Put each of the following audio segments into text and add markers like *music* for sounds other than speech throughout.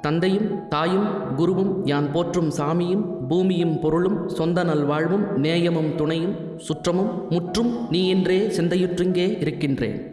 தந்தையும் தாயும் குருவும் யான் போற்றும் சாமியும் பூமியும் பொருளும் சொந்த நல்வாழ்வும் நேயமும் துணையும் சுற்றமும் முற்றும் நீ என்றே சிந்தையுற்றிங்கே இருக்கின்றேன்.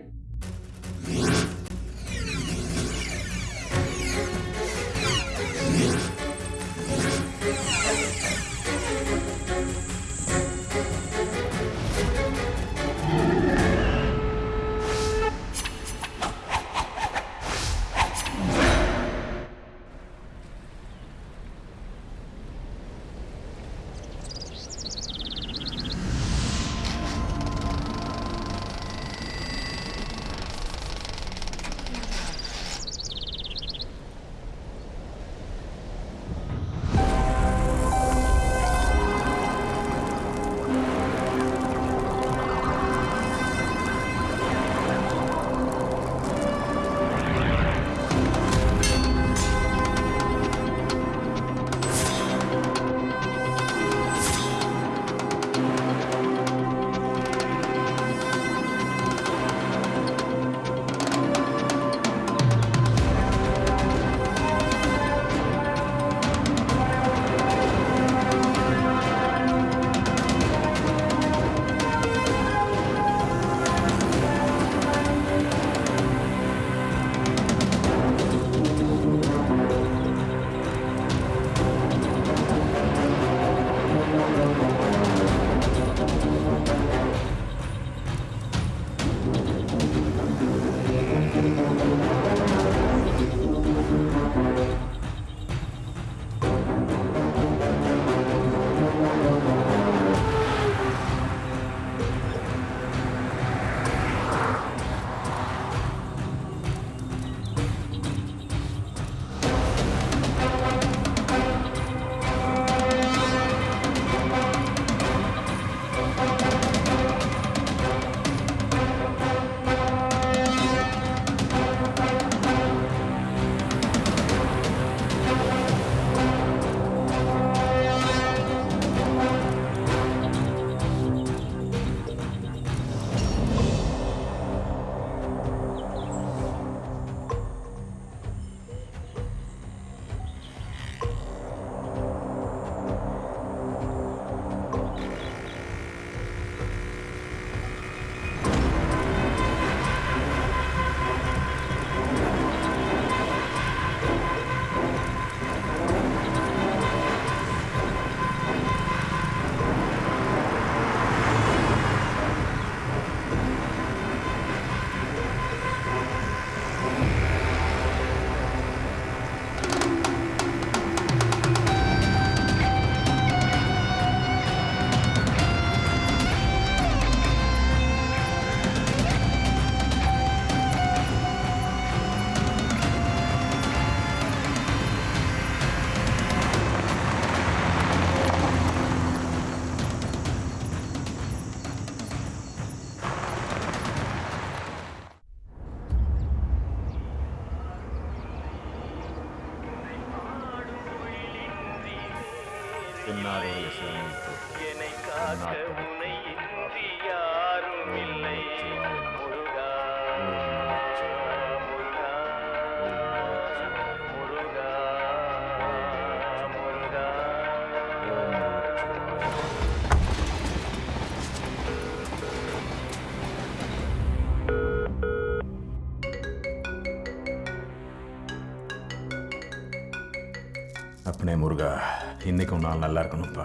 ஒரு நாள் நல்லா இருக்கணும்ப்பா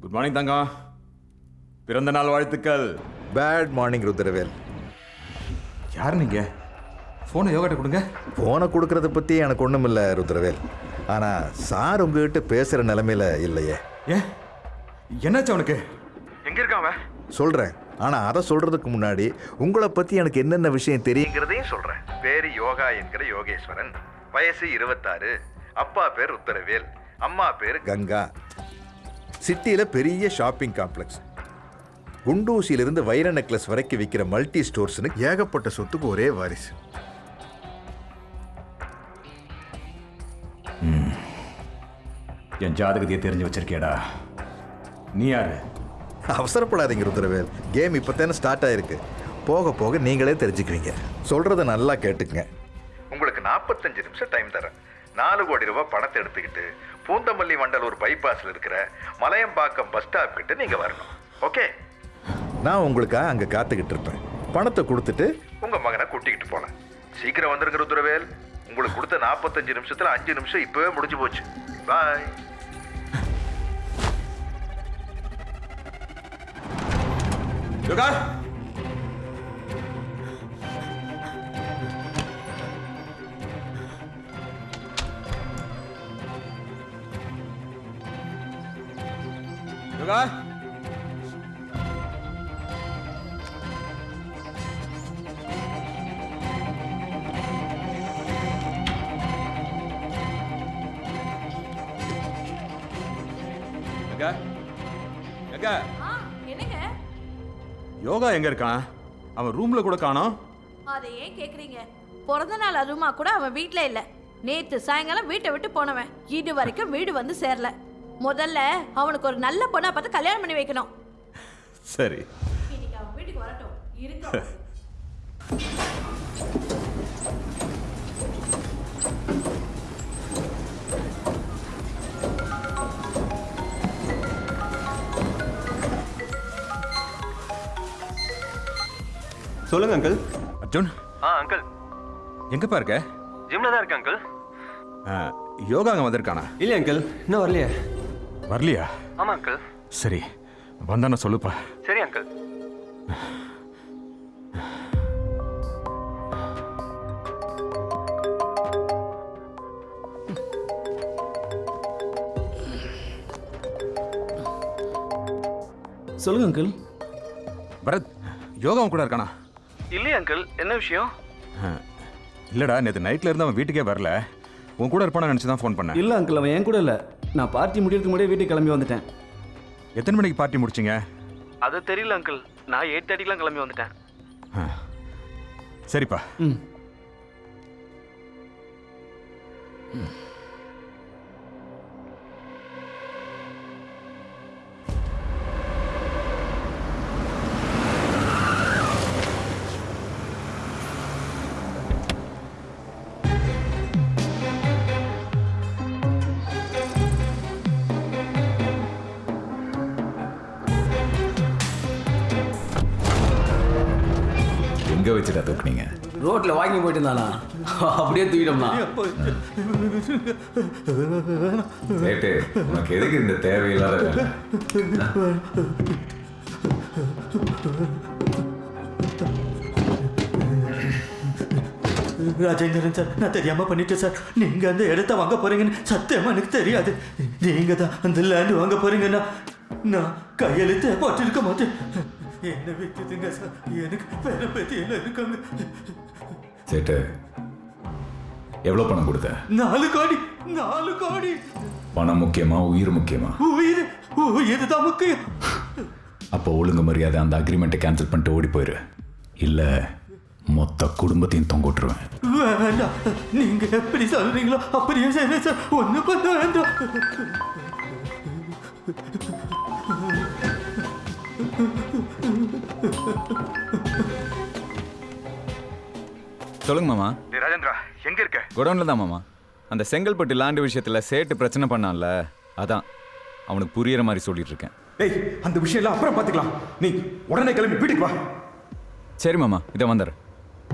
குட் மார்னிங் தங்கம் பிறந்த நாள் வாழ்த்துக்கள். Bad morning Rudravel. யார் நீங்க? ஃபோனை யோகாட்ட கொடுங்க. போனை கொடுக்கறத பற்றி எனக்கு ஒன்றும் இல்லை ருத்ரவேல். ஆனால் சார் உங்ககிட்ட பேசுகிற நிலமையில இல்லையே. ஏன்? என்னாச்சு அவனுக்கு? எங்க இருக்கான் அவன்? சொல்கிறேன் ஆனால் அதை சொல்கிறதுக்கு முன்னாடி உங்களை பற்றி எனக்கு என்னென்ன விஷயம் தெரியுங்கிறதையும் சொல்கிறேன் பேர் யோகா என்கிற யோகேஸ்வரன். வயசு இருபத்தாறு. அப்பா பேர் ருத்ரவேல். அம்மா பேர் கங்கா. சிட்டியில் பெரிய ஷாப்பிங் காம்ப்ளெக்ஸ். குண்டூசியிலிருந்து வைர நெக்லஸ் வரைக்கும் விற்கிற மல்டி ஸ்டோர்ஸ்னு ஏகப்பட்ட சொத்துக்கு ஒரே வாரிசு. என் ஜாதகத்தையே தெரிஞ்சு வச்சிருக்கேடா நீ யாரு? அவசரப்படாதீங்க ருத்ரவேல். கேம் இப்போ தானே ஸ்டார்ட் ஆயிருக்கு. போக போக நீங்களே தெரிஞ்சுக்குவீங்க. சொல்கிறத நல்லா கேட்டுக்குங்க. உங்களுக்கு நாற்பத்தஞ்சு நிமிஷம் டைம் தரேன். நாலு கோடி ரூபாய் பணத்தை எடுத்துக்கிட்டு பூந்தமல்லி வண்டலூர் பைபாஸில் இருக்கிற மலையம்பாக்கம் பஸ் ஸ்டாப் கிட்ட நீங்கள் வரணும். ஓகே நான் உங்களுக்காக அங்கே காத்துக்கிட்டு இருப்பேன். பணத்தை கொடுத்துட்டு உங்கள் மகனை கூட்டிக்கிட்டு போனேன் சீக்கிரம் வந்துருங்க ருத்ரவேல். உங்களுக்கு கொடுத்த நாற்பத்தஞ்சு நிமிஷத்தில் அஞ்சு நிமிஷம் இப்போவே முடிஞ்சு போச்சு. பாய் யோகா என்னங்க? யோகா எங்க இருக்கான்? அவன் ரூம்ல கூட காணோம் அதை ஏன் கேக்குறீங்க? பிறந்த நாள் அதுமா கூட அவன் வீட்ல இல்ல. நேத்து சாயங்காலம் வீட்டை விட்டு போனவன். இது வரைக்கும் வீடு வந்து சேரல. முதல்ல அவனுக்கு ஒரு நல்ல பொண்ணா பார்த்து கல்யாணம் பண்ணி வைக்கணும். சரி. இன்னைக்கு அவன் வீட்டுக்கு வரட்டும். இருக்க *laughs* சொல்லுங்க அங்கிள் அர்ஜுன். ஆ அங்கிள் எங்கப்பா இருக்க? ஜிம்ல தான் இருக்கு அங்கிள் யோகா அங்க வந்திருக்கானா? இல்லையா அங்கிள் இன்னும் வரலையே. வரலையா? ஆமா அங்கிள் சரி வந்தான சொல்லுப்பா. சரி அங்கிள் சொல்லுங்க அங்கிள் பரத் யோகா அவன் கூட இருக்கானா? இல்லையா அங்கிள் என்ன விஷயம்? இல்லடா நேற்று நைட்ல இருந்து அவன் வீட்டுக்கே வரல. உன் கூட இருப்பானு நினச்சி தான் ஃபோன் பண்ணேன். இல்லை அங்கிள் அவன் என் கூட இல்லை. நான் பார்ட்டி முடியறதுக்கு முன்னாடியே வீட்டுக்கு கிளம்பி வந்துட்டேன். எத்தனை மணிக்கு பார்ட்டி முடிச்சிங்க? அது தெரியல அங்கிள் நான் எயிட் தேர்ட்டிக்கெலாம் கிளம்பி வந்துட்டேன். சரிப்பா. ம். எங்க வச்சுடா தூக்குனீங்க? ரோட்ல வாங்கி போயிட்டு இருந்தானா அப்படியே தூக்கிட்டோம்னா. ரேட்டு உனக்கு எதுக்கு இந்த தேவையில்லாத ராஜேந்திரன் சார் நான் தெரியாம பண்ணிட்டேன் சார். நீங்க அந்த இடத்த வாங்க போறீங்கன்னு சத்தியமா எனக்கு தெரியாது. நீங்க தான் அந்த லேண்ட் வாங்க போறீங்கன்னா நான் கையெழுத்து போட்டிருக்க மாட்டேன். என்ன வித்துதுங்க சார் எனக்கு வேற பத்தி எல்லாம் இருக்காங்க சேட்டு எவ்வளோ பணம் கொடுத்த நாலு கோடி நாலு கோடி பணம் முக்கியமா உயிர் முக்கியமா உயிர் உயிர் தான் முக்கியம் அப்போ ஒழுங்கு மரியாதை அந்த அக்ரிமெண்ட்டை கேன்சல் பண்ணிட்டு ஓடி போயிரு இல்ல மொத்த குடும்பத்தையும் தொங்க விட்டுருவேன் வேண்டாம் நீங்க எப்படி சொல்றீங்களோ அப்படியே செய்யறேன் சார் ஒண்ணு பண்ண வேண்டாம் சொல்லுங்க மாமா. ராஜேந்திரா எங்க இருக்க? குடோன்ல தான் மாமா. அந்த செங்கல்பட்டு லாண்டு விஷயத்துல சேட்டு பிரச்சனை பண்ணான்ல அதான். அவனுக்கு புரியுற மாதிரி சொல்லிட்டு இருக்கேன். டேய் அந்த விஷயம் எல்லாம் அப்புறம் பார்த்துக்கலாம் நீ உடனே கிளம்பி வீட்டுக்கு வா. சரி மாமா இதை வந்துடுறேன்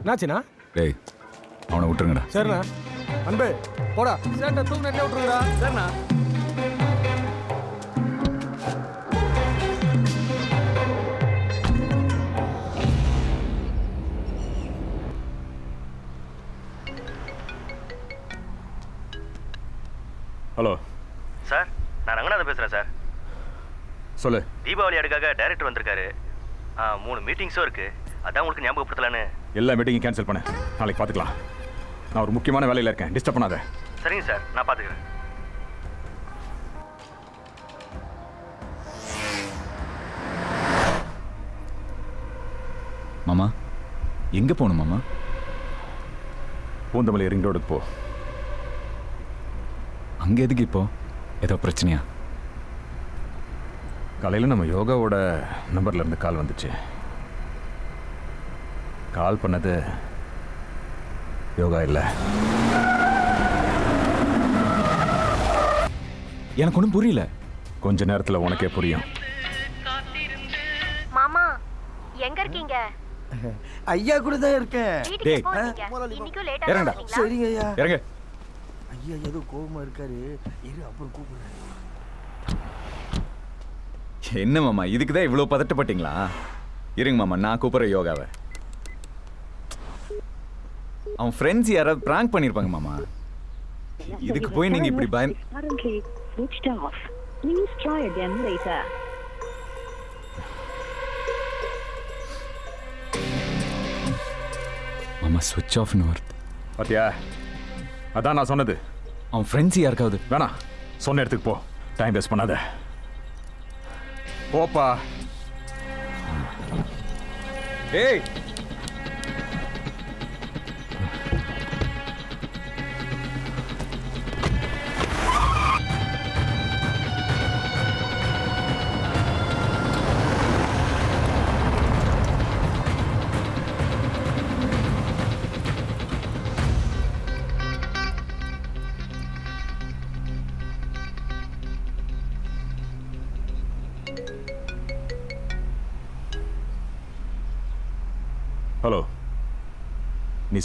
என்னாச்சுண்ணா? டேய் அவனை விட்டுருங்கடா. சரிண்ணா. அன்பு போடா. சேட்டை தூங்க விட்டுருங்கடா. சரிண்ணா. ஹலோ. சார் நான் ரங்கநாதன் பேசுகிறேன் சார். சொல்லு. தீபாவளி அடுக்காக டைரக்டர் வந்திருக்காரு. மூணு மீட்டிங்ஸும் இருக்கு. அதான் உங்களுக்கு ஞாபகப்படுத்தலான்னு. எல்லா மீட்டிங்கும் கேன்சல் பண்ணு. நாளைக்கு பார்த்துக்கலாம் நான் ஒரு முக்கியமான வேலையில் இருக்கேன். டிஸ்டர்ப் பண்ணாத. சரிங்க சார் நான் பார்த்துக்கிறேன் மாமா எங்க போகணும் மாமா? பூந்தமல்லி ரிங் ரோடுக்கு போ. அங்க எதுக்கு இப்போ? ஏதோ பிரச்சனையா? காலையில் நம்ம யோகாவோட நம்பர்ல இருந்து கால் வந்துச்சு. கால் பண்ணது யோகா இல்லை. எனக்கு ஒன்றும் புரியல. கொஞ்ச நேரத்தில் உனக்கே புரியும். மாமா எங்க இருக்கீங்க? ஐயா கூட தான் இருக்கேன். டேய். இறங்குடா. சரிங்க ஐயா. இறங்க. ஐயா ஏதோ கோபமா இருக்காரு. இரு அப்புறம் கூப்பிடுறேன். என்ன மாமா இதுக்கு தான் இவ்வளோ பதட்டப்பட்டீங்களா? இருங்க மாமா நான் கூப்பிட்றேன் யோகாவை. அவன் ஃப்ரெண்ட்ஸ் யாராவது ப்ராங்க் பண்ணியிருப்பாங்க மாமா. இதுக்கு போய் நீங்கள் இப்படி later. மாமா ஸ்விட்ச் ஆஃப்னு வருது. பாத்தியா? அதான் நான் சொன்னது. அவன் ஃப்ரெண்ட்ஸ் யாருக்காவது? வேணாம் சொன்ன இடத்துக்கு போ. டைம் வேஸ்ட் பண்ணாத. போப்பா. ஏய்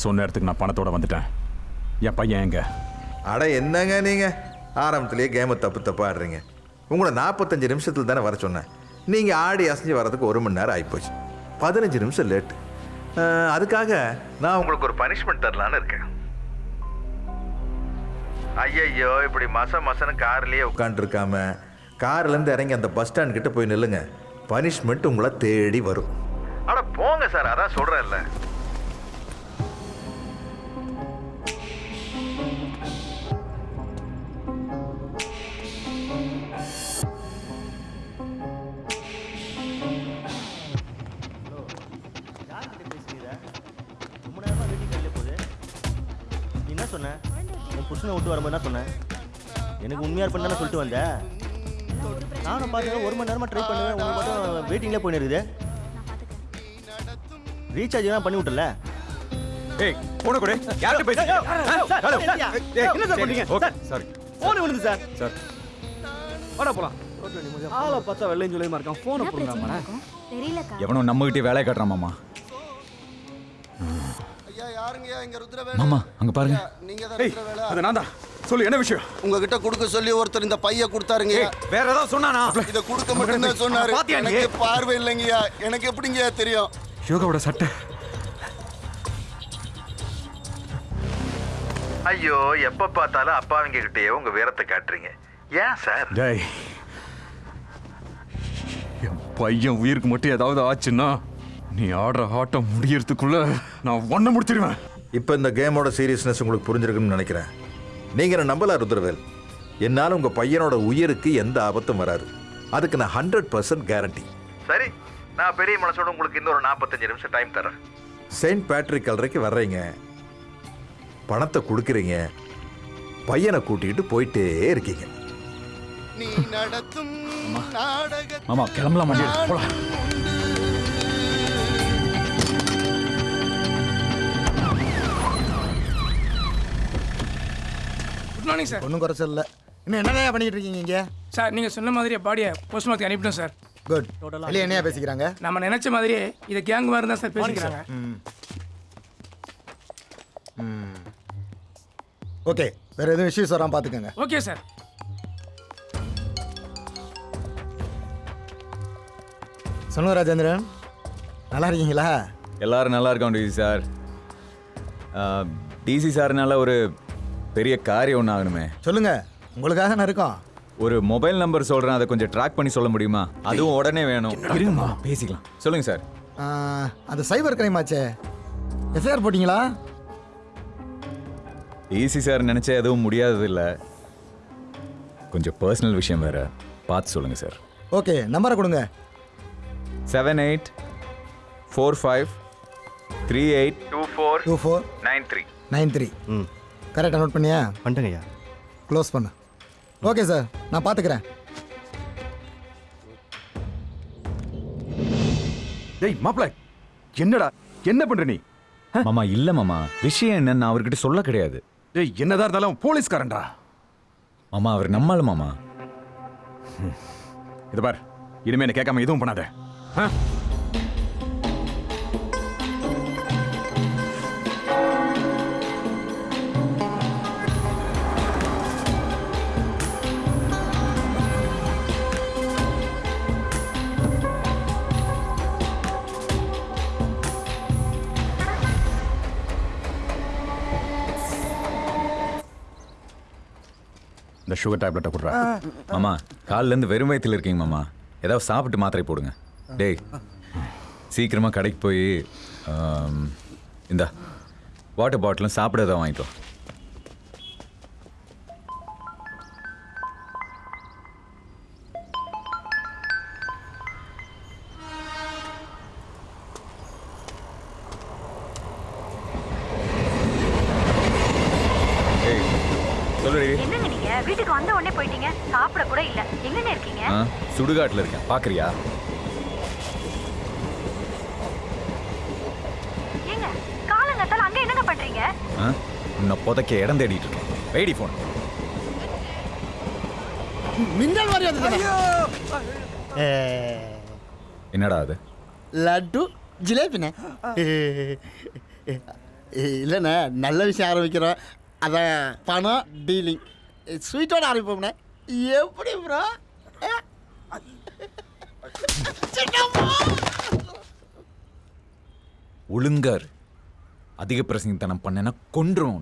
சொன்ன இடத்துக்கு நான் பணத்தோட வந்துட்டேன். என் பையன் எங்க? அட என்னங்க நீங்கள் ஆரம்பத்திலேயே கேமை தப்பு தப்பு ஆடுறீங்க. உங்களை நாற்பத்தஞ்சு நிமிஷத்தில் தானே வர சொன்னேன். நீங்கள் ஆடி அசைஞ்சு வர்றதுக்கு ஒரு மணி நேரம் ஆகிப்போச்சு பதினஞ்சு நிமிஷம் லேட்டு அதுக்காக நான் உங்களுக்கு ஒரு பனிஷ்மெண்ட் தரலான்னு இருக்கேன். ஐயையோ இப்படி மச மசன்னு கார்லேயே உட்காந்துருக்காம கார்லேருந்து இறங்கி அந்த பஸ் ஸ்டாண்ட் கிட்ட போய் நில்லுங்க. பனிஷ்மெண்ட் உங்களை தேடி வரும். அட போங்க சார் அதான் சொல்கிறேன்ல என்ன சொன்ன? உன் புருஷனை விட்டு வரும்போது என்ன சொன்னேன் எனக்கு உண்மையாக தானே சொல்லிட்டு வந்த. நானும் பார்த்தேன் ஒரு மணி நேரமாக ட்ரை பண்ணுவேன். உங்களுக்கு மட்டும் வெயிட்டிங்லேயே போயின்னு இருக்குது. ரீசார்ஜ் தான் பண்ணி விட்டல ஏய் போன கூட. யார்கிட்ட பேசுறீங்க? ஹலோ. என்ன சார் பண்ணீங்க? ஓகே சாரி போன் விழுந்து சார். சார் வாடா போலாம். ஆளை பார்த்தா வெள்ளையும் சொல்லியமா இருக்கான். போனை போடுறாங்க தெரியலக்கா. எவனோ நம்ம கிட்டே வேலையை காட்டுறான் மாமா. ஐயா யாருங்கய்யா இங்க ருத்ர மாமா அங்க பாருங்க. நீங்க ஏய் அது நான் தான். சொல்லு என்ன விஷயம்? உங்ககிட்ட கொடுக்க சொல்லி ஒருத்தர் இந்த பைய கொடுத்தாருங்க. வேற ஏதாவது சொன்னானா? இத கொடுக்க மட்டும் தான் சொன்னாரு? எனக்கு பார்வை இல்லைங்கய்யா. எனக்கு எப்படிங்கய்யா தெரியும்? யோகாவோட சட்டை. ஐயோ எப்போ பார்த்தாலும் அப்பாவிங்க கிட்டேயே உங்கள் வீரத்தை காட்டுறீங்க. ஏன் சார்? டேய். என் பையன் உயிருக்கு மட்டும் ஏதாவது ஆச்சுன்னா நீ ஆடுற ஆட்டம் முடியறதுக்குள்ள நான் ஒன்ன முடிச்சிருவேன். இப்போ இந்த கேமோட சீரியஸ்னஸ் உங்களுக்கு புரிஞ்சிருக்குன்னு நினைக்கிறேன். நீங்கள் என்ன நம்பலாம் ருத்ரவேல்? என்னால் உங்கள் பையனோட உயிருக்கு எந்த ஆபத்தும் வராது. அதுக்கு நான் ஹண்ட்ரட் பர்சன்ட் கேரண்டி சரி நான் பெரிய மனசோட உங்களுக்கு இன்னொரு நாற்பத்தஞ்சு நிமிஷம் டைம் தரேன். செயின்ட் பேட்ரிக் கல்லறைக்கு வர்றீங்க. பணத்தை கொடுக்குறீங்க. பையனை கூட்டிகிட்டு போயிட்டே இருக்கீங்க. நீ நடத்தும் நாடக மாமா கிளம்பலாம் குட் மார்னிங் சார் ஒன்றும் குறைச்சல் இல்லை இன்னும் என்னதான் பண்ணிட்டு இருக்கீங்க இங்க? சார் நீங்கள் சொன்ன மாதிரியே பாடியை போஸ்ட்மார்ட்டம் அனுப்பிட்டோம் சார் குட் வெளியே என்னையா பேசிக்கிறாங்க? நம்ம நினைச்ச மாதிரியே இதை கேங் மாதிரி தான் சார் பேசிக்கிறாங்க. ஓகே வேற எதுவும் இஷ்யூஸ் வராம பாத்துக்கோங்க. ஓகே சார் சொல்லுங்க ராஜேந்திரன். நல்லா இருக்கீங்களா? எல்லாரும் நல்லா இருக்கோம் டிசி சார் டிசி சார்னால ஒரு பெரிய காரியம் ஒன்று ஆகணுமே. சொல்லுங்க உங்களுக்காக நான் இருக்கோம். ஒரு மொபைல் நம்பர் சொல்கிறேன் அதை கொஞ்சம் ட்ராக் பண்ணி சொல்ல முடியுமா? அதுவும் உடனே வேணும். இருங்கம்மா பேசிக்கலாம். சொல்லுங்க சார். அது சைபர் கிரைம் ஆச்சே எஃப்ஐஆர் போட்டிங்களா? டிசி சார் நினச்சா எதுவும் முடியாதது இல்லை கொஞ்சம் பர்சனல் விஷயம் வேற. பார்த்து சொல்லுங்கள் சார். ஓகே நம்பரை கொடுங்க. Seven eight four five three eight two four two four nine three. Nine three. ம். கரெக்டாக நோட் பண்ணியா? பண்ணிட்டேங்கய்யா க்ளோஸ் பண்ணு. ஓகே சார் நான் பார்த்துக்கிறேன் டேய் மாப்பிள்ள என்னடா என்ன பண்ற நீ? மாமா இல்ல மாமா. விஷயம் என்னன்னு நான் அவர்கிட்ட சொல்ல கிடையாது. டேய் என்னதான் இருந்தாலும் போலீஸ்காரன்டா. மாமா அவர் நம்மால மாமா. இது பார் இனிமே என்ன கேட்காம எதுவும் பண்ணாத. ஆ? இந்த சுகர் டேப்லெட்டை கொடுறா. மாமா கால்ல இருந்து வெறும் வயித்துல இருக்கீங்க மாமா. ஏதாவது சாப்பிட்டு மாத்திரை போடுங்க. டேய் சீக்கிரமா கடைக்கு போய் இந்தா வாட்டர் பாட்டிலும் சாப்பிட ஏதாவது வாங்கிட்டு சுடுகாட்டில் இருக்கேன். பார்க்கறியா? ஆ? உன்னை புதைக்க இடம் தேடிட்டு இருக்கேன். மின்னல் மாதிரி வந்து என்னடா அது? லட்டு ஜிலேபிண்ணே. இல்லைண்ணே நல்ல விஷயம் ஆரம்பிக்கிறோம். அதான் பணம் டீலிங். ஸ்வீட்டோட ஆரம்பிப்போம்ண்ணே. எப்படி ப்ரோ ஒழுங்கார். அதிக பிரசங்கத்தனம் பண்ணேன்னா கொன்றும்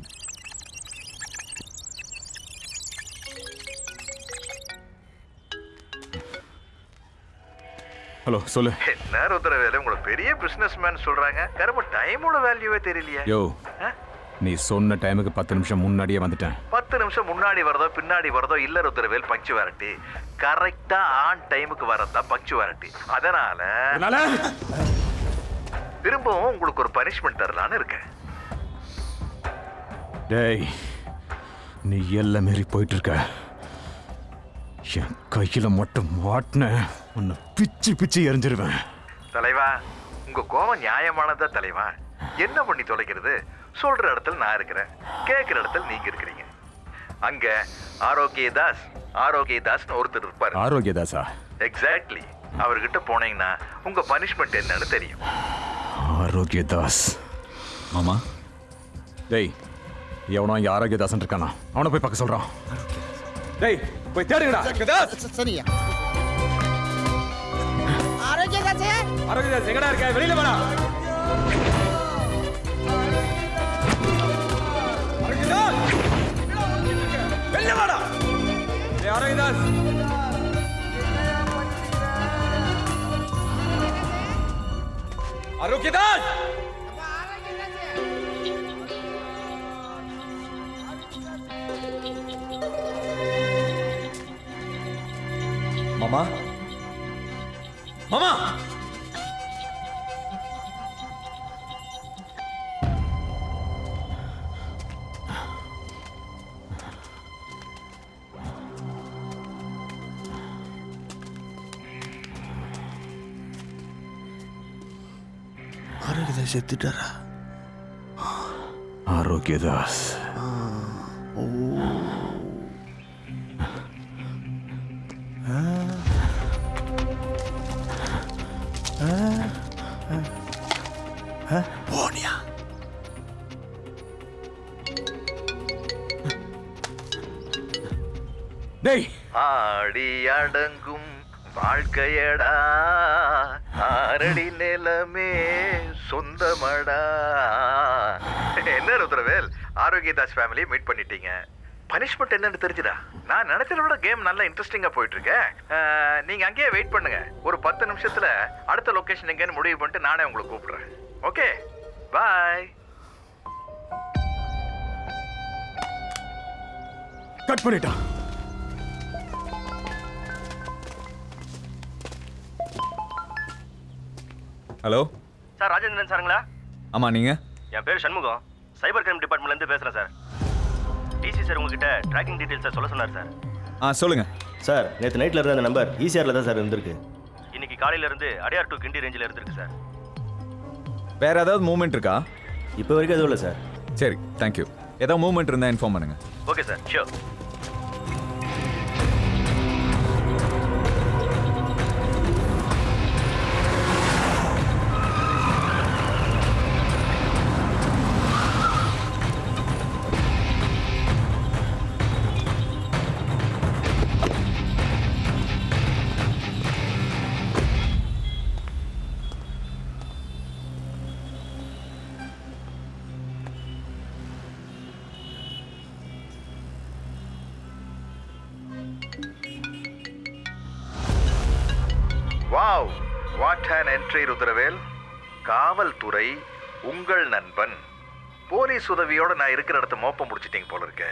ஹலோ சொல்லு. என்ன ருத்ரவேலு உங்களை பெரிய பிசினஸ் மேன் சொல்றாங்க கரும்பு டைமோட வேல்யூவே தெரியலையே. யோ? நீ சொன்ன டைமுக்கு பத்து நிமிஷம் முன்னாடியே வந்துட்டேன். பத்து நிமிஷம் முன்னாடி வரதோ பின்னாடி வரதோ இல்ல ருத்ரவேல் பங்க்சுவாலிட்டி கரெக்டா ஆன் டைமுக்கு வரதான் பங்க்சுவாலிட்டி அதனால திரும்பவும் உங்களுக்கு ஒரு பனிஷ்மெண்ட் தரலான்னு இருக்கேன். டேய் நீ எல்லை மீறி போயிட்டு இருக்க என் கையில மட்டும் மாட்டின உன்னை பிச்சு பிச்சு எரிஞ்சிருவேன். தலைவா உங்க கோவம் நியாயமானதா தலைவா? என்ன பண்ணி தொலைக்கிறது? சொல்ற இடத்துல நான் இருக்கிறேன். கேட்கிற இடத்துல நீங்க இருக்கிறீங்க. அங்க ஆரோக்கியதாஸ் ஆரோக்கியதாஸ்னு ஒருத்தர் இருப்பாரு. ஆரோக்கியதாசா எக்ஸாக்ட்லி அவர்கிட்ட போனீங்கன்னா உங்க பனிஷ்மெண்ட் என்னன்னு தெரியும். ஆரோக்கியதாஸ் மாமா? டேய் எவனோ இங்க ஆரோக்கியதாசன் இருக்கானா? அவனை போய் பார்க்க சொல்றான். டேய் போய் தேடுங்கடா. சரியா. ஆரோக்கியதாசே ஆரோக்கியதாஸ் எங்கடா இருக்க? வெளியில வாடா. ஏய் ஆரோக்கியதாஸ் ஆரோக்கியதாஸ் மாமா ஆரோக்கியதாஸ் செத்துட்டாரா ஆரோக்கியதாஸ் போனியா டேய். ஆடி அடங்கும் வாழ்க்கையடா. ஆரடி நிலமே சொந்தமடா. என்ன ருத்ரவேல்? ஆரோக்கியதாஸ் ஃபேமிலியை மீட் பண்ணிட்டீங்க. பனிஷ்மெண்ட் என்னன்னு தெரிஞ்சுடா நான் நினைச்சத விட கேம் நல்லா இன்ட்ரெஸ்டிங்கா போயிட்டு இருக்கேன் நீங்க அங்கேயே வெயிட் பண்ணுங்க. ஒரு பத்து நிமிஷத்துல அடுத்த லொகேஷன் எங்கன்னு முடிவு பண்ணிட்டு நானே உங்களை கூப்பிடுறேன். ஓகே பாய் கட் பண்ணிட்டான். ஹலோ? சார் ராஜேந்திரன் சாருங்களா? ஆமா நீங்க? என் பேர் சண்முகம். சைபர் கிரைம் டிபார்ட்மெண்ட்லேருந்து பேசுகிறேன் சார். டிசி சார் உங்ககிட்ட ட்ராக்கிங் டீட்டெயில்ஸை சொல்ல சொன்னார் சார். ஆ சொல்லுங்க. சார் நேற்று நைட்டில் இருந்த அந்த நம்பர் ஈசிஆரில் தான் சார் இருந்திருக்கு. இன்னைக்கு காலையில இருந்து அடையார் டு கிண்டி ரேஞ்சில் இருந்திருக்கு சார். வேற ஏதாவது மூமெண்ட் இருக்கா? இப்போ வரைக்கும் எதுவும் இல்லை சார். சரி தேங்க்யூ ஏதாவது மூமெண்ட் இருந்தால் இன்ஃபார்ம் பண்ணுங்க. Okay sir sure wow. What an entry Rudravel. காவல்துறை உங்கள் நண்பன். போலீஸ் உதவியோட நான் இருக்கிற இடத்த மோப்பம் முடிச்சிட்டீங்க போல இருக்க.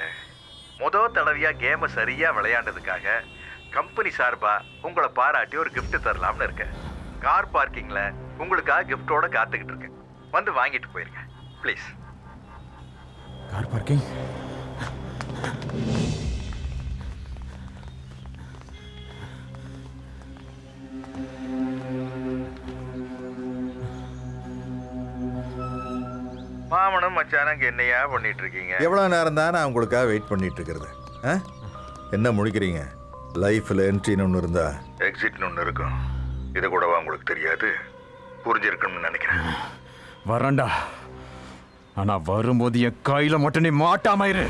முத தடவையா கேமை சரியா விளையாண்டதுக்காக கம்பெனி சார்பா உங்களை பாராட்டி ஒரு கிஃப்ட் தரலாம்னு இருக்கேன். கார் பார்க்கிங்ல உங்களுக்காக கிஃப்டோட காத்துக்கிட்டு இருக்கேன். வந்து வாங்கிட்டு போயிருங்க. ப்ளீஸ் கார் பார்க்கிங் மாமனும் மச்சானும் என்னையா பண்ணிட்டு இருக்கீங்க எவ்வளோ நேரம் தான் நான் உங்களுக்காக வெயிட் பண்ணிட்டு இருக்கிறது ஆ? என்ன முடிக்கிறீங்க லைஃப்பில் என்ட்ரின்னு ஒன்று இருந்தா? எக்ஸிட்னு ஒன்று இருக்கும். இது கூடவா உங்களுக்கு தெரியாது? புரிஞ்சிருக்கணும்னு நினைக்கிறேன். வரேன்டா. ஆனா வரும்போது என் கையில மட்டும் நீ மாட்டாம இரு.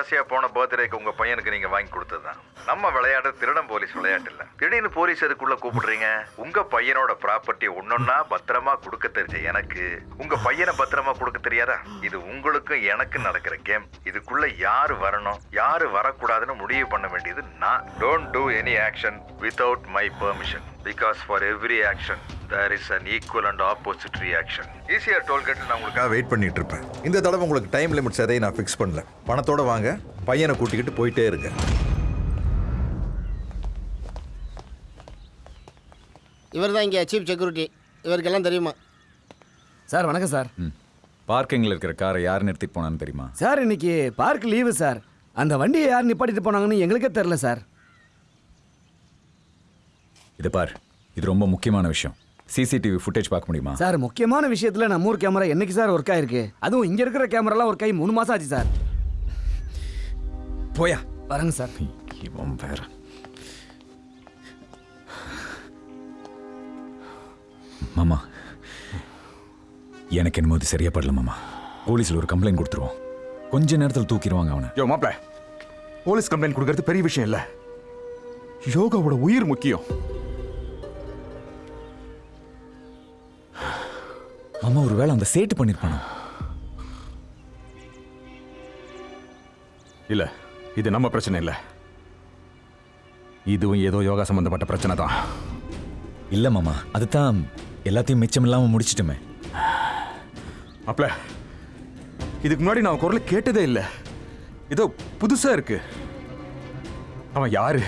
ஆசை போன பர்த்டேக்கு உங்க பையனுக்கு நீங்க வாங்கி கொடுத்ததுதான். நம்ம விளையாடு திருடம் போலீஸ் விளையாட்டு இல்ல. திடீர்னு போலீஸ் எதுக்குள்ள கூப்பிடுறீங்க? உங்க பையனோட ப்ராப்பர்ட்டி ஒன்னொன்னா பத்திரமா கொடுக்க தெரிஞ்ச எனக்கு. உங்க பையனை பத்திரமா கொடுக்க தெரியாதா? இது உங்களுக்கும் எனக்கு நடக்கிற கேம். இதுக்குள்ள யாரு வரணும்? யாரு வரக்கூடாதுன்னு முடிவு பண்ண வேண்டியது நான். Don't do any action without my permission because for every action there is an equal and opposite reaction ஈஸியாக டோல்கேட்டில் நான் உங்களுக்காக வெயிட் பண்ணிட்டு இருப்பேன் இந்த தடவை உங்களுக்கு டைம் லிமிட்ஸ் எதையும் நான் ஃபிக்ஸ் பண்ணல. பணத்தோட வாங்க பையனை கூட்டிக்கிட்டு போயிட்டே இருங்க. இவர் தான் இங்கே சீஃப் செக்யூரிட்டி இவருக்கெல்லாம் தெரியுமா? சார் வணக்கம் சார். பார்க்கிங்ல இருக்கிற காரை யார் நிறுத்திட்டு போனான்னு தெரியுமா? சார் இன்னைக்கு பார்க் லீவு சார். அந்த வண்டியை யார் நிப்பாட்டிட்டு போனாங்கன்னு எங்களுக்கே தெரில சார். இது பார் இது ரொம்ப முக்கியமான விஷயம். சிசிடிவி ஃபுட்டேஜ் பார்க்க முடியுமா? சார் முக்கியமான விஷயத்துல நம்ம ஊர் கேமரா என்னைக்கு சார் ஒர்க் ஆயிருக்கு? அதுவும் இங்க இருக்கிற கேமராலாம் ஒர்க் ஆகி மூணு மாசம் ஆச்சு சார். போயா. வரங்க சார். இவன் வேற. மாமா எனக்கு என்னமோ இது சரியா படல மாமா. போலீஸ்ல ஒரு கம்ப்ளைண்ட் கொடுத்துருவோம். கொஞ்ச நேரத்தில் தூக்கிடுவாங்க அவனை. யோ மாப்ள போலீஸ் கம்ப்ளைண்ட் கொடுக்கறது பெரிய விஷயம் இல்ல. யோகாவோட உயிர் முக்கியம். மாமா ஒருவேளை அந்த சேட்டு பண்ணிருப்பானோ? இல்ல இது நம்ம பிரச்சனை இல்ல. இதுவும் ஏதோ யோகா சம்பந்தப்பட்ட பிரச்சனை தான். இல்ல மாமா அதுதான் எல்லாத்தையும் மிச்சம் இல்லாம முடிச்சிட்டுமே. மாப்ள இதுக்கு முன்னாடி நான் குரலை கேட்டதே இல்லை. ஏதோ புதுசா இருக்கு. அவன் யாரு?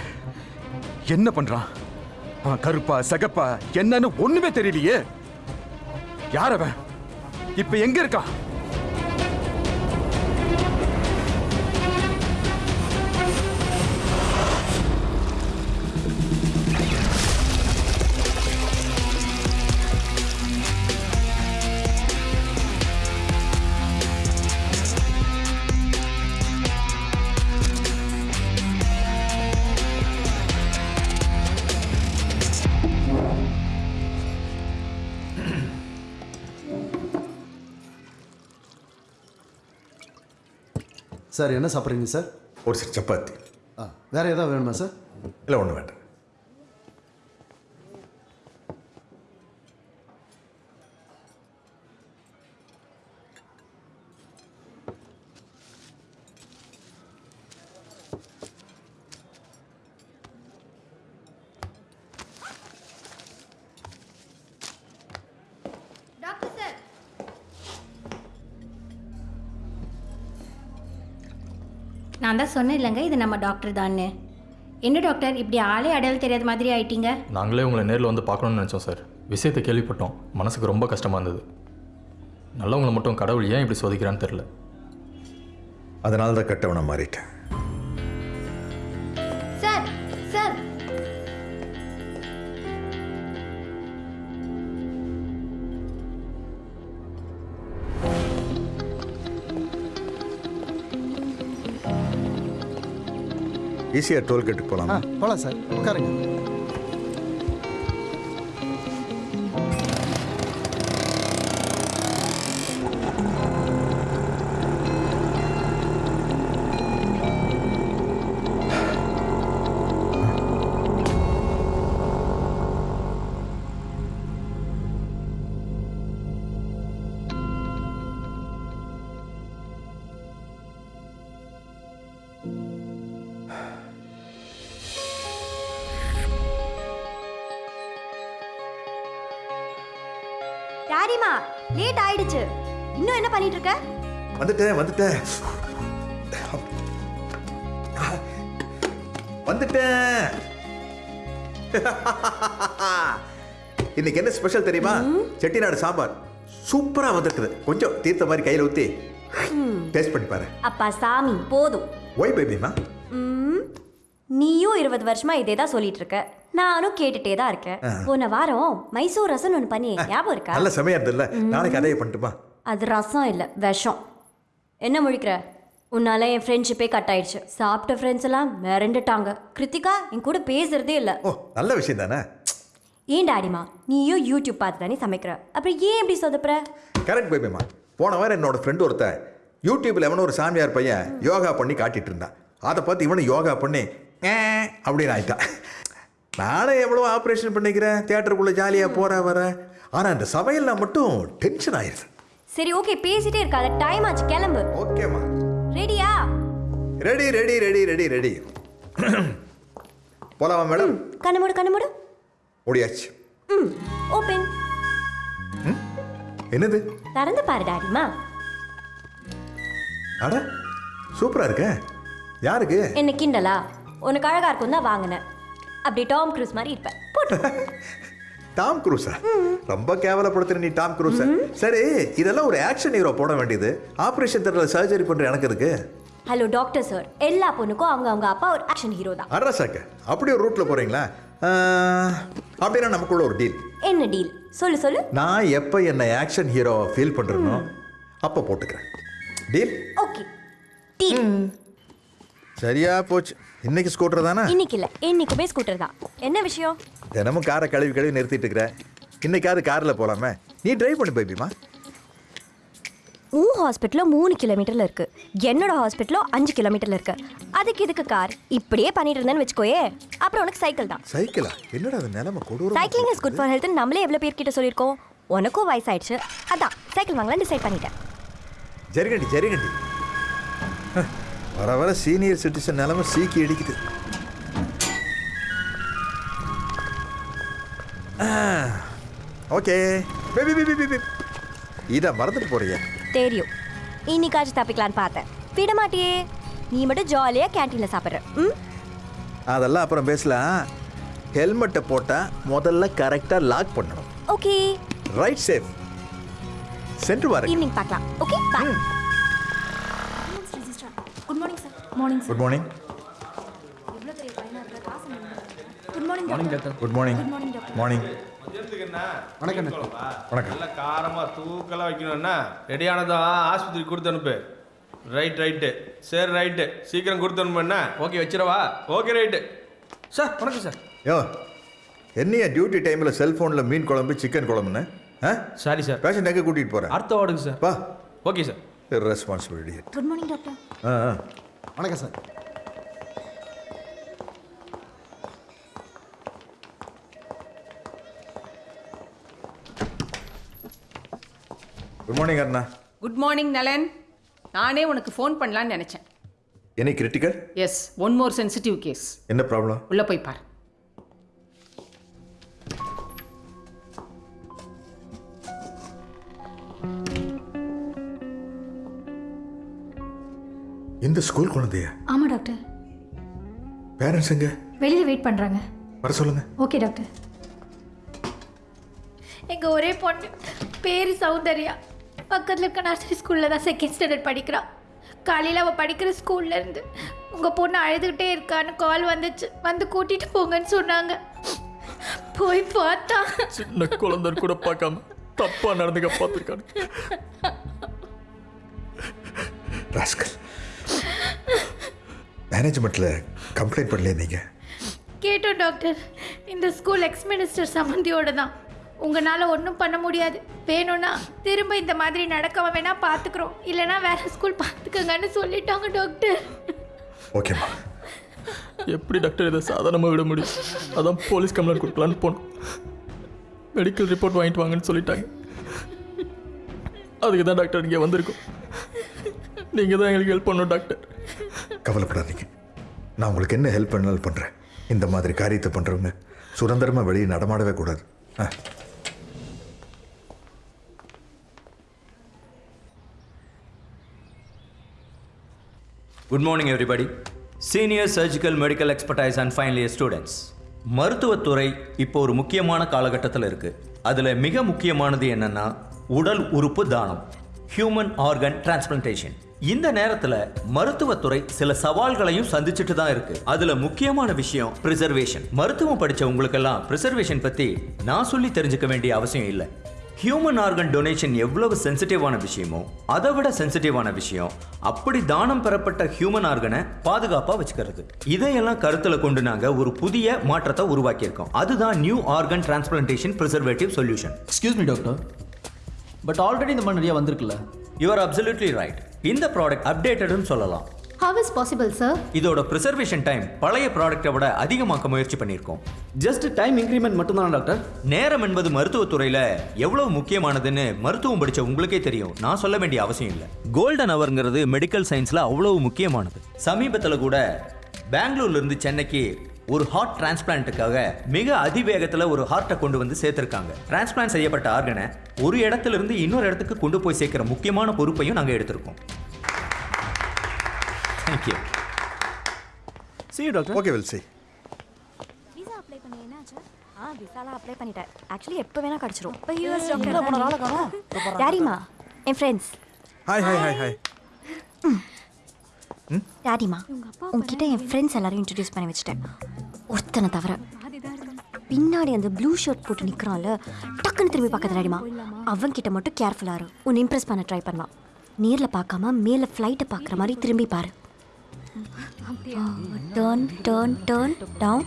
என்ன பண்றான்? அவன் கருப்பா சகப்பா என்னன்னு ஒண்ணுமே தெரியலையே. யார் அவன்? இப்ப எங்க இருக்கா சார் என்ன சாப்பிட்றீங்க சார்? ஒரு சப்பாத்தி. ஆ வேற ஏதாவது வேணுமா சார்? இல்லை ஒன்றும் வேண்டாம். சொன்னேன் இல்லைங்க இது நம்ம டாக்டர் தான்னு. என்ன டாக்டர் இப்படி ஆளே அடையாளம் தெரியாத மாதிரி ஆயிட்டீங்க? நாங்களே உங்களை நேரில் வந்து பார்க்கணும்னு நினச்சோம் சார். விஷயத்தை கேள்விப்பட்டோம். மனசுக்கு ரொம்ப கஷ்டமாக இருந்தது. நல்லவங்களை மட்டும் கடவுள் ஏன் இப்படி சோதிக்கிறான்னு தெரில அதனால தான் கட்டவனை மாறிட்டேன். ஈஸியாக டோல்கேட்டுக்கு ஆ போகலாமா? போகலாம் சார். உட்காருங்க. வந்துட்டேன். வந்துட்டேன். இன்னைக்கு என்ன ஸ்பெஷல் தெரியுமா? செட்டிநாடு சாம்பார். சூப்பரா வந்திருக்குது. கொஞ்சம் தீர்த்த மாதிரி கையில ஊத்தி டேஸ்ட் பண்ணி பாரு. அப்பா சாமி போதும். ஒய் பேபிமா நீயும் இருபது வருஷமா இதே தான் சொல்லிட்டு இருக்க. நானும் கேட்டுட்டே தான் இருக்கேன். போன வாரம் மைசூர் ரசம் ஒன்று பண்ணி ஞாபகம் இருக்கா? நல்ல செமையா இருந்ததுல்ல. நாளைக்கு அதையே பண்ணட்டுமா? அது ரசம் இல்லை விஷம். என்ன முழிக்கிற? உன்னால என் ஃப்ரெண்ட்ஷிப்பே கட் ஆயிடுச்சு. சாப்பிட்ட ஃப்ரெண்ட்ஸ் எல்லாம் மிரண்டுட்டாங்க. கிருத்திகா என் கூட பேசுறதே இல்லை. நல்ல விஷயம் தானே? ஏன் டாடிமா நீயும் யூடியூப் பார்த்து தானே சமைக்கிற? அப்புறம் ஏன் இப்படி சொதப்புற? கரெக்ட் பேபிமா போன வாரம் என்னோட ஃப்ரெண்டு ஒருத்தன் யூடியூப்ல எவனோ ஒரு சாமியார் பையன் யோகா பண்ணி காட்டிட்டு இருந்தான். அதை பார்த்து இவனும் யோகா பண்ணி அப்படின்னு ஆயிட்டான். நானே எவ்வளோ ஆப்ரேஷன் பண்ணிக்கிறேன்? தியேட்டருக்குள்ளே ஜாலியாக போற வர. ஆனால் இந்த சமையல்ல மட்டும் டென்ஷன் ஆயிருது. சரி ஓகே பேசிட்டே இருக்காத டைம் ஆச்சு கிளம்பு. ஓகேம்மா ரெடியா ready ready ready ready ready போலாமா மேடம் கண்ணு மூடு கண்ணு மூடு. முடியாச்சு ம் ஓப்பன் என்னது? திறந்து பாரு டாடிமா அட சூப்பரா இருக்க. யாருக்கு? என்ன கிண்டலா? உனக்கு அழகா இருக்கும் தான் வாங்கினேன். அப்படி டாம் க்ரூஸ் மாதிரி இருப்பேன். *laughs* டாம் குரூஸா ரொம்ப கேவலப்படுத்துற நீ டாம் குரூஸா சரி இதெல்லாம் ஒரு ஆக்ஷன் ஹீரோ போட வேண்டியது. ஆபரேஷன் தேட்டரில் சர்ஜரி பண்ற எனக்கு இருக்கு. ஹலோ டாக்டர் சார் எல்லா பொண்ணுக்கும் அவங்க அவங்க அப்பா ஒரு ஆக்ஷன் ஹீரோ தான். அட்ரஸாக்க அப்படி ஒரு ரூட்ல போறீங்களா? அப்படின்னா நமக்குள்ள ஒரு டீல் என்ன டீல் சொல்லு சொல்லு. நான் எப்போ என்னை ஆக்ஷன் ஹீரோ ஃபீல் பண்றேனோ அப்போ போட்டுக்கிறேன். டீல் ஓகே டீல் சரியா போச்சு. இன்னைக்கு ஸ்கூட்டர் தானே? இன்னைக்கு இல்ல. இன்னைக்குமே ஸ்கூட்டர் தான். என்ன விஷயம்? தினமும் காரை கழுவி கழுவி நிறுத்திட்டு இருக்கிற. இன்னைக்காவது காரில் போலாமே. நீ டிரைவ் பண்ணி பேபிமா உன் ஹாஸ்பிட்டலும் மூணு கிலோமீட்டர்ல இருக்கு. என்னோட ஹாஸ்பிட்டலும் அஞ்சு கிலோமீட்டர்ல இருக்கு. அதுக்கு இதுக்கு கார் இப்படியே பண்ணிட்டு இருந்தேன்னு வச்சுக்கோயே. அப்புறம் உனக்கு சைக்கிள் தான். சைக்கிளா என்னடா அது நிலைமை கொடூரம் cycling is good for health நம்மளே எவ்வளோ பேர்கிட்ட சொல்லியிருக்கோம். உனக்கும் வயசாயிடுச்சு. அதான் சைக்கிள் வாங்கலாம் டிசைட் பண்ணிட்டேன். ஜரிகண்டி ஜரிகண்டி. வர வர சீனியர் சிட்டிசன் நிலைமை சீக்கி அடிக்குது ஓகே. பேபி பேபி பேபி இதை மறந்துட்டு போறியா. தெரியும். இன்னைக்காச்சும் தப்பிக்கலான்னு பார்த்தேன். விட மாட்டியே நீ மட்டும் ஜாலியாக கேன்டீனில் சாப்பிட்ற. ம்? அதெல்லாம் அப்புறம் பேசலாம். ஹெல்மெட்டை போட்டால் முதல்ல கரெக்டாக லாக் பண்ணணும். ஓகே. ரைட் சேஃப் சென்று வாருங்க ஈவினிங் பார்க்கலாம். Okay bye good morning sir morning good morning எவ்வளோ பெரிய பையனா இருக்கா காசு good morning morning doctor good morning good morning doctor morning வணக்கம் வணக்கம். நல்லா காரமாக தூக்கலாக வைக்கணும்னா ரெடியானதான் ஆஸ்பத்திரி கொடுத்து அனுப்பு. ரைட் ரைட்டு சரி ரைட்டு சீக்கிரம் கொடுத்து அனுப்பு. என்ன? ஓகே வச்சிடவா? ஓகே ரைட்டு சார் வணக்கம் சார் யோ என்னையா டியூட்டி டைமில் செல்ஃபோனில் மீன் குழம்பு சிக்கன் குழம்புன்னு? ஆ? சாரி சார் பேஷண்ட் எங்கே கூட்டிகிட்டு போகிறேன் அடுத்த வார்டுக்கு சார் வா. Okay sir responsibility good morning doctor ஆ ஆ. வணக்கம் சார் குட் மார்னிங் அண்ணா குட் மார்னிங் நலன் நானே உனக்கு ஃபோன் பண்ணலான்னு நினச்சேன். Any critical yes one more sensitive case என்ன ப்ராப்ளம் உள்ளே போய் பார். இந்த ஸ்கூல் குழந்தைய? ஆமாம் டாக்டர் பேரண்ட்ஸ் எங்க? வெளியில் வெயிட் பண்ணுறாங்க வர சொல்லுங்க. ஓகே டாக்டர் எங்கள் ஒரே பொண்ணு பேர் சௌந்தர்யா. பக்கத்தில் இருக்க நர்சரி ஸ்கூலில் தான் செகண்ட் ஸ்டாண்டர்ட் படிக்கிறா. காலையில் அவள் படிக்கிற ஸ்கூல்ல இருந்து உங்கள் பொண்ணு அழுதுகிட்டே இருக்கான்னு கால் வந்துச்சு. வந்து கூட்டிகிட்டு போங்கன்னு சொன்னாங்க. போய் பார்த்தா. சின்ன குழந்தை கூட பார்க்காம தப்பா நடந்துக்க பார்த்துருக்காங்க. ராஸ்கல் மேனேஜ்மெண்ட்டில் கம்ப்ளைண்ட் பண்ணலையே நீங்கள் கேட்டோம் டாக்டர் இந்த ஸ்கூல் எக்ஸ் மினிஸ்டர் சம்மந்தியோட தான். உங்களால் ஒன்றும் பண்ண முடியாது. வேணும்னா திரும்ப இந்த மாதிரி நடக்காம வேணா பார்த்துக்குறோம் இல்லைன்னா வேற ஸ்கூல் பார்த்துக்கங்கன்னு சொல்லிட்டாங்க டாக்டர் ஓகேம்மா எப்படி டாக்டர் இதை சாதாரணமாக விட முடியும்? அதான் போலீஸ் கம்ப்ளைண்ட் கொடுக்கலான்னு போனோம். மெடிக்கல் ரிப்போர்ட் வாங்கிட்டு வாங்கன்னு சொல்லிட்டாங்க. அதுக்கு தான் டாக்டர் இங்கே வந்திருக்கோம். நீங்கள் தான் எங்களுக்கு ஹெல்ப் பண்ணணும் டாக்டர் கவலைப்படாதீங்க. நான் உங்களுக்கு என்ன ஹெல்ப் பண்ணாலும் பண்ணுறேன் இந்த மாதிரி காரியத்தை பண்ணுறவங்க சுதந்திரமாக வெளியே நடமாடவே கூடாது. ஆ. Good morning everybody senior surgical medical expertise and final year students மருத்துவத்துறை இப்போ ஒரு முக்கியமான காலகட்டத்தில் இருக்குது அதில் மிக முக்கியமானது என்னன்னா உடல் உறுப்பு தானம் ஹியூமன் ஆர்கன் டிரான்ஸ்பிளான்டேஷன் இந்த நேரத்தில் மருத்துவத்துறை சில சவால்களையும் சந்திச்சுட்டு தான் இருக்கு. அதுல முக்கியமான விஷயம் பிரிசர்வேஷன் மருத்துவம் படிச்ச உங்களுக்கெல்லாம் ப்ரிசர்வேஷன் பத்தி நான் சொல்லி தெரிஞ்சுக்க வேண்டிய அவசியம் இல்லை. ஹியூமன் ஆர்கன் டொனேஷன் எவ்வளவு சென்சிட்டிவான விஷயமோ அதை விட சென்சிட்டிவான விஷயம். அப்படி தானம் பெறப்பட்ட ஹியூமன் ஆர்கனை பாதுகாப்பாக வச்சுக்கிறது. இதையெல்லாம் கருத்தில் கொண்டு நாங்கள் ஒரு புதிய மாற்றத்தை உருவாக்கியிருக்கோம். அதுதான் new organ transplantation preservative solution excuse me doctor but already இந்த மாதிரி நிறைய வந்திருக்குல்ல. யூஆர் அப்சல்யூட்லி ரைட் இந்த ப்ராடக்ட் அப்டேட்டட்னு சொல்லலாம். ஹவ் இஸ் பாசிபிள் சார் இதோட ப்ரிசர்வேஷன் டைம் பழைய ப்ராடக்ட்டை விட அதிகமாக்க முயற்சி பண்ணியிருக்கோம். ஜஸ்ட் டைம் இன்க்ரிமெண்ட் மட்டும்தான் டாக்டர் நேரம் என்பது மருத்துவத்துறையில் எவ்வளவு முக்கியமானதுன்னு மருத்துவம் படிச்ச உங்களுக்கே தெரியும். நான் சொல்ல வேண்டிய அவசியம் இல்லை. கோல்டன் அவர்ங்கிறது மெடிக்கல் சயின்ஸில் அவ்வளவு முக்கியமானது. சமீபத்தில் கூட பெங்களூர்ல இருந்து சென்னைக்கு ஒரு ஹார்ட் டிரான்ஸ்பிளான்ட்டுக்காக மிக அதிவேகத்தில் ஒரு ஹார்ட்டை கொண்டு வந்து சேர்த்துருக்காங்க. டிரான்ஸ்பிளான்ட் செய்யப்பட்ட ஆர்கனை ஒரு இடத்துல இருந்து இன்னொரு இடத்துக்கு கொண்டு போய் சேர்க்கிற முக்கியமான பொறுப்பையும் நாங்கள் எடுத்திருக்கோம். Thank you see doctor okay will see visa apply பண்ணி என்னாச்சு ஆ விசாலாம் அப்ளை பண்ணிட்டேன். ஆக்சுவலி எப்போ வேணா கிடச்சிரும். இப்போ யூஎஸ் எங்கடா போன ஆளை காணோம்? டாக்டர் டாடிமா என் friends hi hi hi hi டாடிமா உங்ககிட்ட என் ஃப்ரெண்ட்ஸ் எல்லாரும் இன்ட்ரடியூஸ் பண்ணி வச்சுட்டேன். ஒருத்தனை தவிர. பின்னாடி அந்த ப்ளூ ஷர்ட் போட்டு நிற்கிறான்ல டக்குன்னு திரும்பி பார்க்காத டாடிமா அவன் கிட்ட மட்டும் கேர்ஃபுல்லாக இரு. உன்னை இம்ப்ரெஸ் பண்ண ட்ரை பண்ணலாம். நேரில் பார்க்காம மேலே ஃப்ளைட்டை பார்க்குற மாதிரி திரும்பி பாரு. டேர்ன் டேர்ன் டேர்ன் டவுன்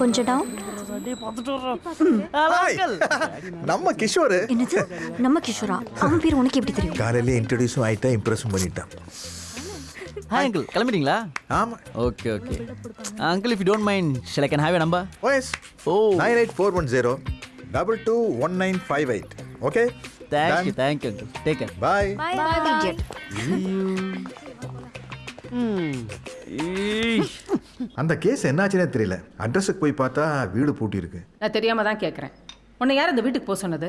கொஞ்சம் டவுன் நம்ம கிஷோர். என்னது? நம்ம கிஷோரா? அவன் பேர் உனக்கு எப்படி தெரியும்? காலையிலே இன்ட்ரடியூஸும் ஆயிட்டான் இம்ப்ரெஸும் பண்ணிட்டான். ஹாய் அங்கிள் கிளம்பிட்டீங்களா? ஆமா. Okay okay uncle if you don't mind shall I can have a number OS O nine eight four one zero double two one nine five eight okay thank you thank you uncle take care bye bye bye அந்த case என்னாச்சுன்னே தெரியல. அட்ரஸுக்கு போய் பார்த்தா வீடு பூட்டி இருக்கு நான் தெரியாம தான் கேட்குறேன் உன்னை யார் இந்த வீட்டுக்கு போக சொன்னது?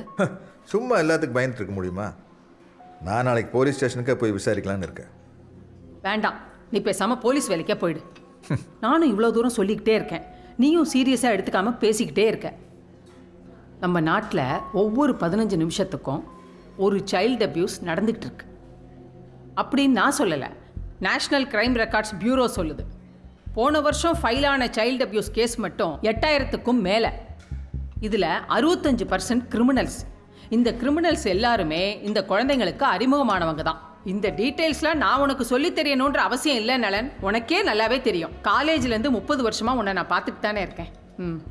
சும்மா எல்லாத்துக்கும் பயந்துட்டு இருக்க முடியுமா? நான் நாளைக்கு போலீஸ் ஸ்டேஷனுக்கே போய் விசாரிக்கலாம்னு இருக்கேன். வேண்டாம். நீ பேசாம போலீஸ் வேலைக்கே போயிடு. நானும் இவ்வளோ தூரம் சொல்லிக்கிட்டே இருக்கேன். நீயும் சீரியஸாக எடுத்துக்காம பேசிக்கிட்டே இருக்க. நம்ம நாட்டில் ஒவ்வொரு பதினஞ்சு நிமிஷத்துக்கும் ஒரு சைல்டு அபியூஸ் நடந்துகிட்டு இருக்கு. அப்படின்னு நான் சொல்லலை. நேஷ்னல் கிரைம் ரெக்கார்ட்ஸ் பியூரோ சொல்லுது. போன வருஷம் ஃபைல் ஆன சைல்டு அப்யூஸ் கேஸ் மட்டும் எட்டாயிரத்துக்கும் மேலே. இதில் அறுபத்தஞ்சு பர்சன்ட் கிரிமினல்ஸ் இந்த கிரிமினல்ஸ் எல்லாருமே இந்த குழந்தைங்களுக்கு அறிமுகமானவங்க தான். இந்த டீட்டெயில்ஸ்லாம் நான் உனக்கு சொல்லித் தெரியணுன்ற அவசியம் இல்லை நலன். உனக்கே நல்லாவே தெரியும். காலேஜ்லேருந்து முப்பது வருஷமாக உன்னை நான் பார்த்துட்டு தானே இருக்கேன். ம்.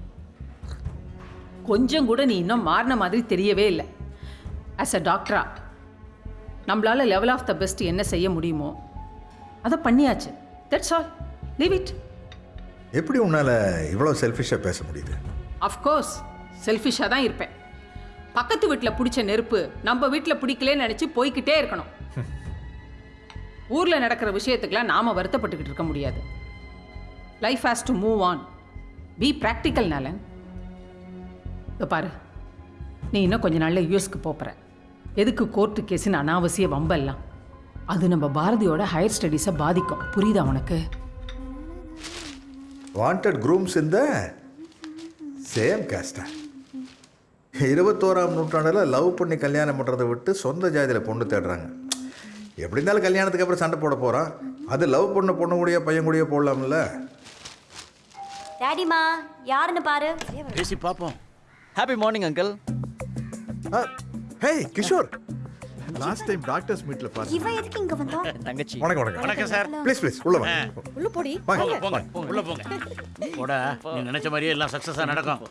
கொஞ்சம் கூட நீ இன்னும் மாறின மாதிரி தெரியவே இல்லை. ஆஸ் அ டாக்டரா நம்மளால லெவல் ஆஃப் த பெஸ்ட் என்ன செய்ய முடியுமோ அதை பண்ணியாச்சு. தட்ஸ் ஆல் லீவ் இட் எப்படி உன்னால் இவ்வளோ செல்ஃபிஷாக பேச முடியுது? அஃப்கோர்ஸ் செல்ஃபிஷாக தான் இருப்பேன். பக்கத்து வீட்டில் பிடிச்ச நெருப்பு நம்ம வீட்டில் பிடிக்கலன்னு நினச்சி போய்க்கிட்டே இருக்கணும். ஊரில் நடக்கிற விஷயத்துக்கெல்லாம் நாம் வருத்தப்பட்டுக்கிட்டு இருக்க முடியாது. Life has to move on be practical Nalan இதோ பாரு. நீ இன்னும் கொஞ்ச நாளில் யூஎஸ்க்கு போகிற எதுக்கு கோர்ட்டு கேஸுன்னு அனாவசிய வம்பெல்லாம். அது நம்ம பாரதியோட ஹையர் ஸ்டடீஸை பாதிக்கும். புரியுதா உனக்கு? வாண்டட் குரூம்ஸ் இந்த சேம் கேஸ்டா இருபத்தோராம் நூற்றாண்டில் லவ் பண்ணி கல்யாணம் பண்ணுறதை விட்டு சொந்த ஜாதியில் பொண்ணு தேடுறாங்க. எப்படி இருந்தாலும் கல்யாணத்துக்கு அப்புறம் சண்டை போட போகிறான் அது லவ் பண்ண பொண்ணு கூடயோ பையன் கூடயோ போடலாம்ல. டேடிமா யாருன்னு பாரு. பேசி பார்ப்போம். Happy morning uncle hey Kishore. Last time doctors மீட்ல பாரு இவன் எதுக்கு இங்க வந்தான் தங்கச்சி. வணக்கம் வணக்கம். வணக்கம் சார். ப்ளீஸ் ப்ளீஸ் உள்ள வாங்க. உள்ள போடி. போங்க போங்க உள்ள போங்க. போடா நீ நினைச்ச மாதிரியே எல்லாம் சக்ஸஸாக நடக்கும்.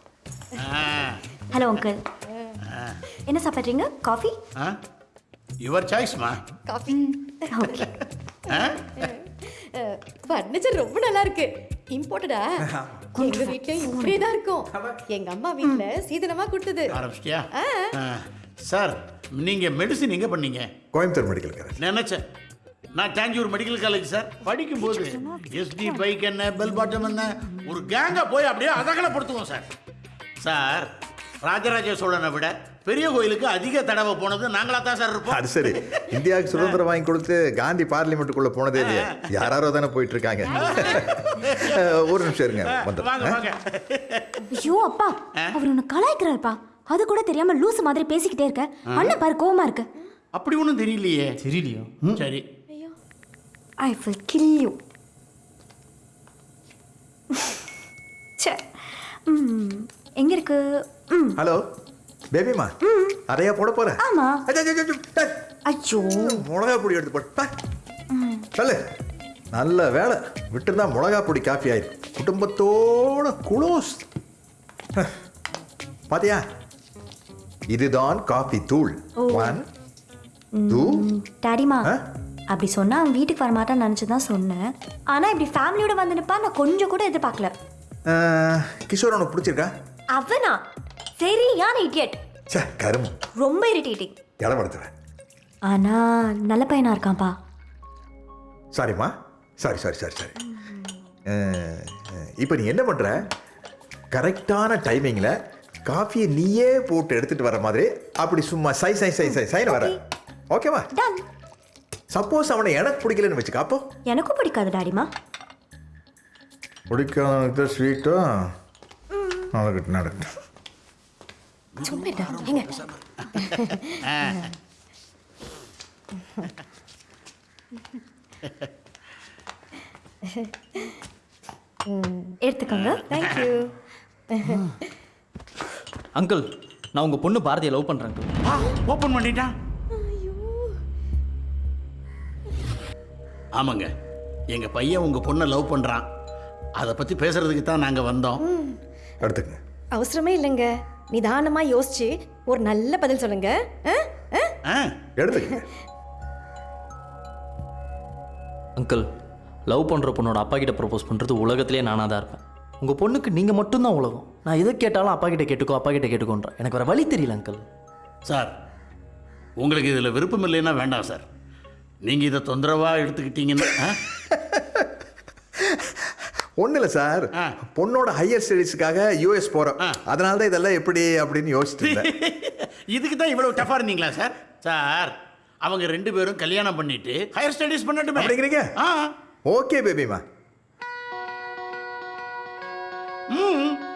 ஹலோ அங்கிள் என்ன சாப்பிட்றீங்க? காஃபி யுவர் சாய்ஸ்மா காஃபி ஓகே ஃபர்னிச்சர் ரொம்ப நல்லா இருக்கு. இம்போர்ட்டடா எங்க வீட்லயும் இப்படியே தான் இருக்கும் எங்க அம்மா வீட்ல சீதனமா கொடுத்தது. ஆரம்பிச்சிட்டியா. சார் நீங்க மெடிசின் எங்க பண்ணீங்க? கோயம்புத்தூர் மெடிக்கல் காலேஜ் நினைச்சேன். நான் தாஞ்சூர் மெடிக்கல் காலேஜ் சார் படிக்கும்போது எஸ்டி பைக் என்ன பெல் பாட்டம் என்ன ஒரு கேங்கா போய் அப்படியே அதகலப்படுத்துவோம் சார் சார் ராஜராஜ சோழனை விட பெரிய கோயிலுக்கு அதிக தடவை போனது நாங்களா தான் சார் இருப்போம். அது சரி. இந்தியாவுக்கு சுதந்திரம் வாங்கி கொடுத்து காந்தி பார்லிமெண்ட்டுக்குள்ள போனதே இல்லையா. யாராரோ தானே போயிட்டு இருக்காங்க *laughs* ஒரு நிமிஷம் இருங்க வாங்க வந்துடுறேன். வாங்க ஐயோ அப்பா. அவர் உன்னை கலாய்க்கிறாருப்பா. அது கூட தெரியாம லூசு மாதிரி பேசிக்கிட்டே இருக்க. அண்ணன் பாரு கோவமா இருக்கு. அப்படி ஒன்றும் தெரியலையே. தெரியலையோ? சரி. ஐ வில் கில் யூ எங்க இருக்கு? ஹலோ பேபிமா அதையா போட போறேன் ஆமா. ஐயோ, மிளகா பொடி எடுத்து போட்டு. சொல்லு நல்ல வேலை. விட்டுருந்தா மிளகா பொடி காஃபி ஆயிடும் குடும்பத்தோட குளோஸ். பாத்தியா? இதுதான் காஃபி தூள். ஒன் டூ டாடிமா அப்படி சொன்னா அவன் வீட்டுக்கு வர மாட்டான்னு நினச்சி தான் சொன்னேன். ஆனா இப்படி ஃபேமிலியோட வந்து நிப்பா நான் கொஞ்சம் கூட எதிர்பார்க்கல. கிஷோர் உனக்கு பிடிச்சிருக்கா? அவனா? சரியான இடியட் சே கரும ரொம்ப இரிட்டேட்டிங் இடப்படுத்துறேன் ஆனா நல்ல பையனா இருக்கான்ப்பா. சாரிம்மா சாரி சாரி சாரி சாரி இப்போ நீ என்ன பண்ணுற கரெக்டான டைமிங்கில் காஃபியை நீயே போட்டு எடுத்துட்டு வர மாதிரி அப்படி சும்மா சை சை சை சை சைன வர. ஓகேவா டன் சப்போஸ் அவனை எனக்கு பிடிக்கலன்னு வச்சுக்க அப்போ? எனக்கும் பிடிக்காது டாடிமா பிடிக்காதவனுக்கு ஸ்வீட்டோ நடக்கட்டும் நடக்கட்டும் எடுத்துக்கோங்க. தேங்க்யூ *laughs* *laughs* அங்கிள் நான் உங்க பொண்ணு பாரதியை லவ் அங்கிள் ஓப்பன் பண்ணிட்டான் ஆமாங்க. எங்க பையன் உங்க பொண்ணை லவ் பண்றான். அதை பத்தி பேசுறதுக்கு தான் நாங்க வந்தோம். எடுத்துக்கங்க அவசரமே இல்லைங்க. நிதானமா யோசிச்சு ஒரு நல்ல பதில் சொல்லுங்க? எடுத்துக்கங்க. அங்கிள் லவ் பண்ணுற பொண்ணோட அப்பா கிட்ட ப்ரப்போஸ் பண்ணுறது உலகத்திலே நானாக தான் இருப்பேன். உங்கள் பொண்ணுக்கு நீங்கள் மட்டும்தான் உலகம். நான் எதை கேட்டாலும் அப்பா கிட்ட கேட்டுக்கோ அப்பா கிட்ட கேட்டுக்கோன்றேன் எனக்கு வேறு வழி தெரியல அங்கிள் சார் உங்களுக்கு இதில் விருப்பம் இல்லைன்னா வேண்டாம் சார். நீங்கள் இதை தொந்தரவாக எடுத்துக்கிட்டீங்கன்னா? ஒன்றும் இல்லை சார். பொண்ணோட ஹையர் ஸ்டடீஸுக்காக யூஎஸ் போகிறோம் அதனால தான் இதெல்லாம் எப்படி அப்படின்னு யோசிச்சுட்டு இருந்தேன். *laughs* இதுக்கு தான் இவ்வளவு டஃபாக இருந்தீங்களா சார்? சார் அவங்க ரெண்டு பேரும் கல்யாணம் பண்ணிட்டு ஹையர் ஸ்டடீஸ் பண்ணட்டுமே. அப்படிங்கிறீங்க? ஆ. ஓகே பேபிமா ம்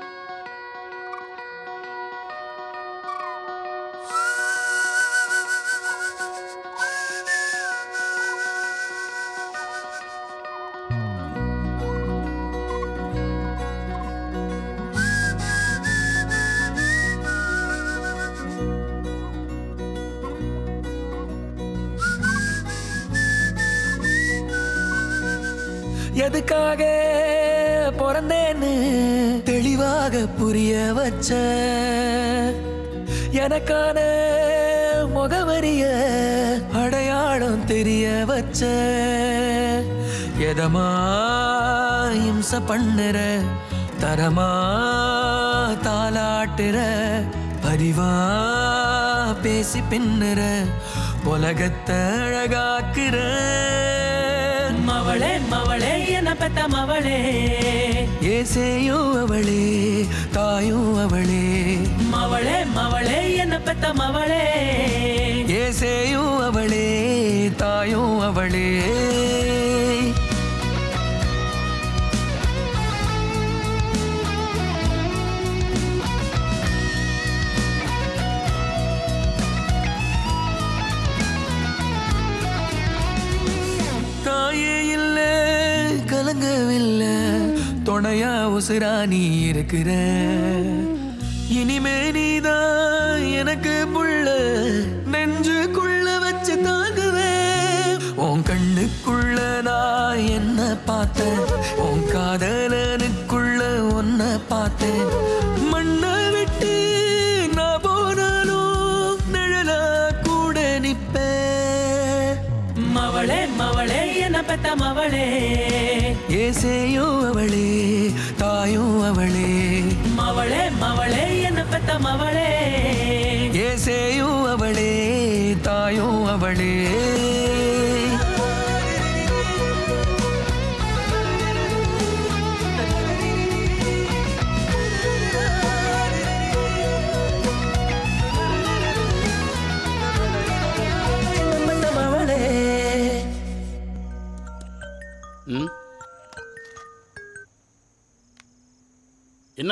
வச்ச எனக்கான முகவரிய அடையாளம் தெரிய வச்ச எதமா இம்ச பண்ணுற தரமா தாளாட்டுற பரிவா பேசி பின்னுற உலகத்தை அழகாக்குற மவளே மவளே என்ன பெத்த மவளே? ஏசேயும் அவளே தாயும் அவளே. மவளே மவளே என்ன பெத்த மவளே? ஏசேயும் அவளே தாயும் அவளே. துணையா உசுரா நீ இருக்கிற? இனிமே நீதான் எனக்கு புள்ள. நெஞ்சுக்குள்ள வச்சு தாங்குவேன். உன் கண்ணுக்குள்ள நான் என்ன பார்த்தேன்? உன் காதலனுக்குள்ள உன்னை பார்த்தேன். மண்ணை விட்டு நான் போனாலும் நிழலா கூட நிப்பேன். மவளே மவளே என்ன பெத்த மவளே. ஏசேயும் அவளே தாயும் அவளே. மவளே மவளே என்ன பெத்த மவளே. ஏசேயும் அவளே தாயும் அவளே.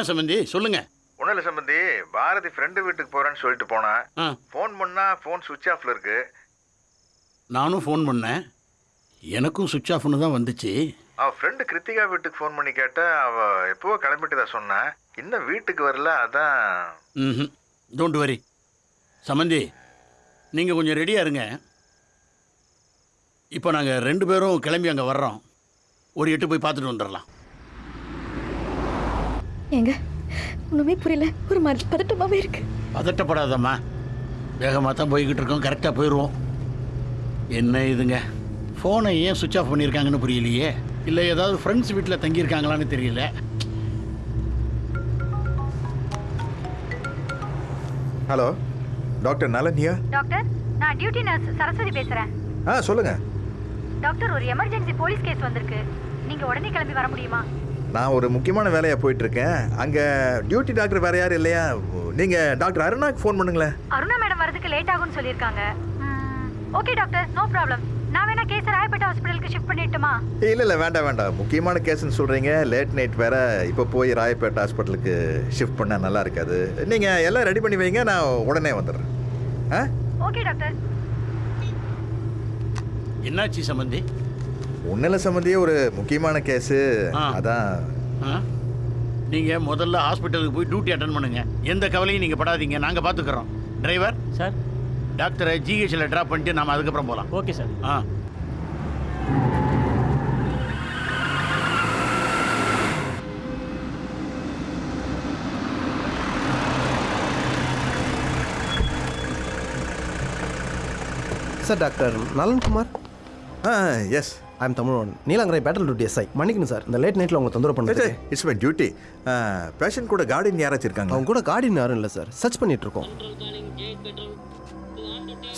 என்ன சம்பந்தி? சொல்லுங்க. ஒன்றும் இல்லை சம்பந்தி. பாரதி ஃப்ரெண்டு வீட்டுக்கு போகிறேன்னு சொல்லிட்டு போனேன் ஃபோன் பண்ணா ஃபோன் சுவிட்ச் ஆஃப்ல இருக்கு. நானும் ஃபோன் பண்ணேன். எனக்கும் சுவிட்ச் ஆஃப்னு தான் வந்துச்சு. அவள் ஃப்ரெண்டு கிருத்திகா வீட்டுக்கு ஃபோன் பண்ணி கேட்டா அவள் எப்போவோ கிளம்பிட்டு சொன்னேன் இன்னும் வீட்டுக்கு வரல அதான். ம் டோன்ட் வரி சமந்தி நீங்கள் கொஞ்சம் ரெடியாக இருங்க. இப்போ நாங்கள் ரெண்டு பேரும் கிளம்பி அங்கே வர்றோம். ஒரு எட்டு போய் பார்த்துட்டு வந்துடலாம் ஏங்க ஒண்ணுமே புரியல. ஒரு மாதிரி பதட்டமாவே இருக்கு. பதட்டப்படாதம்மா. வேகமாக தான் போய்கிட்டு இருக்கோம் கரெக்டாக போயிடுவோம் என்ன இதுங்க? ஃபோனை ஏன் சுவிட்ச் ஆஃப் பண்ணியிருக்காங்கன்னு புரியலையே. இல்லை ஏதாவது ஃப்ரெண்ட்ஸ் வீட்டில் தங்கியிருக்காங்களான்னு தெரியல. ஹலோ டாக்டர் நலன்யா டாக்டர் நான் டியூட்டி நர்ஸ் சரஸ்வதி பேசுறேன். ஆ சொல்லுங்க. டாக்டர் ஒரு எமர்ஜென்சி போலீஸ் கேஸ் வந்திருக்கு. நீங்க உடனே கிளம்பி வர முடியுமா? நான் ஒரு முக்கியமான வேலையாக போயிட்டு இருக்கேன் அங்கே டியூட்டி டாக்டர் வேற யாரும் இல்லையா? நீங்கள் டாக்டர் அருணாக்கு ஃபோன் பண்ணுங்களேன். அருணா மேடம் வரதுக்கு லேட் ஆகும்னு சொல்லியிருக்காங்க. ஓகே டாக்டர் நோ ப்ராப்ளம் நான் வேணா கேஸ் ராயப்பேட்டை ஹாஸ்பிட்டலுக்கு ஷிஃப்ட் பண்ணிட்டுமா? இல்லை இல்லை வேண்டாம் வேண்டாம். முக்கியமான கேஸ்ன்னு சொல்கிறீங்க லேட் நைட் வேற இப்போ போய் ராயப்பேட்டை ஹாஸ்பிட்டலுக்கு ஷிஃப்ட் பண்ணால் நல்லா இருக்காது. நீங்கள் எல்லாம் ரெடி பண்ணி வைங்க நான் உடனே வந்துடுறேன். ஆ? ஓகே டாக்டர் என்னாச்சு சம்பந்தி? ஒன்றில் சம்மந்தியே ஒரு முக்கியமான கேஸு. அதான். நீங்கள் முதல்ல ஹாஸ்பிட்டலுக்கு போய் டியூட்டி அட்டன் பண்ணுங்க. எந்த கவலையும் நீங்கள் படாதீங்க. நாங்கள் பார்த்துக்குறோம் டிரைவர் சார் டாக்டரை ஜிஹெச்சில் ட்ராப் பண்ணிட்டு நாம அதுக்கப்புறம் போகலாம் ஓகே சார் ஆ. Sir doctor Nalankumar ah yes I am Tamil Neelankarai patrol duty SI மன்னிக்கணும் சார் இந்த லேட் நைட்டில் உங்களை தொந்தரவு பண்ணுறது இட்ஸ் மை டியூட்டி பேஷண்ட் கூட கார்டன் யாராச்சும் இருக்காங்க அவங்க கூட கார்டின் யாரும் இல்லை சார் சர்ச் பண்ணிட்டு இருக்கோம்.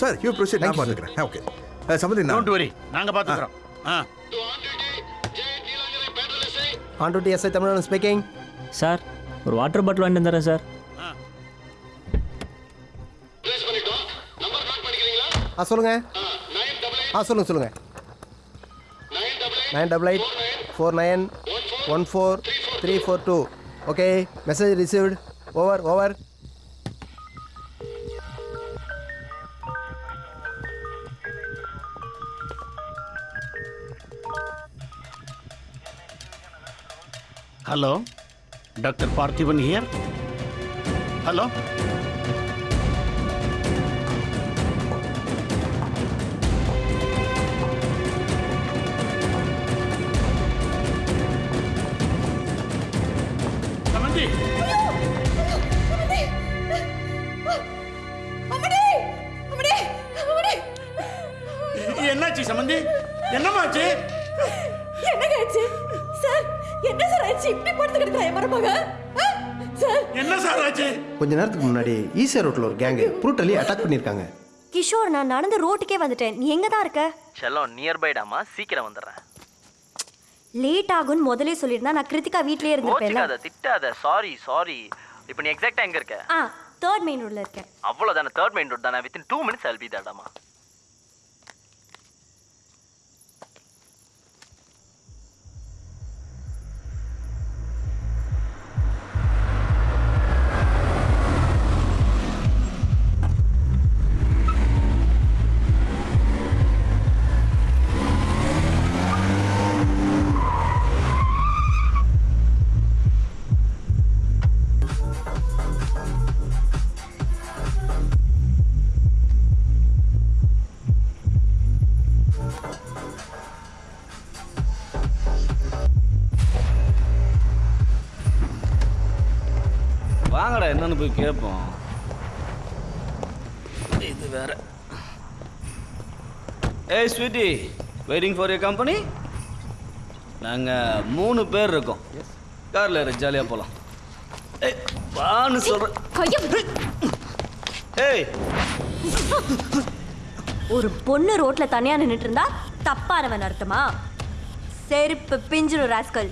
சார் யூ ப்ரொசீட் நான் பார்த்துக்கிறேன். ஓகே சம்மந்தி டோன்ட் வரி நாங்கள் பார்த்துக்குறோம். ஆ. On duty SI Tamil speaking sir ஒரு வாட்டர் பாட்டில் வாங்கிட்டு வந்துடுறேன் சார் ஆ சொல்லுங்க. ஆ சொல்லுங்க சொல்லுங்க. Nine double eight four nine one four three four two okay message received over over என்னமாச்சு என்னங்க ஆச்சு சார் என்ன சார் ஆச்சு இப்படி படுத்து கிடக்குறா மருமக சார். என்ன சார் ஆச்சு? கொஞ்ச நேரத்துக்கு முன்னாடி ஈசியா ரோட்ல ஒரு கேங் புரூட்டலி அட்டாக் பண்ணிருக்காங்க கிஷோர் நான் நடந்து ரோட்டுக்கே வந்துட்டேன். நீ எங்க தான் இருக்க? செல்லம் நியர்பை டாமா சீக்கிரம் வந்துடுறேன். லேட் ஆகும்னு முதலே சொல்லியிருந்தா நான் கிருத்திகா வீட்லயே இருந்திருப்பேன் திட்டாத. சாரி சாரி இப்போ நீ எக்ஸாக்ட்டா எங்க இருக்க? ஆ தேர்ட் மெயின் ரோட்ல இருக்கேன். அவ்வளவுதானே தேர்ட் மெயின் ரோட் தானே? Within two minutes I be தேடாமா கேட்போம் இது வேற. ஏய் sweetie waiting for your company நாங்கள் மூணு பேர் இருக்கோம். காரில் இரு ஜாலியாக போகலாம் ஏய் வான்னு சொல்கிறேன் ஏய். ஒரு பொண்ணு ரோட்ல தனியா நின்னுட்டு இருந்தா தப்பானவன் அர்த்தமா? செருப்பு பிஞ்சிரும் ராஸ்கல்.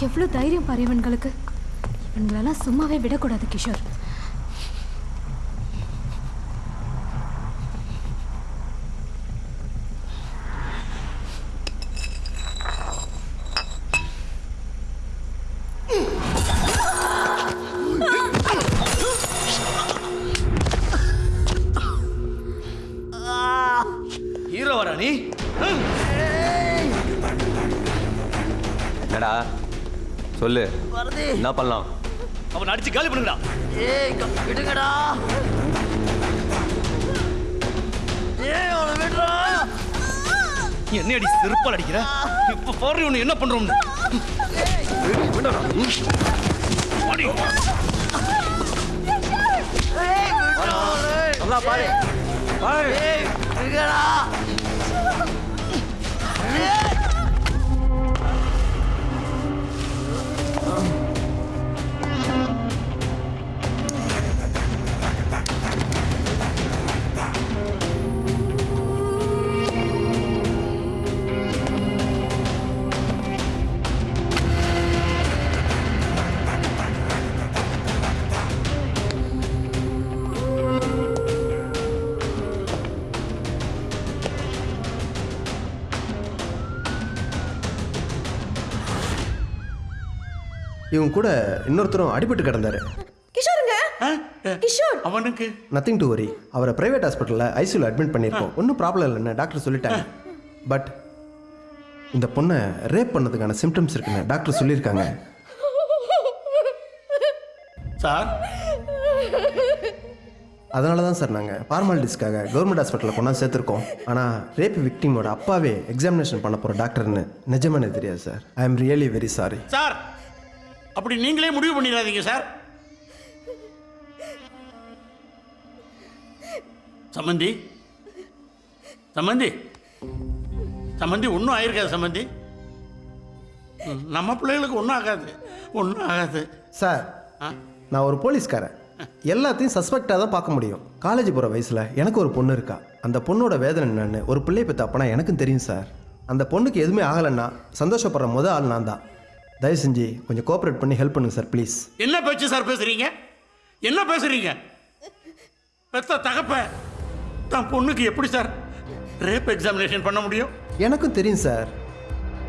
எவ்வளோ தைரியம் பாரு இவன்களுக்கு. இவன்களெல்லாம் சும்மாவே விடக்கூடாது கிஷோர். என்ன பண்ணலாம்? அவன் அடிச்சு காலி பண்ணுங்கடா. ஏய் க- விடுங்கடா. ஏய் அவனை விடுறா. என்ன அடி செருப்பால் அடிக்கிற? இப்ப பாரு உன்னை என்ன பண்றோம்னு. அடி. நல்லா பாரு. பாரு. ஏய் விடுங்கடா. இவங்க கூட இன்னொருத்தரும் அடிபட்டு கிடந்தாரு. கிஷோருங்க? கிஷோர். அவனுக்கு? நத்திங் டு வரி அவரை பிரைவேட் ஹாஸ்பிட்டலில் ஐசியூவில் அட்மிட் பண்ணியிருக்கோம். ஒன்றும் ப்ராப்ளம் இல்லைன்னு டாக்டர் சொல்லிட்டாங்க. பட் இந்த பொண்ணை ரேப் பண்ணதுக்கான சிம்டம்ஸ் இருக்குன்னு டாக்டர் சொல்லியிருக்காங்க. சார் அதனால தான் சார் நாங்கள் ஃபார்மாலிட்டிஸ்க்காக கவர்மெண்ட் ஹாஸ்பிட்டலில் கொண்டாந்து சேர்த்துருக்கோம். ஆனால் ரேப் விக்டிமோட அப்பாவே எக்ஸாமினேஷன் பண்ண போகிற டாக்டர்னு நிஜமே எனக்கு தெரியாது sir I am really very sorry sir அப்படி நீங்களே முடிவு பண்ணிடாதீங்க சார். சம்மந்தி சம்மந்தி சம்மந்தி ஒன்றும் ஆயிருக்காது சம்மந்தி நம்ம பிள்ளைகளுக்கு ஒன்றும் ஆகாது. ஒன்றும் ஆகாது. சார் நான் ஒரு போலீஸ்காரன். எல்லாத்தையும் சஸ்பெக்டாக தான் பார்க்க முடியும். காலேஜ் போகிற வயசில் எனக்கு ஒரு பொண்ணு இருக்கா. அந்த பொண்ணோட வேதனை என்னன்னு ஒரு பிள்ளை பெற்ற அப்பனா எனக்கும் தெரியும் சார். அந்த பொண்ணுக்கு எதுவுமே ஆகலைன்னா சந்தோஷப்படுற முத ஆள் நான் தான். தயவு செஞ்சு கொஞ்சம் கோஆப்ரேட் பண்ணி ஹெல்ப் பண்ணுங்க சார் ப்ளீஸ் என்ன பேச்சு சார் பேசுறீங்க? என்ன பேசுறீங்க? பெத்த தகப்ப தான் பொண்ணுக்கு எப்படி சார் ரேப் எக்ஸாமினேஷன் பண்ண முடியும்? எனக்கும் தெரியும் சார்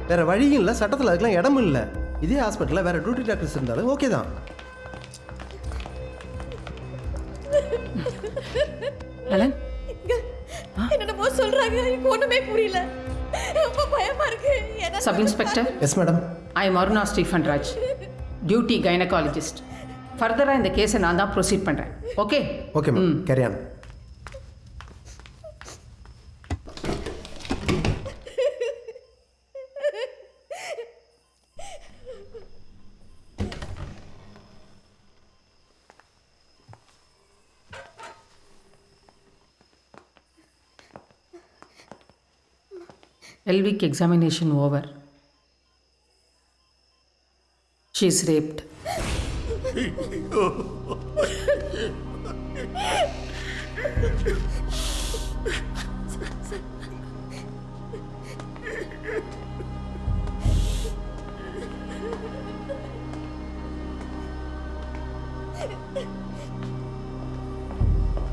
வேற வழியும் இல்லை சட்டத்தில் அதுக்கெல்லாம் இடமும் இல்லை. இதே ஹாஸ்பிட்டலில் வேற டியூட்டி டாக்டர்ஸ் இருந்தாலும் ஓகே தான். நலன் என்னென்னமோ சொல்றாங்க எனக்கு ஒண்ணுமே புரியல. ரொம்ப பயமா இருக்கு. என்ன sub inspector yes madam I am Aruna Stephen Raj duty gynaecologist ஃபர்தராக இந்த கேஸை நான் தான் ப்ரொசீட் பண்ணுறேன் okay okay ma'am carry on Pelvic examination over. She is raped.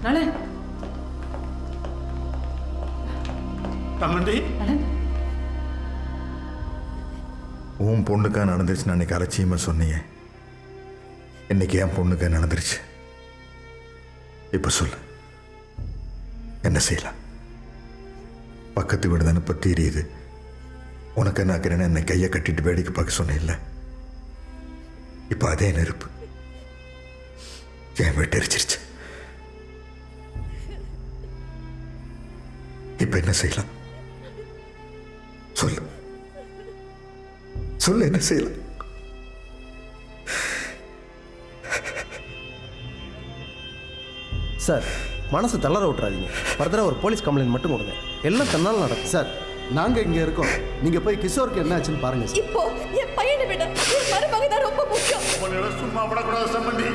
நலன் தம்பி உன் பொண்ணுக்கா நடந்துருச்சு அன்னைக்கு அலட்சியமாக சொன்னீங்க. இன்னைக்கு என் பொண்ணுக்கா நடந்துருச்சு. இப்போ சொல்லு. என்ன செய்யலாம்? பக்கத்து வீடு தானே இப்போ தெரியுது. உனக்கு என்ன ஆக்கிறேன்னு என்னை கையை கட்டிட்டு வேடிக்கை பார்க்க சொன்னேன்ல. இப்போ அதே நெருப்பு. என் வீட்டு எரிச்சிருச்சு. இப்போ என்ன செய்யலாம்? சொல்லு. சொல்லு என்ன செய்யலாம்? சார் மனசை தளர விட்டுறாதீங்க. ஃபர்தராக ஒரு போலீஸ் கம்ப்ளைண்ட் மட்டும் கொடுங்க. எல்லாம் தன்னால் நடக்கும். சார் நாங்கள் இங்கே இருக்கோம். நீங்கள் போய் கிஷோருக்கு என்ன ஆச்சுன்னு பாருங்கள் சார் இப்போ என் பையனை விட என் மருமக தான் ரொம்ப முக்கியம். சும்மா விடக்கூடாது சம்பந்தி.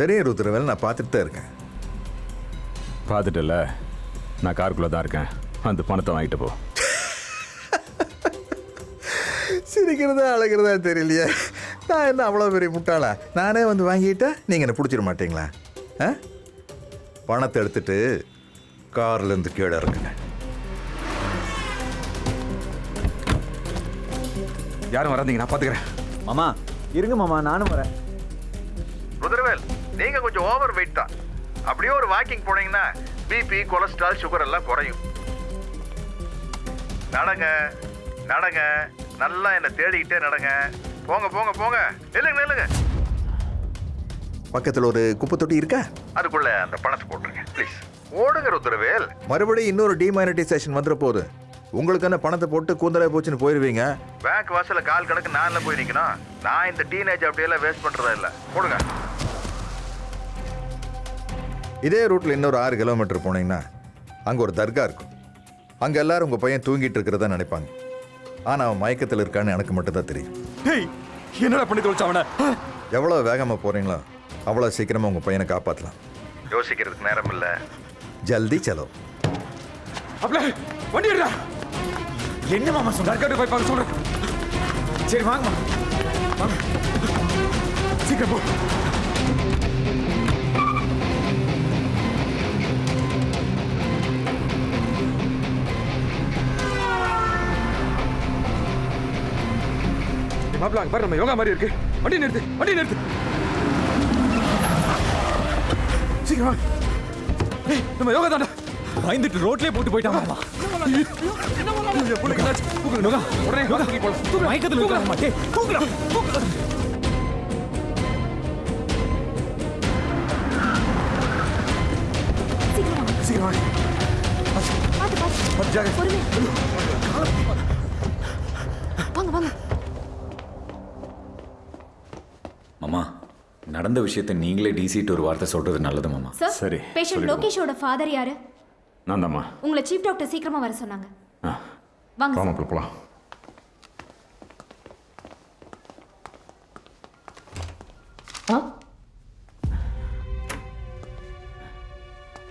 தெரியும் ருத்ரவேல் நான் பார்த்துட்டு தான் இருக்கேன். பார்த்துட்டல? நான் காருக்குள்ளே தான் இருக்கேன். அந்த பணத்தை வாங்கிட்டு போ. சிரிக்கிறதா அழகிறதா தெரியலையே. நான் என்ன அவ்வளோ பெரிய முட்டாளா? நானே வந்து வாங்கிட்டா நீங்கள் என்ன பிடிச்சிட மாட்டீங்களா? ஆ? பணத்தை எடுத்துட்டு கார்லேருந்து கீழே இறங்குங்க. யாரும் வராதீங்க நான் பார்த்துக்கிறேன். மாமா இருங்க மாமா நானும் வரேன். ருத்ரவேல் நீங்கள் கொஞ்சம் ஓவர் வெயிட் தான். அப்படியே ஒரு வாக்கிங் போனீங்கன்னா பிபி கொலஸ்ட்ரால் சுகர் எல்லாம் குறையும். நடங்க நடங்க. நல்லா என்னை தேடிக்கிட்டே நடங்க. போங்க போங்க போங்க. நில்லுங்க நில்லுங்க. பக்கத்தில் ஒரு குப்பை தொட்டி இருக்கா? அதுக்குள்ள அந்த பணத்தை போட்டுருங்க ப்ளீஸ் ஓடுங்க ருத்ரவேல். மறுபடியும் இன்னொரு டிமானிட்டைசேஷன் வந்துட போகுது. உங்களுக்கு என்ன பணத்தை போட்டு கூந்தலே போச்சுன்னு போயிருவீங்க. பேங்க் வாசல்ல கால் கணக்கு நான் போய் நிற்கணும் நான் இந்த டீனேஜ் அப்படியெல்லாம் வேஸ்ட் பண்ணுறதா இல்லை. போடுங்க. இதே ரூட்டில் இன்னொரு ஆறு கிலோமீட்டர் போனீங்கன்னா அங்கே ஒரு தர்கா இருக்கும். அங்கே எல்லாரும் உங்கள் பையன் தூங்கிட்டு இருக்கிறதா நினைப்பாங்க. ஆனால் அவன் மயக்கத்தில் இருக்கான்னு எனக்கு மட்டும் தான் தெரியும். என்னடா பண்ணி தொலைச்ச அவனை? எவ்வளோ வேகமாக போகிறீங்களோ அவ்வளோ சீக்கிரமாக உங்கள் பையனை காப்பாற்றலாம் யோசிக்கிறதுக்கு நேரம் இல்லை. ஜல்தி செலவு. அப்பல வண்டி என்ன மாமா சொல்ற தர்காட்டு போய் பார்க்க சொல்றேன். சரி வாங்கம்மா வாங்க. சீக்கிரம் போ. மாப்பிள அங்க பாரு நம்ம யோகா மாதிரி இருக்கு. வண்டி நிறுத்து வண்டி நிறுத்து. சீக்கிரம். வாங்க ஏய் நம்ம யோகா தாண்டா. பயந்துட்டு ரோட்லயே போட்டு போயிட்டான் மாமா. புள்ளைக்கு என்னாச்சு? தூக்குங்க, மாமா நடந்த விஷயத்தை நீங்களே டிசிட்டு ஒரு வார்த்தை சொல்றது நல்லது மாமா. சரி பேஷண்ட் லோகேஷோட ஃபாதர் யாரு? நான் தாம்மா உங்களை சீஃப் டாக்டர் சீக்கிரமா வர சொன்னாங்க. வாங்க மாப்பிள்ள போலாம்.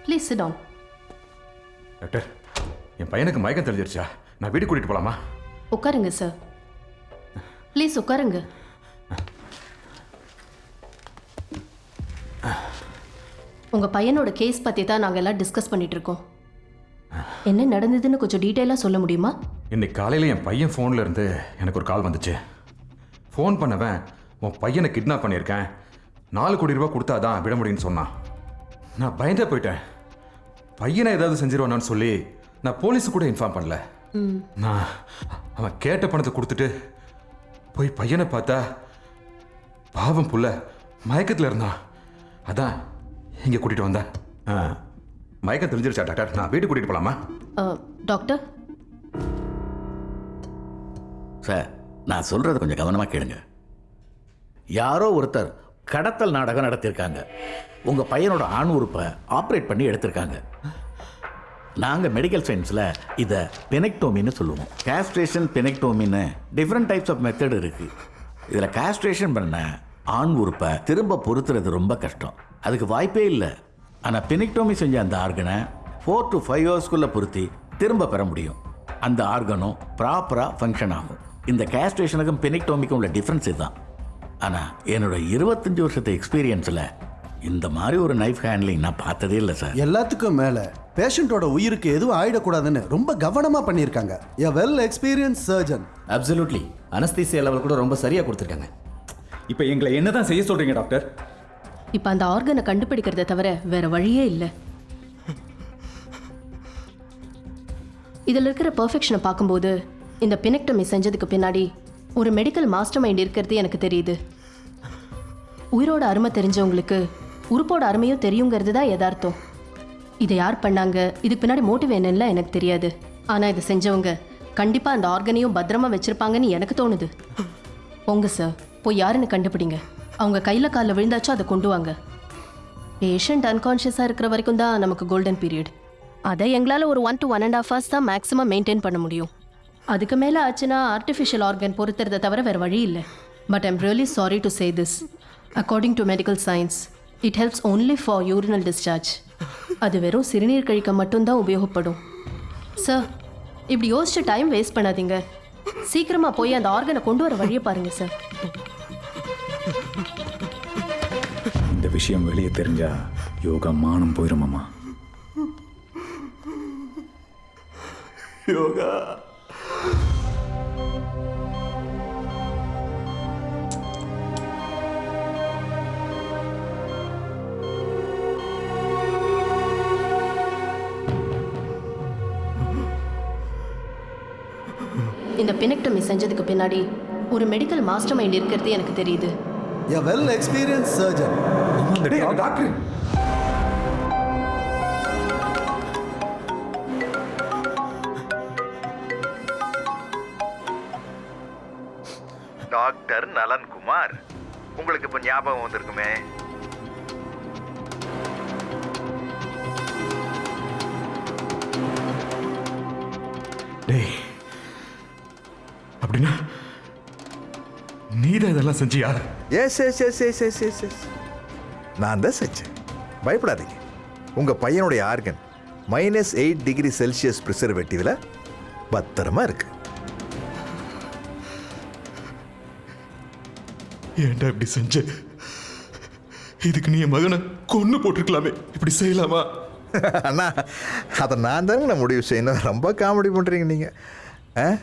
ப்ளீஸ் சிட் டவுன் டாக்டர் என் பையனுக்கு மயக்கம் தெளிஞ்சிருச்சா? நான் வீடு கூட்டிட்டு போலாமா? உட்காருங்க சார் ப்ளீஸ் உட்காருங்க. உங்கள் பையனோட கேஸ் பற்றி தான் நாங்கள் எல்லாம் டிஸ்கஸ் பண்ணிட்டு இருக்கோம் என்ன நடந்ததுன்னு கொஞ்சம் டீட்டெயிலாக சொல்ல முடியுமா? இன்னைக்கு காலையில் என் பையன் ஃபோன்ல இருந்து எனக்கு ஒரு கால் வந்துச்சு. ஃபோன் பண்ணவன் உன் பையனை கிட்னாப் பண்ணியிருக்கேன். நாலு கோடி ரூபாய் கொடுத்தாதான் விட முடியும்னு சொன்னான். நான் பயந்தே போயிட்டேன். பையனை ஏதாவது செஞ்சிருவானான்னு சொல்லி நான் போலீஸு கூட இன்ஃபார்ம் பண்ணல. நான் அவன் கேட்ட பணத்தை கொடுத்துட்டு போய் பையனை பார்த்தா பாவம் புள்ள மயக்கத்தில் இருந்தான். அதான் இங்கே கூட்டிகிட்டு வந்தேன். ஆ, மயக்கம் தெரிஞ்சிருச்சா டாக்டர்? நான் வீட்டுக்கு கூட்டிகிட்டு போகலாமா அஹ், டாக்டர்? சார் நான் சொல்கிறத கொஞ்சம் கவனமாக கேளுங்க. யாரோ ஒருத்தர் கடத்தல் நாடகம் நடத்தியிருக்காங்க. உங்கள் பையனோட ஆண் உறுப்பை ஆப்ரேட் பண்ணி எடுத்திருக்காங்க. நாங்கள் மெடிக்கல் சயின்ஸில் இதை பெனெக்டோமின்னு சொல்லுவோம். கேஸ்ட்ரேஷன் பெனெக்டோமின்னு டிஃப்ரெண்ட் டைப்ஸ் ஆஃப் மெத்தட் இருக்குது இதில் கேஸ்ட்ரேஷன் பண்ண ஆண் உறுப்பை திரும்ப பொருத்துறது ரொம்ப கஷ்டம். அதுக்கு வாய்ப்பே இல்லை. ஆனால் பெனெக்டோமி செஞ்ச அந்த ஆர்கனை ஃபோர் டு ஃபைவ் ஹவர்ஸ்க்குள்ளே பொருத்தி திரும்ப பெற முடியும். அந்த ஆர்கனும் ப்ராப்பராக ஃபங்க்ஷன் ஆகும். இந்த கேஸ்ட்ரேஷனுக்கும் பெனிக்டோமிக்கும் உள்ள டிஃப்ரென்ஸ் இதுதான். ஆனால் என்னோட இருபத்தஞ்சி வருஷத்து எக்ஸ்பீரியன்ஸில் இந்த மாதிரி ஒரு நைஃப் ஹேண்ட்லிங் நான் பார்த்ததே இல்லை சார் எல்லாத்துக்கும் மேல பேஷண்ட்டோட உயிருக்கு எதுவும் ஆயிடக்கூடாதுன்னு ரொம்ப கவனமா பண்ணியிருக்காங்க. A well experience surgeon absolutely anaesthesia level கூட ரொம்ப சரியாக கொடுத்துருக்காங்க. இப்போ எங்களை என்ன தான் செய்ய சொல்கிறீங்க டாக்டர் இப்போ அந்த ஆர்கனை கண்டுபிடிக்கிறத தவிர வேற வழியே இல்லை. இதில் இருக்கிற பர்ஃபெக்ஷனை பார்க்கும்போது இந்த பினெக்டமி செஞ்சதுக்கு பின்னாடி ஒரு மெடிக்கல் மாஸ்டர் மைண்ட் இருக்கிறது எனக்கு தெரியுது. உயிரோட அருமை தெரிஞ்சவங்களுக்கு உறுப்போட அருமையும் தெரியுங்கிறது தான் யதார்த்தம். இதை யார் பண்ணாங்க? இதுக்கு பின்னாடி மோட்டிவ் என்னன்னு எனக்கு தெரியாது. ஆனால் இதை செஞ்சவங்க கண்டிப்பாக அந்த ஆர்கனையும் பத்திரமா வச்சிருப்பாங்கன்னு எனக்கு தோணுது. போங்க சார் போய் யாருன்னு கண்டுபிடிங்க. அவங்க கையில் காலில் விழுந்தாச்சும் அதை கொண்டு வாங்க. பேஷண்ட் அன்கான்ஷியஸாக இருக்கிற வரைக்கும் தான் நமக்கு கோல்டன் பீரியட் அதை எங்களால் ஒரு one to one and of hours தான் மேக்ஸிமம் மெயின்டைன் பண்ண முடியும். அதுக்கு மேலே ஆச்சுன்னா ஆர்டிஃபிஷியல் ஆர்கன் பொறுத்துறதை தவிர வேறு வழி இல்லை. But I'm really sorry to say this according to medical science it helps only for urinal discharge அது வெறும் சிறுநீர் கழிக்க மட்டும்தான் உபயோகப்படும். சார் இப்படி யோசிச்சு டைம் வேஸ்ட் பண்ணாதீங்க. சீக்கிரமாக போய் அந்த ஆர்கனை கொண்டு வர வழியை பாருங்கள் சார் இந்த விஷயம் வெளியே தெரிஞ்சா யோகா மானம் போயிருமாமா யோகா. இந்த பினெக்டமி செஞ்சதுக்கு பின்னாடி ஒரு மெடிக்கல் மாஸ்டர் மைண்ட் இருக்கிறது எனக்கு தெரியுது. A well experience surgeon doctor. Doctor Nalankumar. உங்களுக்கு இப்போ ஞாபகம் வந்திருக்குமே? டேய் அப்படின்னா நீதான் இதெல்லாம் செஞ்சியா? Yes yes yes yes yes yes yes நான் தான் செஞ்சேன். பயப்படாதீங்க. உங்கள் பையனுடைய organ minus eight degree Celsius ப்ரிசர்வேட்டிவில் பத்திரமா இருக்கு. ஏன்டா இப்படி செஞ்ச? இதுக்கு நீ மகனை கொன்னு போட்டிருக்கலாமே. இப்படி செய்யலாமா? அண்ணா அதை நான் தானே நான் முடிவு செய்யணும். ரொம்ப காமெடி பண்ணுறீங்க நீங்கள் ஆ?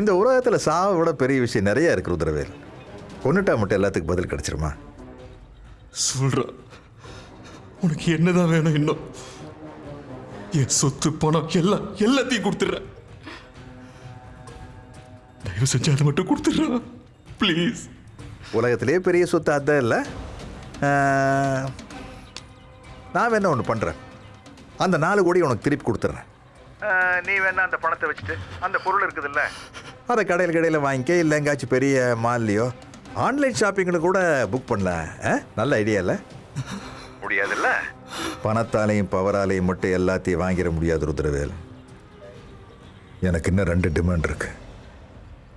இந்த உலகத்தில் சாவை விட பெரிய விஷயம் நிறைய இருக்கு ருத்ரவேல். கொண்டுட்டா மட்டும் எல்லாத்துக்கும் பதில் கிடச்சிருமா? சொல்ற. உனக்கு என்னதான் வேணும் இன்னும்? என் சொத்து பணம் எல்லாம் எல்லாத்தையும் கொடுத்துட்றேன். தயவு செஞ்சு அதை மட்டும் கொடுத்துட்றேன் ப்ளீஸ் உலகத்திலே பெரிய சொத்து அதான் இல்லை. நான் வேணா ஒன்று பண்ணுறேன் அந்த நாலு கோடி உனக்கு திருப்பி கொடுத்துட்றேன் நீ வேணா அந்த பணத்தை வச்சுட்டு அந்த பொருள் இருக்குதுல்ல? அதை கடையில் கடையில் வாங்கிக்க இல்லை எங்காச்சும் பெரிய மால்லையோ? ஆன்லைன் ஷாப்பிங்கில் கூட புக் பண்ணலாம் ஆ? நல்ல ஐடியா இல்லை? முடியாதுல்ல? பணத்தாலையும் பவராலையும் மட்டும் எல்லாத்தையும் வாங்கிட முடியாது ருத்ரவேல். எனக்கு இன்னும் ரெண்டு டிமாண்ட் இருக்கு.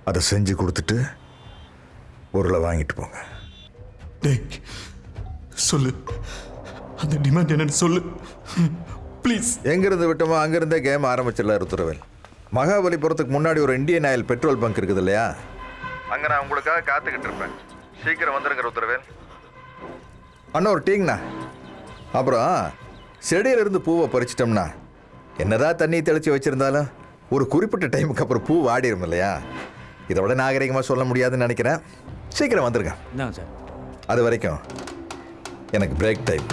அதை செஞ்சு கொடுத்துட்டு பொருளை வாங்கிட்டு போங்க. டேய் சொல்லு. அந்த டிமாண்ட் என்னன்னு சொல்லு. ப்ளீஸ் எங்கிருந்து விட்டோமோ அங்கிருந்தே கேம் ஆரம்பிச்சிடல ருத்ரவேல். மகாபலிபுரத்துக்கு முன்னாடி ஒரு இந்தியன் ஆயில் பெட்ரோல் பங்க் இருக்குது இல்லையா? அங்கே நான் உங்களுக்காக காத்துக்கிட்டு இருப்பேன். சீக்கிரம் வந்துருங்க ருத்ரவேல். அண்ணா ஒரு டீங்கண்ணா அப்புறம் செடியிலிருந்து பூவை பறிச்சிட்டோம்னா என்னதான் தண்ணி தெளித்து வச்சுருந்தாலும் ஒரு குறிப்பிட்ட டைமுக்கு அப்புறம் பூ வாடிடும் இல்லையா? இதை விட நாகரிகமாக சொல்ல முடியாதுன்னு நினைக்கிறேன். சீக்கிரம் வந்துருங்க. அது வரைக்கும் எனக்கு பிரேக் டைம்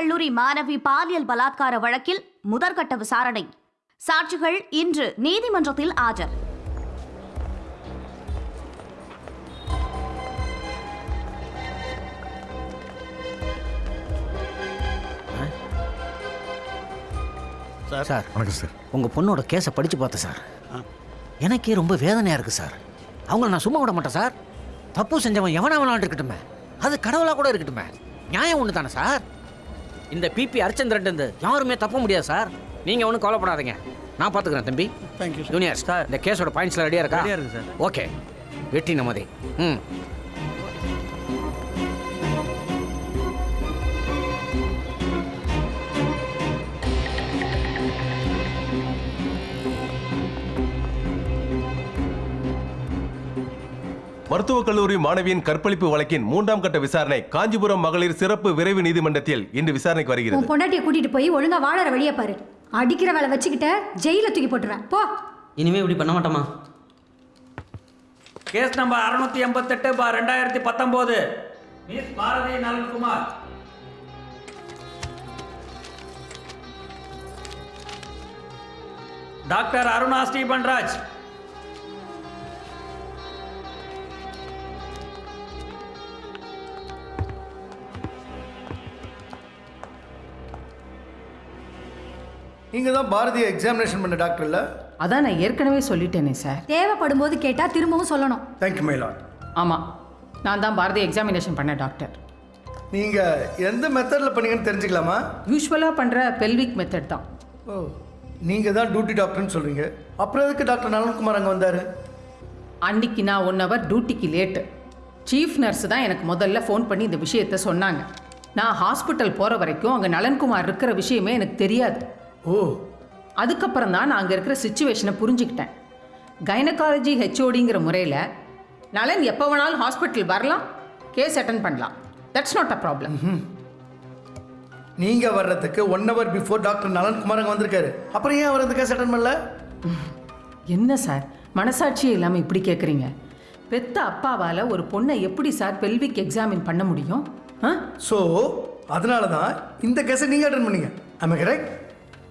கல்லூரி மாணவி பாலியல் பலாத்கார வழக்கில் முதற்கட்ட விசாரணை. சாட்சிகள் இன்று நீதிமன்றத்தில் ஆஜர். சார். சார் வணக்கம் சார். உங்கள் பொண்ணோட கேஸை படித்து பார்த்தேன் சார். எனக்கே ரொம்ப வேதனையாக இருக்குது சார். அவங்கள நான் சும்மா விட மாட்டேன் சார். தப்பு செஞ்சவன் எவனா வேணாலும் இருக்கட்டுமே. அது கடவுளாக கூட இருக்கட்டுமே. நியாயம் ஒன்று தானே சார்? இந்த பிபி அரிச்சந்திரன் யாருமே தப்ப முடியாது சார் நீங்கள் ஒன்றும் கவலைப்படாதீங்க. நான் பார்த்துக்கிறேன் தம்பி. தேங்க்யூ ஜூனியர் சார் இந்த கேஸோட பாயிண்ட்ஸ்லாம் ரெடியாக இருக்கா? ரெடியா இருக்கு சார். ஓகே வெற்றி நமதே ம். மருத்துவக் கல்லூரி மாணவியின் கற்பழிப்பு வழக்கின் மூன்றாம் கட்ட விசாரணை காஞ்சிபுரம் மகளிர் சிறப்பு விரைவு நீதிமன்றத்தில் இன்று விசாரணைக்கு வருகிறது. உன் பொண்டாட்டியை கூட்டிட்டு போய் ஒழுங்கா வாழற வழியை பாரு. அடிக்கிற வேலை வச்சுக்கிட்ட ஜெயில தூக்கி போட்டுருவேன். போ. இனிமே இப்படி பண்ண மாட்டோமா? கேஸ் நம்பர் அறுநூத்தி எண்பத்தெட்டு பார் ரெண்டாயிரத்தி பத்தொம்போது. Miss Bharathi Nalankumar doctor Aruna Sripanraj. நீங்கள் தான் பாரதிய எக்ஸாமினேஷன் பண்ண டாக்டர் இல்லை? அதான் நான் ஏற்கனவே சொல்லிட்டேனே சார் தேவைப்படும் போது கேட்டா திரும்பவும் சொல்லணும். தேங்க்யூ மை லாட் ஆமாம் நான் தான் பாரதி எக்ஸாமினேஷன் பண்ண டாக்டர் நீங்கள் எந்த மெத்தடில் பண்ணீங்கன்னு தெரிஞ்சுக்கலாமா? யூஸ்வலாக பண்ணுற பெல்விக் மெத்தட் தான். ஓ நீங்கள் தான் டியூட்டி டாக்டர்னு சொல்கிறீங்க அப்புறம் எதுக்கு டாக்டர் நலன்குமார் அங்கே வந்தார்? அன்னைக்கு நான் ஒன் ஹவர் டியூட்டிக்கு லேட்டு சீஃப் நர்ஸ் தான் எனக்கு முதல்ல ஃபோன் பண்ணி இந்த விஷயத்த சொன்னாங்க. நான் ஹாஸ்பிட்டல் போகிற வரைக்கும் அங்கே நலன்குமார் இருக்கிற விஷயமே எனக்கு தெரியாது. ஓ. அதுக்கப்புறம் தான் நான் அங்கே இருக்கிற சுச்சுவேஷனை புரிஞ்சுக்கிட்டேன். கைனகாலஜி ஹெச்ஓடிங்கிற முறையில் நலன் எப்போ வேணாலும் ஹாஸ்பிட்டல் வரலாம் கேஸ் அட்டன் பண்ணலாம். தட்ஸ் நாட் அ ப்ராப்ளம் நீங்கள் வர்றதுக்கு one hour before doctor Nalankumar அங்கே வந்திருக்காரு. அப்புறம் ஏன் அவர் அந்த கேஸ் அட்டன் பண்ணல? என்ன சார்? மனசாட்சியே இல்லாமல் இப்படி கேட்குறீங்க பெத்த அப்பாவால் ஒரு பொண்ணை எப்படி சார் பெல்விக் எக்ஸாமின் பண்ண முடியும்? ஸோ அதனால தான் இந்த கேஸை நீங்கள் அட்டன் பண்ணீங்க. ஆமாம் கரெக்ட்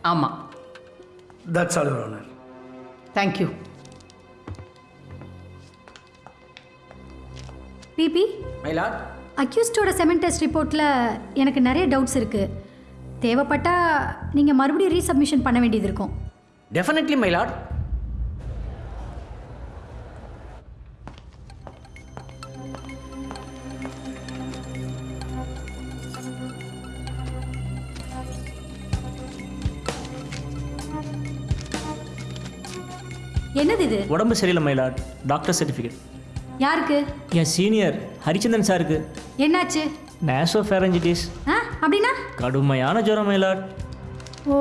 ஆமாம் that's all your honour thank you PP my lord அக்யூஸ்டோட semen test ரிப்போர்ட்டில் எனக்கு நிறைய டவுட்ஸ் இருக்குது தேவைப்பட்டா நீங்கள் மறுபடியும் ரீசப்மிஷன் பண்ண வேண்டியது இருக்கும். டெஃபினெட்லி மயிலாட் என்னது இது? உடம்பு சரியில்லை மயிலாட் டாக்டர் சர்டிஃபிகேட் யாருக்கு? என் சீனியர் ஹரிச்சந்திரன் சாருக்கு. என்னாச்சு? நேசோ ஃபேரஞ்சிட்டிஸ் ஆ அப்படின்னா? கடுமையான ஜுரம் மயிலாட் ஓ.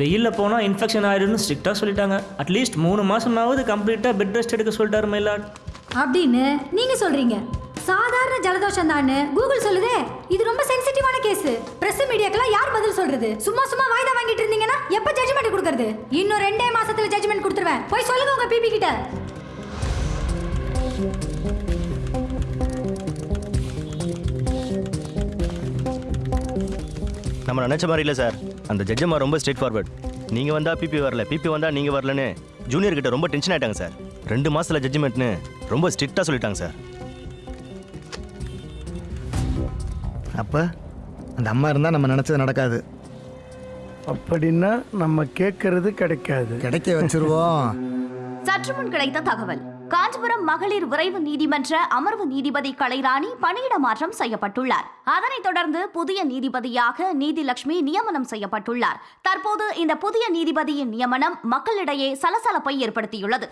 வெயிலில் போனால் இன்ஃபெக்ஷன் ஆயிடும்னு ஸ்ட்ரிக்டாக சொல்லிட்டாங்க. அட்லீஸ்ட் மூணு மாதமாவது கம்ப்ளீட்டாக பெட் ரெஸ்ட் எடுக்க சொல்லிட்டாரு மயிலாட் அப்படின்னு நீங்க சொல்றீங்க. சாதாரண ஜலதோஷம் தான்னு கூகுள் சொல்லுதே. இது ரொம்ப சென்சிட்டிவான கேஸ் பிரஸ் மீடியாக்கெல்லாம் யார் பதில் சொல்றது? சும்மா சும்மா வாய்தா வாங்கிட்டு இருந்தீங்கன்னா எப்ப ஜட்ஜ்மெண்ட் கொடுக்கறது? இன்னும் ரெண்டே மாசத்துல ஜட்ஜ்மெண்ட் கொடுத்துருவேன். போய் சொல்லுங்க உங்க பிபி கிட்ட. நம்ம நினச்ச மாதிரி இல்லை சார் அந்த ஜட்ஜம்மா ரொம்ப ஸ்ட்ரெயிட் ஃபார்வர்ட் நீங்கள் வந்தால் பிபி வரல. பிபி வந்தால் நீங்கள் வரலன்னு ஜூனியர் கிட்ட ரொம்ப டென்ஷன் ஆயிட்டாங்க சார் ரெண்டு மாசத்துல ஜட்ஜ்மெண்ட்னு ரொம்ப ஸ்ட்ரிக்டாக சொல்லிட்டாங்க சார் அப்போ அந்த அம்மா இருந்தால் நம்ம நினச்சது நடக்காது. அப்படின்னா நம்ம கேட்கறது கிடைக்காது. கிடைக்க வச்சிருவோம். *laughs* சற்று முன் கிடைத்த தகவல். காஞ்சிபுரம் மகளிர் விரைவு நீதிமன்ற அமர்வு நீதிபதி கலைராணி பணியிட மாற்றம் செய்யப்பட்டுள்ளார். அதனைத் தொடர்ந்து புதிய நீதிபதியாக நீதிலட்சுமி நியமனம் செய்யப்பட்டுள்ளார். தற்போது இந்த புதிய நீதிபதியின் நியமனம் மக்களிடையே சலசலப்பை ஏற்படுத்தியுள்ளது.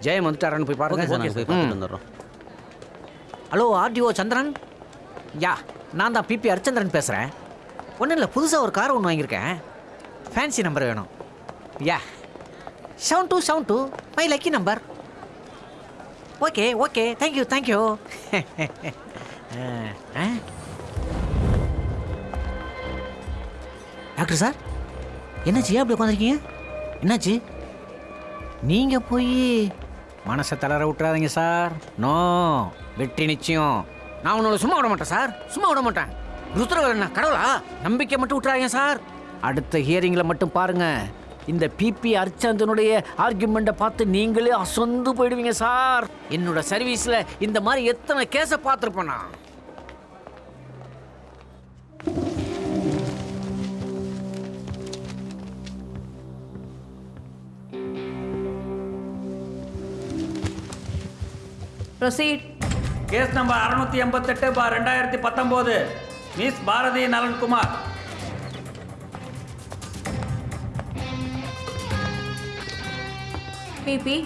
ஜெயம் வந்துட்டாரான்னு போய் பாருங்க. போய் பார்த்துட்டு வந்துடுறோம். ஹலோ ஆர்டிஓ சந்திரன்? யா நான் தான் பிபி ஹரிச்சந்திரன் பேசுகிறேன் ஒன்றும் இல்லை புதுசாக ஒரு கார் ஒன்று வாங்கியிருக்கேன். ஃபேன்சி நம்பர் வேணும். Yeah seven two seven two my lucky number okay okay thank you thank you doctor sir என்னாச்சு? ஏன் அப்படி உட்காந்துருக்கீங்க என்னாச்சு? நீங்கள் போய் மனசை தளர விட்டுறாதீங்க சார் நோ வெற்றி நிச்சயம். நான் உன்னோட சும்மா விட மாட்டேன் சார். சும்மா விட மாட்டேன். ருத்ரவரண்ணா என்ன கடவுளா? நம்பிக்கை மட்டும் விட்டுறாங்க சார். அடுத்த ஹியரிங்கில் மட்டும் பாருங்க. இந்த பிபி அர்ச்சந்தனுடைய ஆர்குமெண்ட்டை பார்த்து நீங்களே அசந்து போயிடுவீங்க சார். என்னோட சர்வீஸில் இந்த மாதிரி எத்தனை கேஸை பார்த்துருப்பேன் நான். ப்ரொசீட் கேஸ் நம்பர் அறுநூத்தி எண்பத்தெட்டு பா ரெண்டாயிரத்தி பத்தொம்போது. மிஸ் பாரதி நலன்குமார். பிபி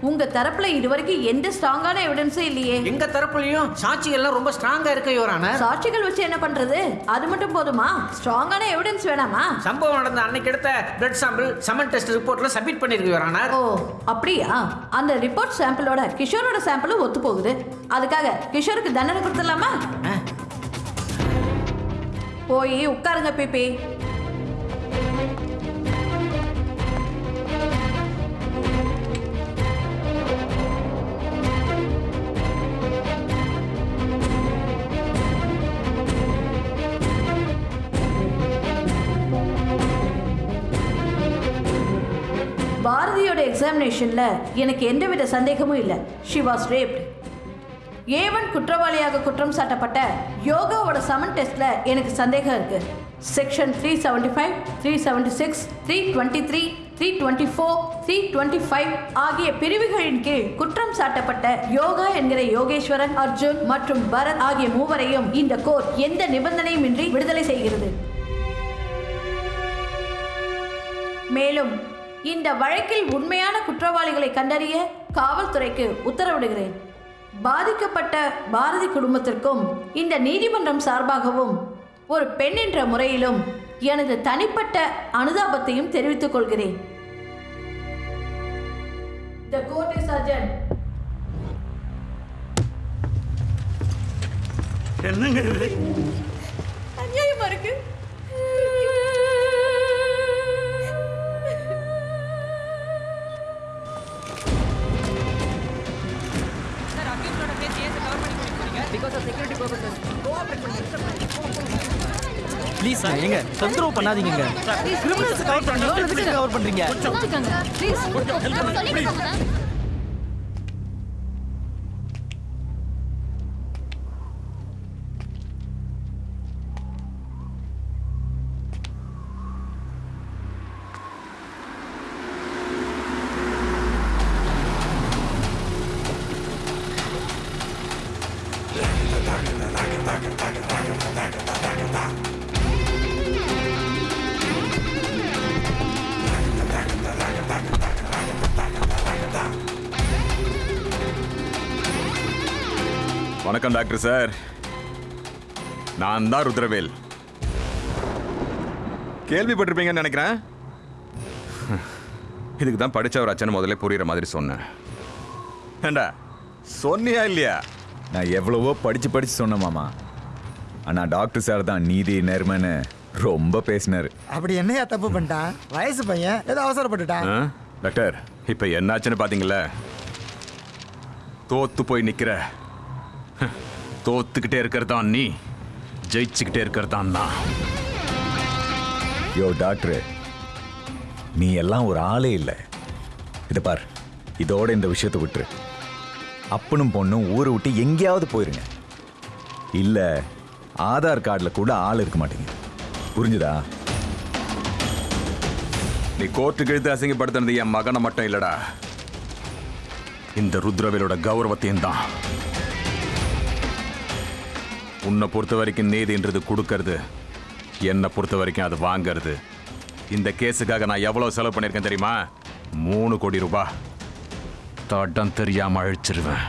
உங்க தரப்புல இதுவரைக்கும் எந்த ஸ்ட்ராங்கான எவிடன்ஸும் இல்லையே. எங்க தரப்புலயும் சாட்சிகள்லாம் ரொம்ப ஸ்ட்ராங்கா இருக்க யோரான சாட்சிகள் வச்சு என்ன பண்றது? அது மட்டும் போதுமா? ஸ்ட்ராங்கான எவிடன்ஸ் வேணாமா? சம்பவம் நடந்த அன்னைக்கு எடுத்த பிளட் சாம்பிள் சமன் டெஸ்ட் ரிப்போர்ட்ல சப்மிட் பண்ணிருக்கு யோரானர் ஓ அப்படியா? அந்த ரிப்போர்ட் சாம்பிளோட கிஷோரோட சாம்பிளும் ஒத்து போகுது. அதுக்காக கிஷோருக்கு தண்டனை கொடுத்துடலாமா? போய் உட்காருங்க பிபி. எக்ஸாமினேஷனில் எனக்கு எந்தவித சந்தேகமும் இல்லை. ஷி வாஸ் ரேப்ட் ஏவன் குற்றவாளியாக குற்றம் சாட்டப்பட்ட யோகாவோட சமன் டெஸ்ட்டில் எனக்கு சந்தேகம் இருக்குது section three seventy five three seventy six three twenty three three twenty four three twenty five ஆகிய பிரிவுகளின் கீழ் குற்றம் சாட்டப்பட்ட யோகா என்கிற யோகேஸ்வரன் அர்ஜுன் மற்றும் பரத் ஆகிய மூவரையும் இந்த கோர்ட் எந்த நிபந்தனையும் இன்றி விடுதலை செய்கிறது. மேலும் இந்த வழக்கில் உண்மையான குற்றவாளிகளை கண்டறிய காவல்துறைக்கு உத்தரவிடுகிறேன். பாதிக்கப்பட்ட பாரதி குடும்பத்திற்கும் இந்த நீதிமன்றம் சார்பாகவும் ஒரு பெண் என்ற முறையிலும் எனது தனிப்பட்ட அனுதாபத்தையும் தெரிவித்துக் கொள்கிறேன். The court is adjourned. என்னங்க இது? அநியாயமா இருக்கு. ப்ளீஸ் சார் எங்க? தொந்தரவு பண்ணாதீங்க கிரிமினல்ஸ் கவர் பண்றீங்க? எதுக்கு கவர் பண்றீங்க வணக்கம் டாக்டர் சார். நான் தான் ருத்ரவேல். கேள்விப்பட்டிருப்பீங்கன்னு நினைக்கிறேன். இதுக்கு தான் படிச்ச ஒரு அச்சனை முதல்ல புரியுற மாதிரி சொன்னேன். ஏண்டா சொன்னியா இல்லையா? நான் எவ்வளவோ படிச்சு படிச்சு சொன்னேன் மாமா. ஆனா டாக்டர் சார் தான் நீதி நேர்மைன்னு ரொம்ப பேசினாரு. அப்படி என்னையா தப்பு பண்ணிட்டான் வயசு பையன் ஏதோ அவசரப்பட்டுட்டான்? டாக்டர் இப்போ என்னாச்சுன்னு பார்த்தீங்களா தோத்து போய் நிக்கிற ஹ், *laughs* தோத்துக்கிட்டே இருக்கிறதான் நீ. ஜெயிச்சுக்கிட்டே இருக்கிறதான் நான். யோ டாக்டர் நீ எல்லாம் ஒரு ஆளே இல்லை. இதை பார் இதோட இந்த விஷயத்தை விட்டுரு. அப்பனும் பொண்ணும் ஊரை விட்டு எங்கேயாவது போயிருங்க. இல்லை ஆதார் கார்டில் கூட ஆள் இருக்க மாட்டேங்குது. புரிஞ்சுதா? நீ கோர்ட்டுக்கு இழுத்து அசிங்கப்படுத்தினது என் மகனை மட்டும் இல்லடா. இந்த ருத்ரவேலோட கௌரவத்தையும் தான். உன்னை பொறுத்த வரைக்கும் நீதின்றது கொடுக்கறது. என்னை பொறுத்த வரைக்கும் அது வாங்கிறது. இந்த கேஸுக்காக நான் எவ்வளோ செலவு பண்ணியிருக்கேன் தெரியுமா? மூணு கோடி ரூபாய் தடம் தெரியாமல் அழிச்சிருவேன்.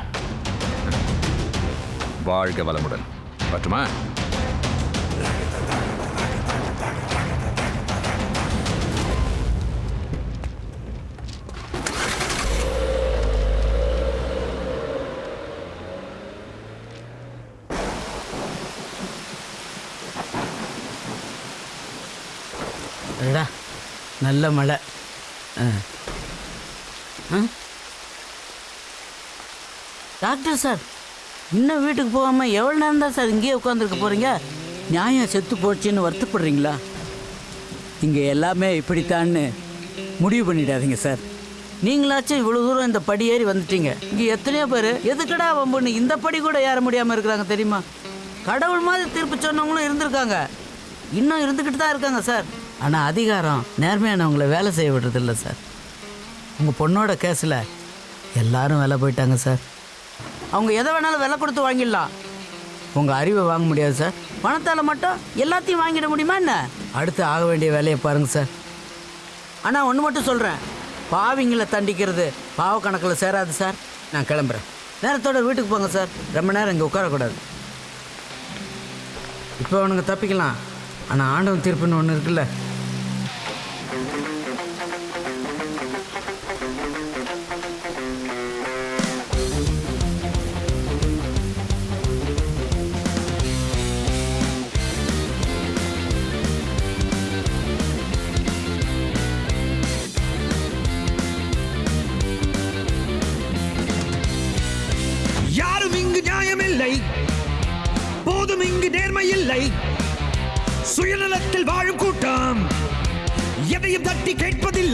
வாழ்க வளமுடன். பட்டுமா நல்ல மழை. ஆ. ஆ? டாக்டர் சார் இன்னும் வீட்டுக்கு போகாமல் எவ்வளோ நேரம் தான் சார் இங்கேயே உட்காந்துருக்க போகிறீங்க நியாயம் செத்து போச்சுன்னு வருத்தப்படுறீங்களா? இங்கே எல்லாமே இப்படித்தான்னு முடிவு பண்ணிடாதீங்க சார். நீங்களாச்சும் இவ்வளோ தூரம் இந்த படி ஏறி வந்துட்டீங்க. இங்கே எத்தனையோ பேர் எதுக்கடா வம்புன்னு இந்த படி கூட ஏற முடியாமல் இருக்கிறாங்க தெரியுமா? கடவுள் மாதிரி தீர்ப்பு சொன்னவங்களும் இருந்திருக்காங்க. இன்னும் இருந்துக்கிட்டு தான் இருக்காங்க சார். ஆனால் அதிகாரம் நேர்மையானவங்கள வேலை செய்ய விடுறதில்ல சார். உங்கள் பொண்ணோட கேஸில் எல்லாரும் வேலை போயிட்டாங்க சார். அவங்க எதை வேணாலும் விலை கொடுத்து வாங்கிடலாம். உங்கள் அறிவை வாங்க முடியாது சார். பணத்தால் மட்டும் எல்லாத்தையும் வாங்கிட முடியுமா என்ன? அடுத்து ஆக வேண்டிய வேலையை பாருங்கள் சார். ஆனால் ஒன்று மட்டும் சொல்கிறேன் பாவிங்களை தண்டிக்கிறது பாவ கணக்கில் சேராது சார். நான் கிளம்புறேன். நேரத்தோட வீட்டுக்கு போங்க சார். ரொம்ப நேரம் இங்கே உட்காரக்கூடாது. இப்போ அவனுங்க தப்பிக்கலாம். ஆனால் ஆண்டவன் தீர்ப்புன்னு ஒன்று இருக்குல்ல.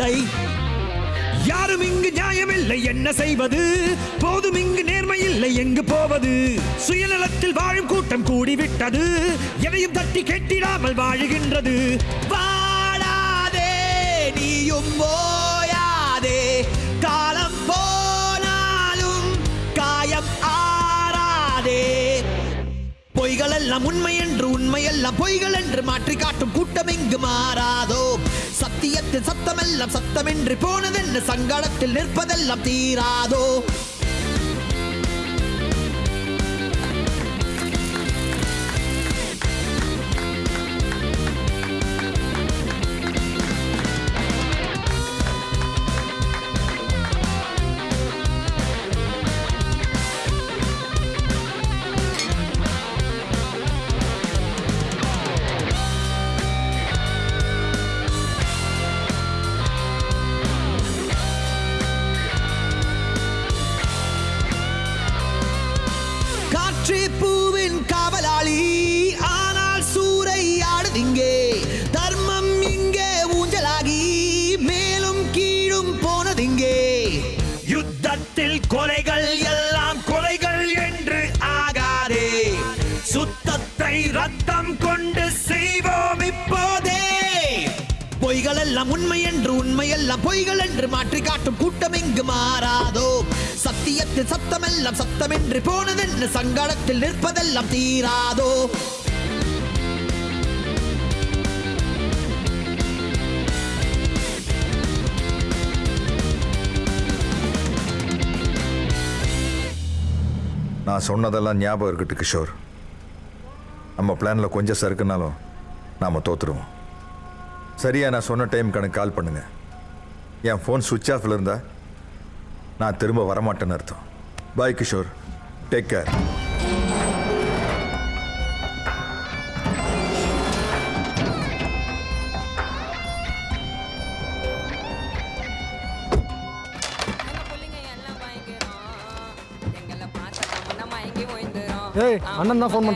இல்லை. யாரும் இங்கு நியாயமில்லை. என்ன செய்வது? போதும் இங்கு நேர்மை இல்லை. எங்கு போவது? சுயநலத்தில் வாழும் கூட்டம் கூடிவிட்டது. எதையும் தட்டி கெட்டிடாமல் வாழுகின்றது. வாழாதே நீயும் ஓயாதே காலம் போனாலும் காயம் ஆறாதே. பொய்கள் எல்லாம் உண்மை என்று உண்மை எல்லாம் பொய்கள் என்று மாற்றி காட்டும் கூட்டம் இங்கு மாறாதோ? சத்தியத்தில் சத்தமெல்லாம் சத்தமின்றி போனதென்ன சங்கடத்தில் நிற்பதெல்லாம் தீராதோ? போனதென்று சங்கடத்தில் நிற்பதெல்லாம் தீராதோ? நான் சொன்னதெல்லாம் ஞாபகம் இருக்கட்டும் கிஷோர். நம்ம பிளானில் கொஞ்சம் சறுக்குனாலும் நாம் தோற்றுருவோம் சரியா நான் சொன்ன டைம் கணக்கு கால் பண்ணுங்க. என் ஃபோன் சுவிட்ச் ஆஃபில் இருந்தால் நான் திரும்ப வரமாட்டேன்னு அர்த்தம். பாய் கிஷோர். டேக் கேர் ஏய் அண்ணன் தான் ஃபோன்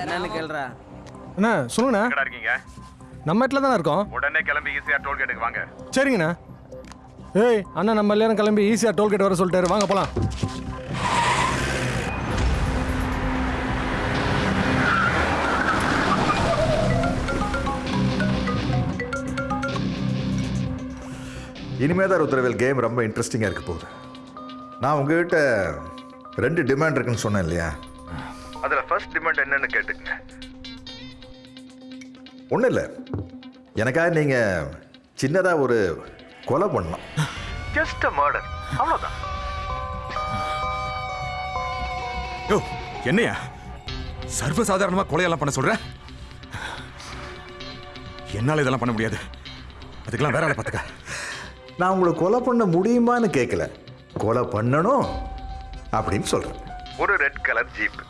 என்னன்னு கேள்றா அண்ணா சொல்லுங்கண்ணா. எங்கடா இருக்கீங்க? நம்ம தானே இருக்கோம்? உடனே கிளம்பி ஈஸியா டோல்கேட்டுக்கு வாங்க. சரிங்கண்ணா. ஏய் அண்ணா நம்ம எல்லாரும் கிளம்பி ஈஸியாக டோல்கேட் வர சொல்லிட்டாரு. வாங்க போகலாம் இனிமே தான் ருத்ரவேல் கேம் ரொம்ப இன்ட்ரெஸ்டிங்காக இருக்க போகுது. நான் உங்ககிட்ட ரெண்டு டிமாண்ட் இருக்குன்னு சொன்னேன் இல்லையா? அதில் ஃபர்ஸ்ட் டிமாண்ட் என்னன்னு கேட்டுக்கங்க. ஒன்றும் இல்லை. எனக்காக நீங்கள் சின்னதாக ஒரு கொலை பண்ணலாம். ஜஸ்ட் அ மர்டர் அவ்வளோதான் யோ என்னையா? சர்வசாதாரணமாக கொலையெல்லாம் பண்ண சொல்ற? என்னால் இதெல்லாம் பண்ண முடியாது. அதுக்கெல்லாம் வேற ஆளை பார்த்துக்க. நான் உங்களை கொலை பண்ண முடியுமான்னு கேட்கல கொலை பண்ணணும் அப்படின்னு சொல்கிறேன் ஒரு ரெட் கலர் ஜீப்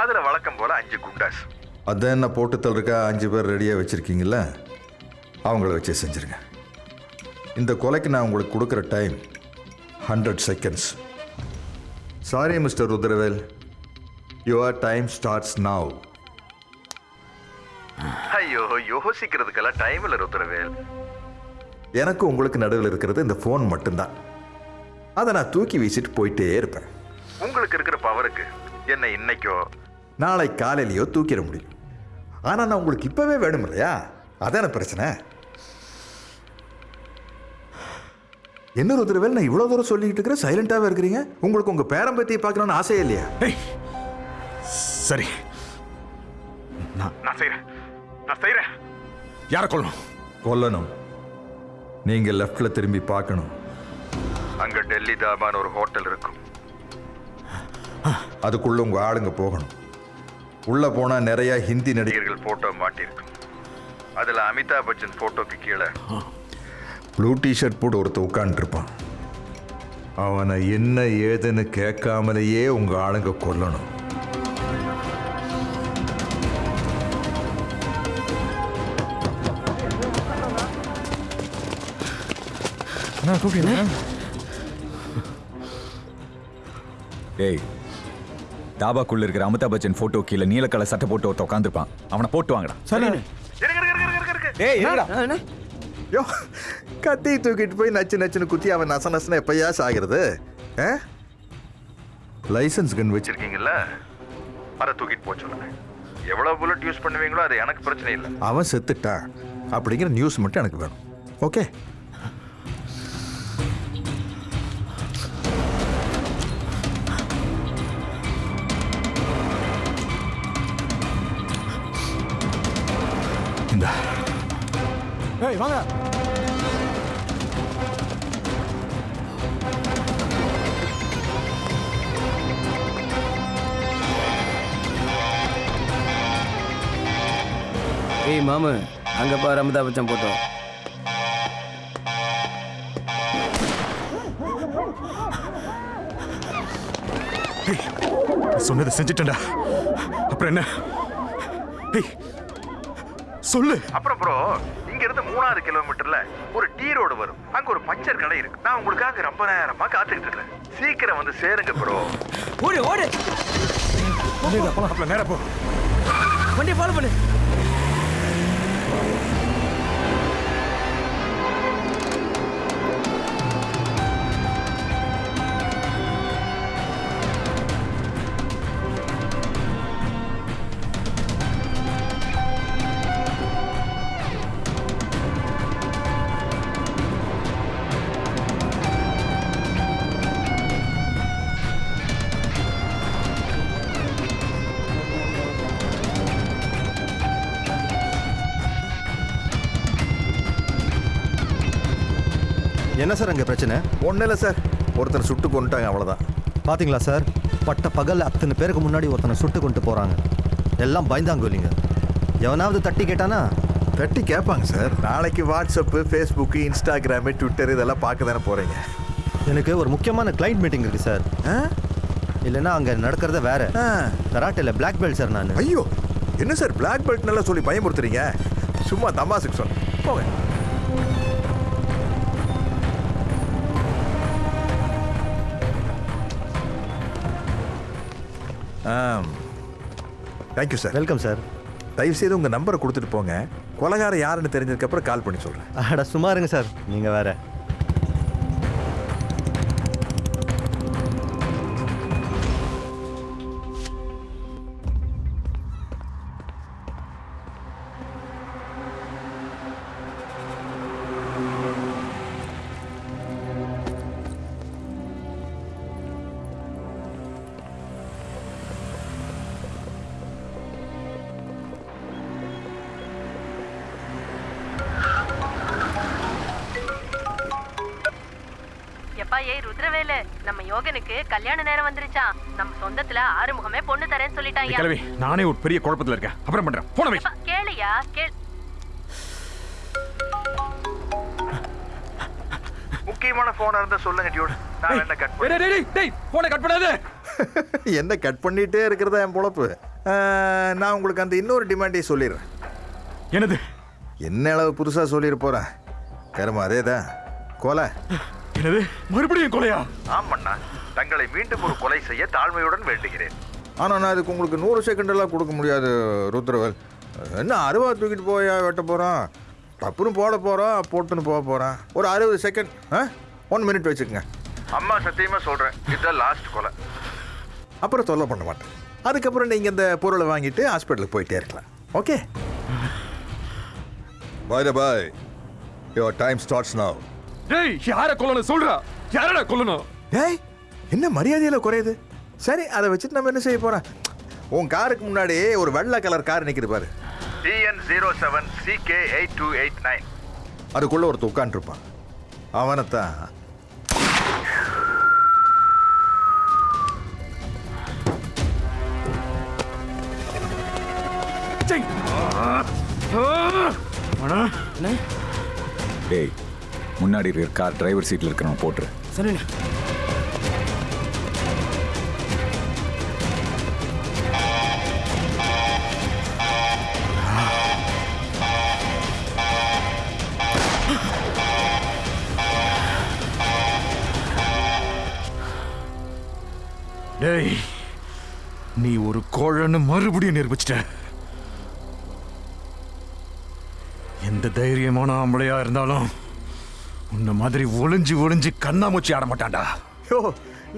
அதில் வழக்கம் போல் அஞ்சு குண்டாஸ். அதான் என்ன போட்டு தள்ளுறக்கா அஞ்சு பேர் ரெடியாக வச்சுருக்கீங்கள அவங்கள வச்சே செஞ்சுருங்க. இந்த கொலைக்கு நான் உங்களுக்கு கொடுக்குற time hundred seconds sorry mister Rudravel your time starts now ஐயோ யோசிக்கிறதுக்கெல்லாம் டைம் இல்லை ருத்ரவேல் எனக்கு உங்களுக்கு நடுவில் இருக்கிறது இந்த ஃபோன் மட்டும்தான். அதை நான் தூக்கி வீசிட்டு போயிட்டே இருப்பேன். உங்களுக்கு இருக்கிற பவருக்கு என்னை இன்னைக்கோ நாளை காலையிலையோ தூக்கிட முடியும். ஆனால் நான் உங்களுக்கு இப்போவே வேணும் இல்லையா? அதான பிரச்சனை? என்ன ருத்ரவேல் நான் இவ்வளோ தூரம் சொல்லிக்கிட்டு இருக்கிறேன்? சைலண்டாகவே இருக்கிறீங்க? உங்களுக்கு உங்கள் பேரம்பத்தியை பார்க்கணும்னு ஆசையே இல்லையா? சரி. நான் நான் செய்கிறேன் நான் செய்கிறேன் யாரை கொல்லணும்? கொல்லணும். நீங்க லெஃப்ட்ல திரும்பி பார்க்கணும். அங்க டெல்லி தாபான்னு ஒரு ஹோட்டல் இருக்கும். அதுக்குள்ள உங்க ஆளுங்க போகணும். உள்ள போனா நிறைய ஹிந்தி நடிகர்கள் போட்டோ மாட்டிருக்கும். அதுல அமிதாப் பச்சன் போட்டோக்கு கீழே. ப்ளூ டிஷர்ட் போட்டு ஒருத்த உட்காந்துருப்பான் அவனை என்ன ஏதுன்னு கேட்காமலேயே உங்க ஆளுங்க கொல்லணும். அண்ணா கூப்பிட்டீங்களா டேய் தாபாக்குள்ள இருக்கிற அமிதாப் பச்சன் போட்டோ கீழே நீல கலர் சட்டை போட்டு ஒருத்த உட்காந்துருப்பான் அவனை போட்டு வாங்கடா. சரி. ஏய் இருடா. யோ கத்தி தூக்கிட்டு போய் நச்சு நச்சுன்னு குத்தி அவன் நச நசன எப்பயாஸ் ஆகிறது லைசன்ஸ் கன் வச்சிருக்கீங்கல்ல? அதை தூக்கிட்டு போக சொல்லுங்க. எவ்வளவு புல்லட் யூஸ் பண்ணுவீங்களோ அது எனக்கு பிரச்சனை இல்லை. அவன் செத்துட்டான். அப்படிங்கிற நியூஸ் மட்டும் எனக்கு வேணும். ஓகே ஏய் வாங்க ஏய் மாமு அங்க பாரு அமிதாப் பச்சன் போட்டோ. சொன்னதை செஞ்சுட்டேன்டா. அப்புறம் என்ன? சொல்லு. அப்புறம் ப்ரோ இங்க இருந்து மூணாவது கிலோமீட்டர்ல ஒரு டீ ரோடு வரும். அங்க ஒரு பஞ்சர் கடை இருக்கு. நான் உங்களுக்காக ரொம்ப நேரமா காத்துக்கிட்டு இருக்கேன். சீக்கிரம் வந்து சேருங்க ப்ரோ ஓடு ஓடு. அப்புறம் நேரா போ. வண்டியை ஃபாலோ பண்ணு. என்ன சார் அங்கே பிரச்சனை? ஒன்றும் இல்லை சார். ஒருத்தர் சுட்டு கொண்டுட்டாங்க அவ்வளோதான் பாத்தீங்களா சார்? பட்ட பகல் அத்தனை பேருக்கு முன்னாடி ஒருத்தனை சுட்டு கொண்டு போகிறாங்க எல்லாம் பயந்தாங்கோலிங்க எவனாவது தட்டி கேட்டானா? தட்டி கேட்பாங்க சார். நாளைக்கு வாட்ஸ்அப்பு ஃபேஸ்புக்கு இன்ஸ்டாகிராமு ட்விட்டர் இதெல்லாம் பார்க்க தானே போகிறீங்க எனக்கு ஒரு முக்கியமான கிளைண்ட் மீட்டிங் இருக்கு சார். இல்லைன்னா அங்கே நடக்கிறத வேற. கராட்டில் பிளாக் பெல்ட் சார் நான். ஐயோ என்ன சார் பிளாக் பெல்ட் நல்லா சொல்லி பயமுறுத்துறீங்க? சும்மா தமாசுக்கு சொன்னேன் போங்க. தேங்க்யூ சார் வெல்கம் சார் தயவு செய்து உங்கள் நம்பரை கொடுத்துட்டு போங்க. கொலகாரம் யாருன்னு தெரிஞ்சதுக்கப்புறம் கால் பண்ணி சொல்கிறேன் அட சும்மா இருங்க சார் நீங்கள் வேற. ஏய் ருத்ரவேலு நம்ம யோகனுக்கு கல்யாண நேரம் வந்துருச்சாம் நம்ம சொந்தத்துல ஆறுமுகமே பொண்ணு தரேன்னு ஏய், சொல்லிட்டாங்க கிளவி நானே ஒரு பெரிய குழப்பத்துல இருக்கேன். அப்புறம் பண்றேன். போன வை. கேளையா கேள். முக்கியமான போனா இருந்தா சொல்லுங்க டியூட் நான் என்ன கட் டேய் டேய் டேய் போனை கட் பண்ணாத. *laughs* என்ன கட் பண்ணிட்டே இருக்கிறதா என் பொழப்பு? நான் உங்களுக்கு அந்த இன்னொரு டிமாண்டையும் சொல்லிடுறேன். என்னது? என்ன அளவு புதுசாக சொல்லிட போகிறேன் கருமா அதே தான் கொலை. என்னது மறுபடியும் கொலையா? ஆமாண்ணா. தங்களை மீண்டும் ஒரு கொலை செய்ய தாழ்மையுடன் வேண்டுகிறேன். ஆனால் நான் அதுக்கு உங்களுக்கு நூறு செகண்ட் எல்லாம் கொடுக்க முடியாது ருத்ரவல். என்ன அருவா தூக்கிட்டு போயா வெட்ட போகிறோம் டப்புன்னு போட போகிறோம் போட்டுன்னு போக போகிறோம் ஒரு அறுபது செகண்ட் ஆ? ஒன் மினிட் வச்சுக்கோங்க. அம்மா சத்தியமாக சொல்கிறேன் இதுதான் லாஸ்ட் கொலை. அப்புறம் தொல்லை பண்ண மாட்டேன். அதுக்கப்புறம் நீங்கள் இந்த பொருளை வாங்கிட்டு ஹாஸ்பிட்டலுக்கு போயிட்டே இருக்கலாம். Okay bye bye your time starts now டேய் யார கொல்லணும் சொல்றா? யாரடா கொல்லணும்? ஏய் என்ன மரியாதையில குறையுது? சரி அதை வச்சுட்டு நம்ம என்ன செய்ய போறோம்? உன் காருக்கு முன்னாடி ஒரு வெள்ளை கலர் கார் நிற்குது பாரு. TN zero seven CK eight two eight nine அதுக்குள்ள ஒருத்தர் உட்காந்துருப்பான் அவனைத்தான். டேய் முன்னாடி இருக்கிற கார் டிரைவர் சீட்டில் இருக்கிறவன் போட்டுரு. சரிண்ணே. டேய் நீ ஒரு கோழன்னு மறுபடியும் நிரூபிச்சிட்ட. எந்த தைரியமான ஆம்பளையா இருந்தாலும் உன்ன மாதிரி ஒளிஞ்சு ஒளிஞ்சு கண்ணாமூச்சி ஆட மாட்டான்டா. யோ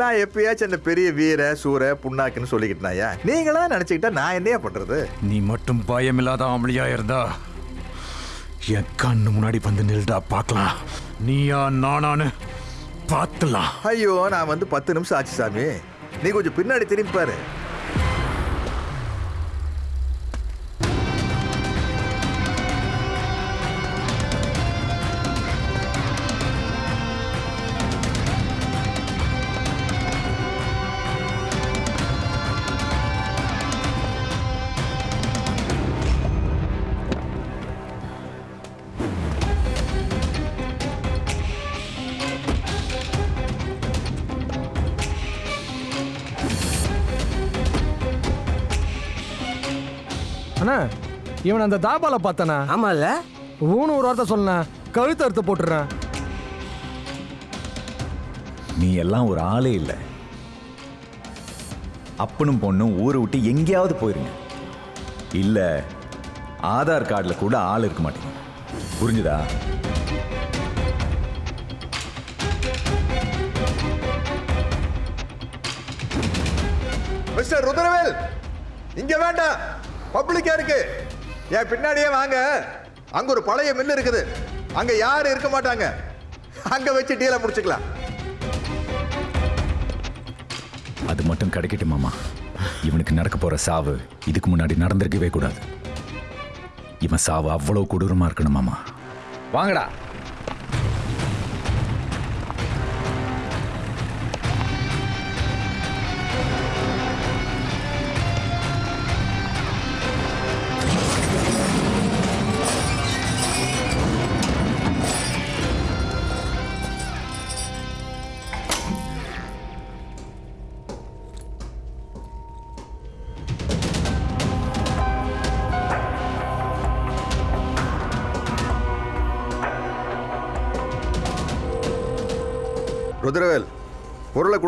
நான் எப்பயாச்சும் அந்த பெரிய வீர சூர புண்ணாக்குன்னு சொல்லிக்கிட்டனாயா நீங்களா நினச்சிக்கிட்டா நான் என்னையா பண்ணுறது நீ மட்டும் பயமில்லாத ஆம்பளையா இருந்தா என் கண்ணு முன்னாடி வந்து நில்டா பார்க்கலாம். நீயா நானான்னு பார்த்துலாம். ஐயோ நான் வந்து பத்து நிமிஷம் ஆச்சு சாமி. நீ கொஞ்சம் பின்னாடி திரும்பி பாரு. இவன் அந்த தாபால பார்த்தானா? ஆமா இல்ல ஊனு ஒரு வார்த்தை சொன்னேன் கழுத்து அறுத்து போட்டுறேன் நீ எல்லாம் ஒரு ஆளே இல்லை. அப்பனும் பொண்ணும் ஊரை விட்டு எங்கேயாவது போயிருங்க. இல்ல ஆதார் கார்டில் கூட ஆள் இருக்க மாட்டேங்க. புரிஞ்சுதா? மிஸ்டர் ருத்ரவேல் இங்க வேண்டாம். பப்ளிக்கா இருக்கு என் பின்னாடியே வாங்க. அங்க ஒரு பழைய மில்லு இருக்குது. அங்க யாரும் இருக்க மாட்டாங்க. அங்க வச்சு டீலை முடிச்சுக்கலாம். அது மட்டும் கிடைக்கட்டும் மாமா. இவனுக்கு நடக்க போற சாவு இதுக்கு முன்னாடி நடந்திருக்கவே கூடாது. இவன் சாவு அவ்வளவு கொடூரமா இருக்கணும் மாமா. வாங்கடா.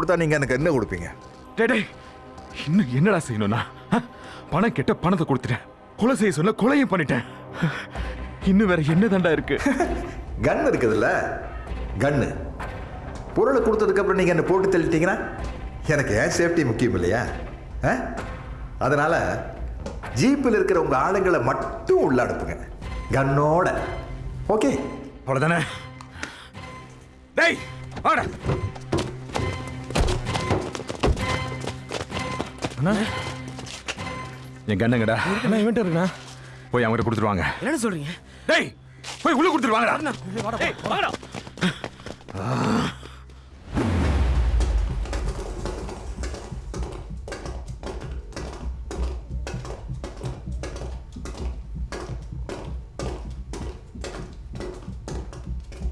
கொடுத்தா நீங்க எனக்கு என்ன கொடுப்பீங்க? டேய், இன்னும் என்னடா செய்யணும்னா? பணம் கெட்ட பணத்தை கொடுத்துட்டேன். கொலை செய்ய சொல்ல கொலையும் பண்ணிட்டேன். இன்னும் வேற என்ன தாண்டா இருக்கு? *laughs* கன் இருக்குதுல்ல? கன்னு பொருளை கொடுத்ததுக்கு அப்புறம் நீங்க என்ன போட்டு தள்ளிட்டீங்கன்னா எனக்கு ஏன் சேஃப்டி முக்கியம் இல்லையா? அதனால ஜீப்பில் இருக்கிற உங்க ஆளுங்களை மட்டும் உள்ள அனுப்புங்க. கன்னோட ஓகே அவ்வளவுதானே? டேய் வாடா. அண்ணா. என் கண்ணுங்கடா அண்ணா இவன்ட்டு இருக்குண்ணா போய் அவங்ககிட்ட கொடுத்துருவாங்க என்ன சொல்றீங்க? டேய் போய் உள்ள கொடுத்துருவாங்கடா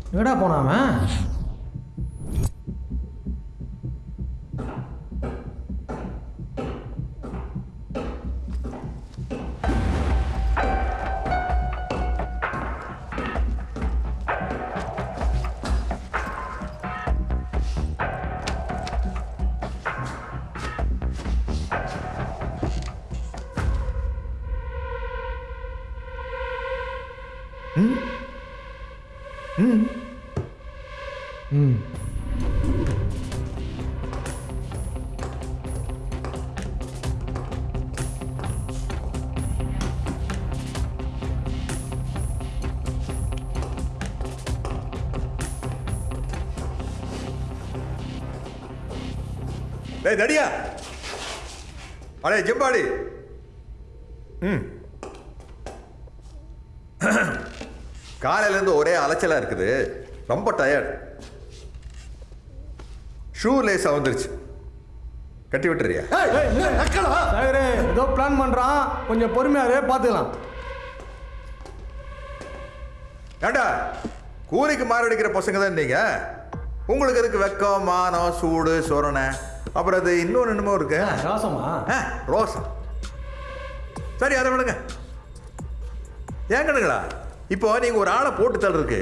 எங்கடா போனாவன் அடே ஜெம்பாடி ம். காலையிலேருந்து ஒரே அலைச்சலாக இருக்குது. ரொம்ப டயர்ட் ஷூ லேஸ் வந்துருச்சு. கட்டி விட்டுறியா? சாகரே. ஏதோ பிளான் பண்றான். கொஞ்சம் பொறுமையாரு பார்த்துக்கலாம். ஏண்டா கூலிக்கு மாரடிக்கிற பசங்க தான் நீங்க? உங்களுக்கு இருக்கு வெக்கம் மானம் சூடு சொரணை? அப்புறம் அது இன்னொன்று என்னமோ இருக்கு? ரோசமா ரோசம் சரி அதை விடுங்க. ஏங்கனுங்களா இப்போ நீங்க ஒரு ஆளை போட்டு தள்ளுறதுக்கு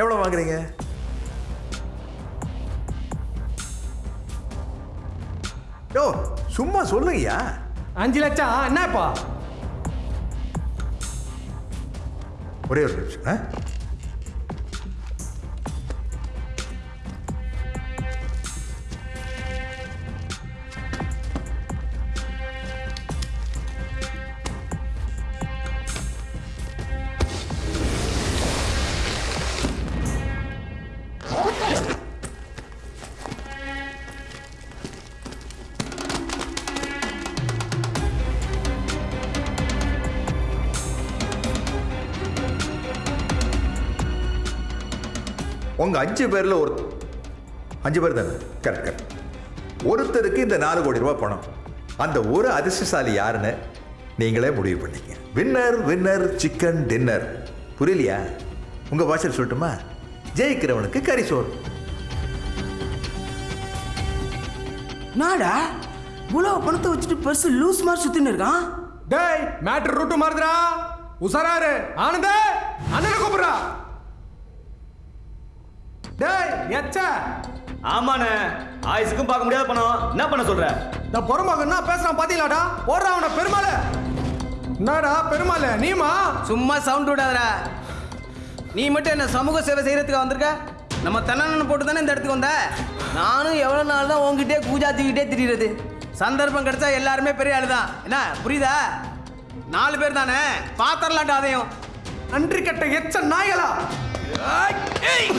எவ்வளோ வாங்குறீங்க? யோ சும்மா சொல்லுங்கய்யா. அஞ்சு லட்சம். என்னப்பா ஒரே ஒரு நிமிஷம் உங்க அஞ்சு பேர்ல ஒரு அஞ்சு பேர் தானே? கரெக்ட் கரெக்ட் ஒருத்தருக்கு இந்த நாலு கோடி ரூபாய் பணம். அந்த ஒரு அதிர்ஷ்டசாலி யாருன்னு நீங்களே முடிவு பண்ணிக்க வின்னர் வின்னர் சிக்கன் டின்னர் புரியலையா? உங்க பாஷையில் சொல்லட்டுமா? ஜெயிக்கிறவனுக்கு கறி சோறு. நாடா? இவ்வளோ பணத்தை வச்சுட்டு பெருசு லூஸ் மாதிரி சுத்தின்னு இருக்கான்? டேய் மேட்ரு ரூட்டு மாறுதுடா. உசாராரு ஆனந்த அண்ணனை கூப்பிடுறா. டேய் எச்ச. ஆமாண்ணே. ஆயுசுக்கும் பார்க்க முடியாத பணம். என்ன பண்ண சொல்ற? இந்த பொறுமகன் என்ன பேசுறான் பாத்தீங்களாடா? போடுறா அவனை பெருமாள. என்னடா பெருமாள நீமா சும்மா சவுண்ட் விடாதடா. நீ மட்டும் என்ன சமூக சேவை செய்யறதுக்கு வந்திருக்க? நம்ம தன்னண்ணன் போட்டு தானே இந்த இடத்துக்கு வந்த? நானும் எவ்வளோ நாள் தான் உங்ககிட்டே கூஜா தூக்கிட்டே திரியிறது. சந்தர்ப்பம் கிடைச்சா எல்லாருமே பெரிய ஆளு தான் என்ன புரியுதா? நாலு பேர் தானே? பாத்திரலாட்டா அதையும். நன்றி கட்ட எச்ச நாய்களா. அவன்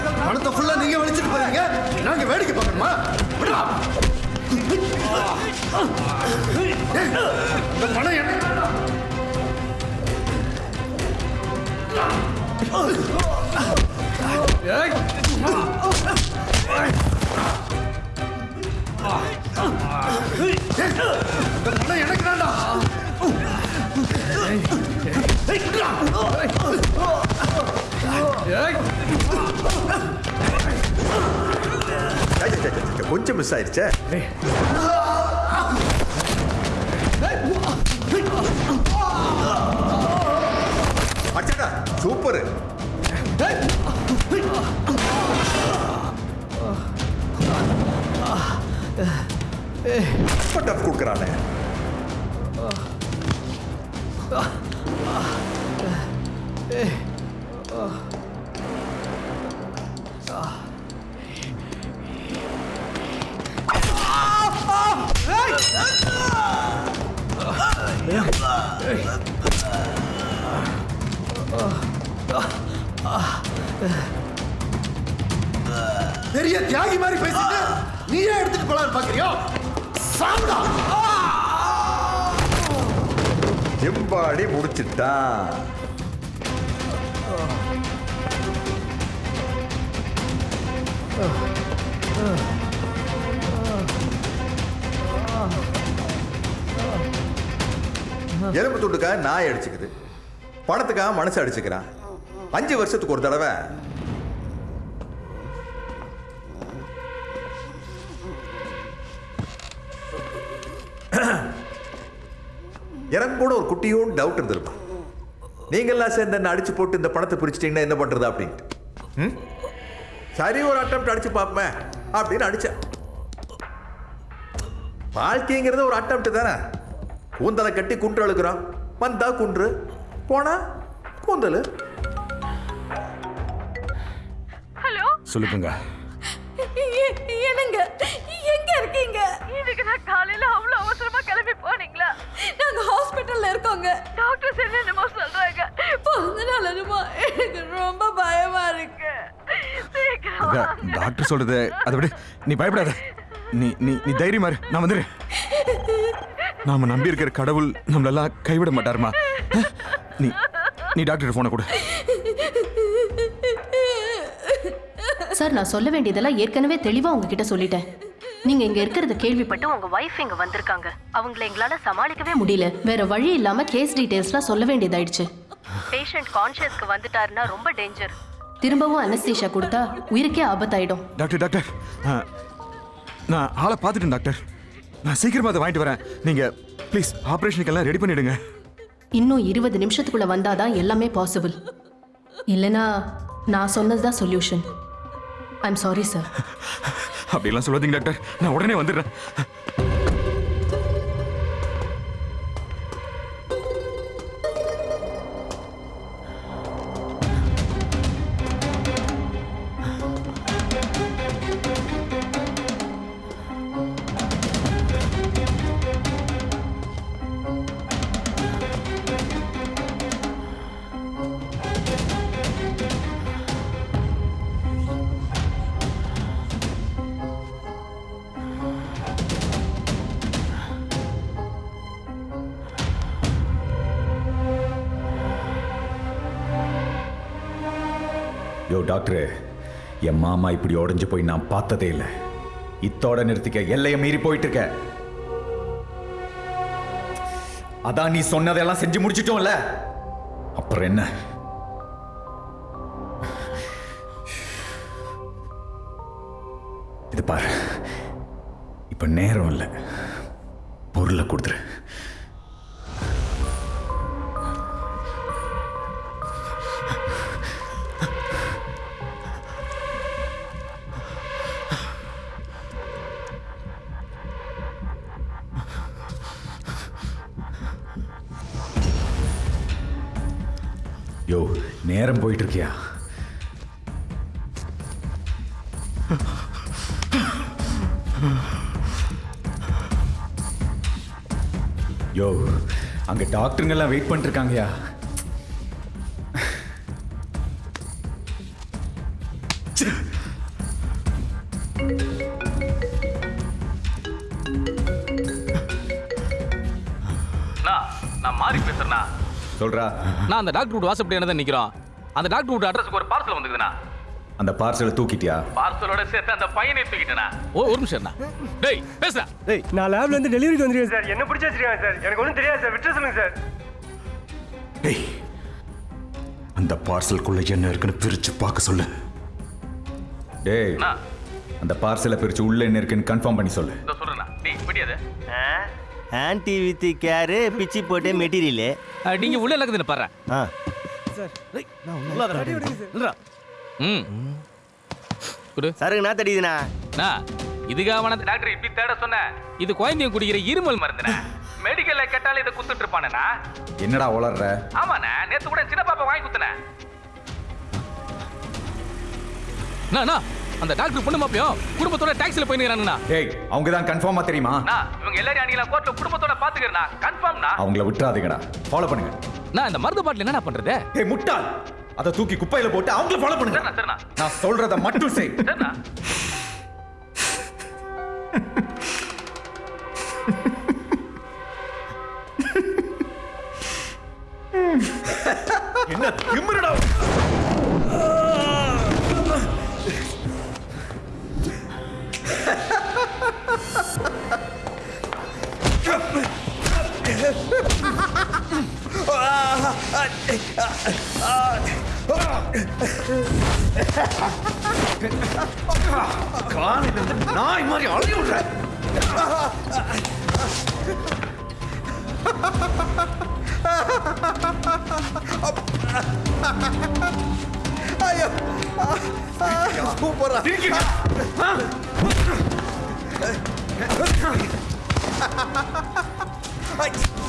பணத்தை ஃபுல்லா நீங்க வலிச்சிட்டு போறீங்க நாங்க வேடிக்கை பார்க்கணுமா விடுவா இந்த பணம் எனக்கு ஏய். இந்த பணம் எனக்கு வேண்டாம் Hey! கொஞ்சம் மிஸ் ஆயிடுச்சே அச்சடா சூப்பர். டஃப் கொடுக்குறானே. ஏ ஆ. பெரிய தியாகி மாதிரி பேசிட்டு நீயே எடுத்துட்டு போலான்னு பாக்குறியோ சாப்பிடா எம்பாடி முடிச்சிட்டா Ugh. எலும்பு துண்டுக்காக நாய் அடிச்சுக்குது. பணத்துக்காக மனசு அடிச்சுக்கிறான். அஞ்சு வருஷத்துக்கு ஒரு தடவை. எனக்கு கூட ஒரு குட்டியும் டவுட் இருந்திருக்கும். நீங்கெல்லாம் சேர்ந்து என்ன அடிச்சு போட்டு இந்த பணத்தை பிரிச்சிட்டீங்கன்னா என்ன பண்றது அப்படின்ட்டு. ம்? சரி ஒரு அட்டம் அடிச்சு பார்ப்பேன் அப்படின்னு அடிச்சேன். வாழ்க்கைங்கிறது ஒரு அட்டம் தானே? கூந்தலை கட்டி குன்று அழுக்கிறோம் வந்தா குன்று. போனா கூந்தல். ஹலோ? சொல்லுங்க. என்னங்க? எங்க இருக்கீங்க? இதுக்கு நான் காலையில அவ்வளவு அவசரமா கிளம்பி போனீங்களா? நாங்க ஹாஸ்பிட்டல்ல இருக்கோங்க. டாக்டர்ஸ் என்னென்னமோ சொல்றாங்க. பிறந்த நாள் என்னமோ எனக்கு ரொம்ப பயமா இருக்கு. டாக்டர் சொல்றது அதை விட. நீ பயப்படாத. நீ நீ நீ தைரியமா நான் வந்துடுறேன். *laughs* நாம நம்பி இருக்கிற கடவுள் நம்மளெல்லாம் கைவிட மாட்டாருமா? நீ நீ டாக்டர் போனை கொடு. சார் நான் சொல்ல வேண்டியதெல்லாம் ஏற்கனவே தெளிவா உங்ககிட்ட சொல்லிட்டேன். நீங்க இங்க இருக்கிறத கேள்விப்பட்டு உங்க வைஃப் இங்க வந்திருக்காங்க. அவங்கள எங்களால சமாளிக்கவே முடியல. வேற வழி இல்லாம கேஸ் டீடைல்ஸ்லாம் சொல்ல வேண்டியதாயிடுச்சு. பேஷண்ட் கான்ஷியஸ்க்கு வந்துட்டாருன்னா ரொம்ப டேஞ்சர் திரும்பவும் அனஸ்தீஷா கொடுத்தா உயிருக்கே ஆபத்தாயிடும். டாக்டர் டாக்டர் நான் ஆளை பார்த்துட்டேன் டாக்டர் நான் சீக்கிரமா அதை வாங்கிட்டு வரேன். நீங்க ப்ளீஸ் ஆப்ரேஷனுக்கெல்லாம் ரெடி பண்ணிடுங்க. இன்னும் இருபது நிமிஷத்துக்குள்ள வந்தாதான் எல்லாமே பாசிபிள். இல்லனா நான் சொன்னதுதான் சொல்யூஷன். ஐம் சாரி சார் அப்படியெல்லாம் சொல்லாதீங்க டாக்டர். நான் உடனே வந்துடுறேன். டாக்டரு என் மாமா இப்படி உடைஞ்சு போய் நான் பார்த்ததே இல்லை. இத்தோட நிறுத்திக்க எல்லையை மீறி போயிட்டு இருக்க அதான் நீ சொன்னதெல்லாம் செஞ்சு முடிச்சிட்டோம்ல. அப்புறம் என்ன? இது பாரு. இப்ப நேரம் இல்லை. பொருளை கொடுத்துரு. நேரம் போயிட்டு இருக்கியா யோ அங்க டாக்டருங்க எல்லாம் வெயிட் பண்ணிட்டு இருக்காங்கயா நான் மாறி பேசுறேண்ணா சொல்றா. நான் அந்த டாக்டர் வீட்டு வாசப்படி என்ன நிக்கிறோம். அந்த டாக்டர் வீட்டு அட்ரஸ்க்கு ஒரு பார்சல் வந்துக்குதுண்ணா அந்த பார்சலை தூக்கிட்டியா? பார்சலோட சேர்த்து அந்த பையனை தூக்கிட்டேண்ணா. ஓ ஒரு நிமிஷம் டேய் பேசுறா டேய் நான் லேப்ல இருந்து டெலிவரிக்கு வந்துருக்கேன் சார். என்ன பிடிச்சி வச்சிருக்காங்க சார்? எனக்கு ஒன்றும் தெரியாது சார். விட்டு சொல்லுங்க சார். டேய் அந்த பார்சலுக்குள்ள என்ன இருக்குன்னு பிரிச்சு பார்க்க சொல்லு. டேய் அந்த பார்சலை பிரிச்சு உள்ள என்ன இருக்குன்னு கன்ஃபார்ம் பண்ணி சொல்லு. இதோ சொல்றேண்ணா. டேய் பிடியாது ஆன்டி வித் கேரு பிச்சி போட்டு மெட்டீரியலு. நீங்க உள்ள நடக்குதுன்னு பாரு ஆ. சார். ம். குடு. சருகு நான் தடிதுண்ணா நான் இதுக்காக டாக்டர் இப்படி தேட சொன்னேன் இது குழந்தைங்க குடிக்கிற இருமல் மருந்துண்ணே. மெடிக்கல்ல கேட்டாலும் இதை குத்துட்டு என்னடா உளர்ற? ஆமாண்ணே நேத்து கூட சின்ன பாப்பா வாங்கி குத்துனேன். அண்ணா. அந்த டாக்டர் பொண்ணு மாப்பியும் குடும்பத்தோட டாக்ஸில போயிருக்கானுண்ணா டேய் அவங்க தான் கன்ஃபார்மா தெரியுமா? இவங்க எல்லாரும் அன்னைக்கு கோர்ட்ல குடும்பத்தோட பாத்துக்கிறேன் கன்ஃபார்ம்னா அவங்கள விட்டுறாதீங்கடா. ஃபாலோ பண்ணுங்க. நான் இந்த மருந்து பாட்டில் என்னடா பண்றது? டேய் முட்டாள். அதை தூக்கி குப்பையில போட்டு அவங்கள ஃபாலோ பண்ணுங்க. நான் சொல்றத மட்டும் செய். *laughs* என்ன திமிரடா. காலையில இருந்து நாய் மாதிரி அழகி விடுற ஐயோ சூப்பரா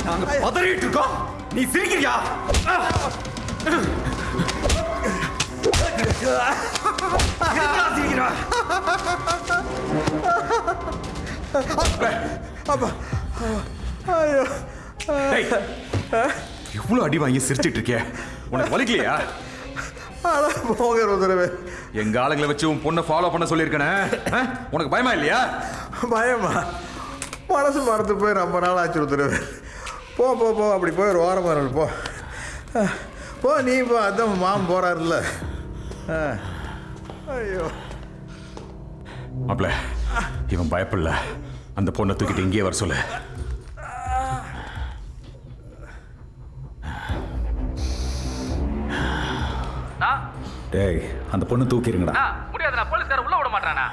நாங்க பதறிட்டு இருக்கோம் நீ சிரிக்கிறியா? சிரிக்கிறா? அப்பா ஐயோ. டேய், இவ்வளவு அடி வாங்கி சிரிச்சிட்டு இருக்கிய உனக்கு வலிக்கலையா? அட போங்க ருத்ரவே எங்க ஆளுங்களை வச்சு உன் பொண்ணை ஃபாலோ பண்ண சொல்லியிருக்கனே? உனக்கு பயமா இல்லையா? பயமா. மனசு மறந்து போய் ரொம்ப நாள் ஆச்சு ருத்ரவே போ போ போ அப்படி போய் ஒரு ஓரமாக போ போ நீ போ அதான் மாமன் போறாருல்ல. அஹ். ஐயோ. மாப்ள இவன் பயப்படல அந்த பொண்ணை தூக்கிட்டு இங்கேயே வர சொல்லு. டேய் அந்த பொண்ணு தூக்கிருங்கடா. அண்ணா முடியாதுண்ணா போலீஸ்கார உள்ள விட மாட்டானா?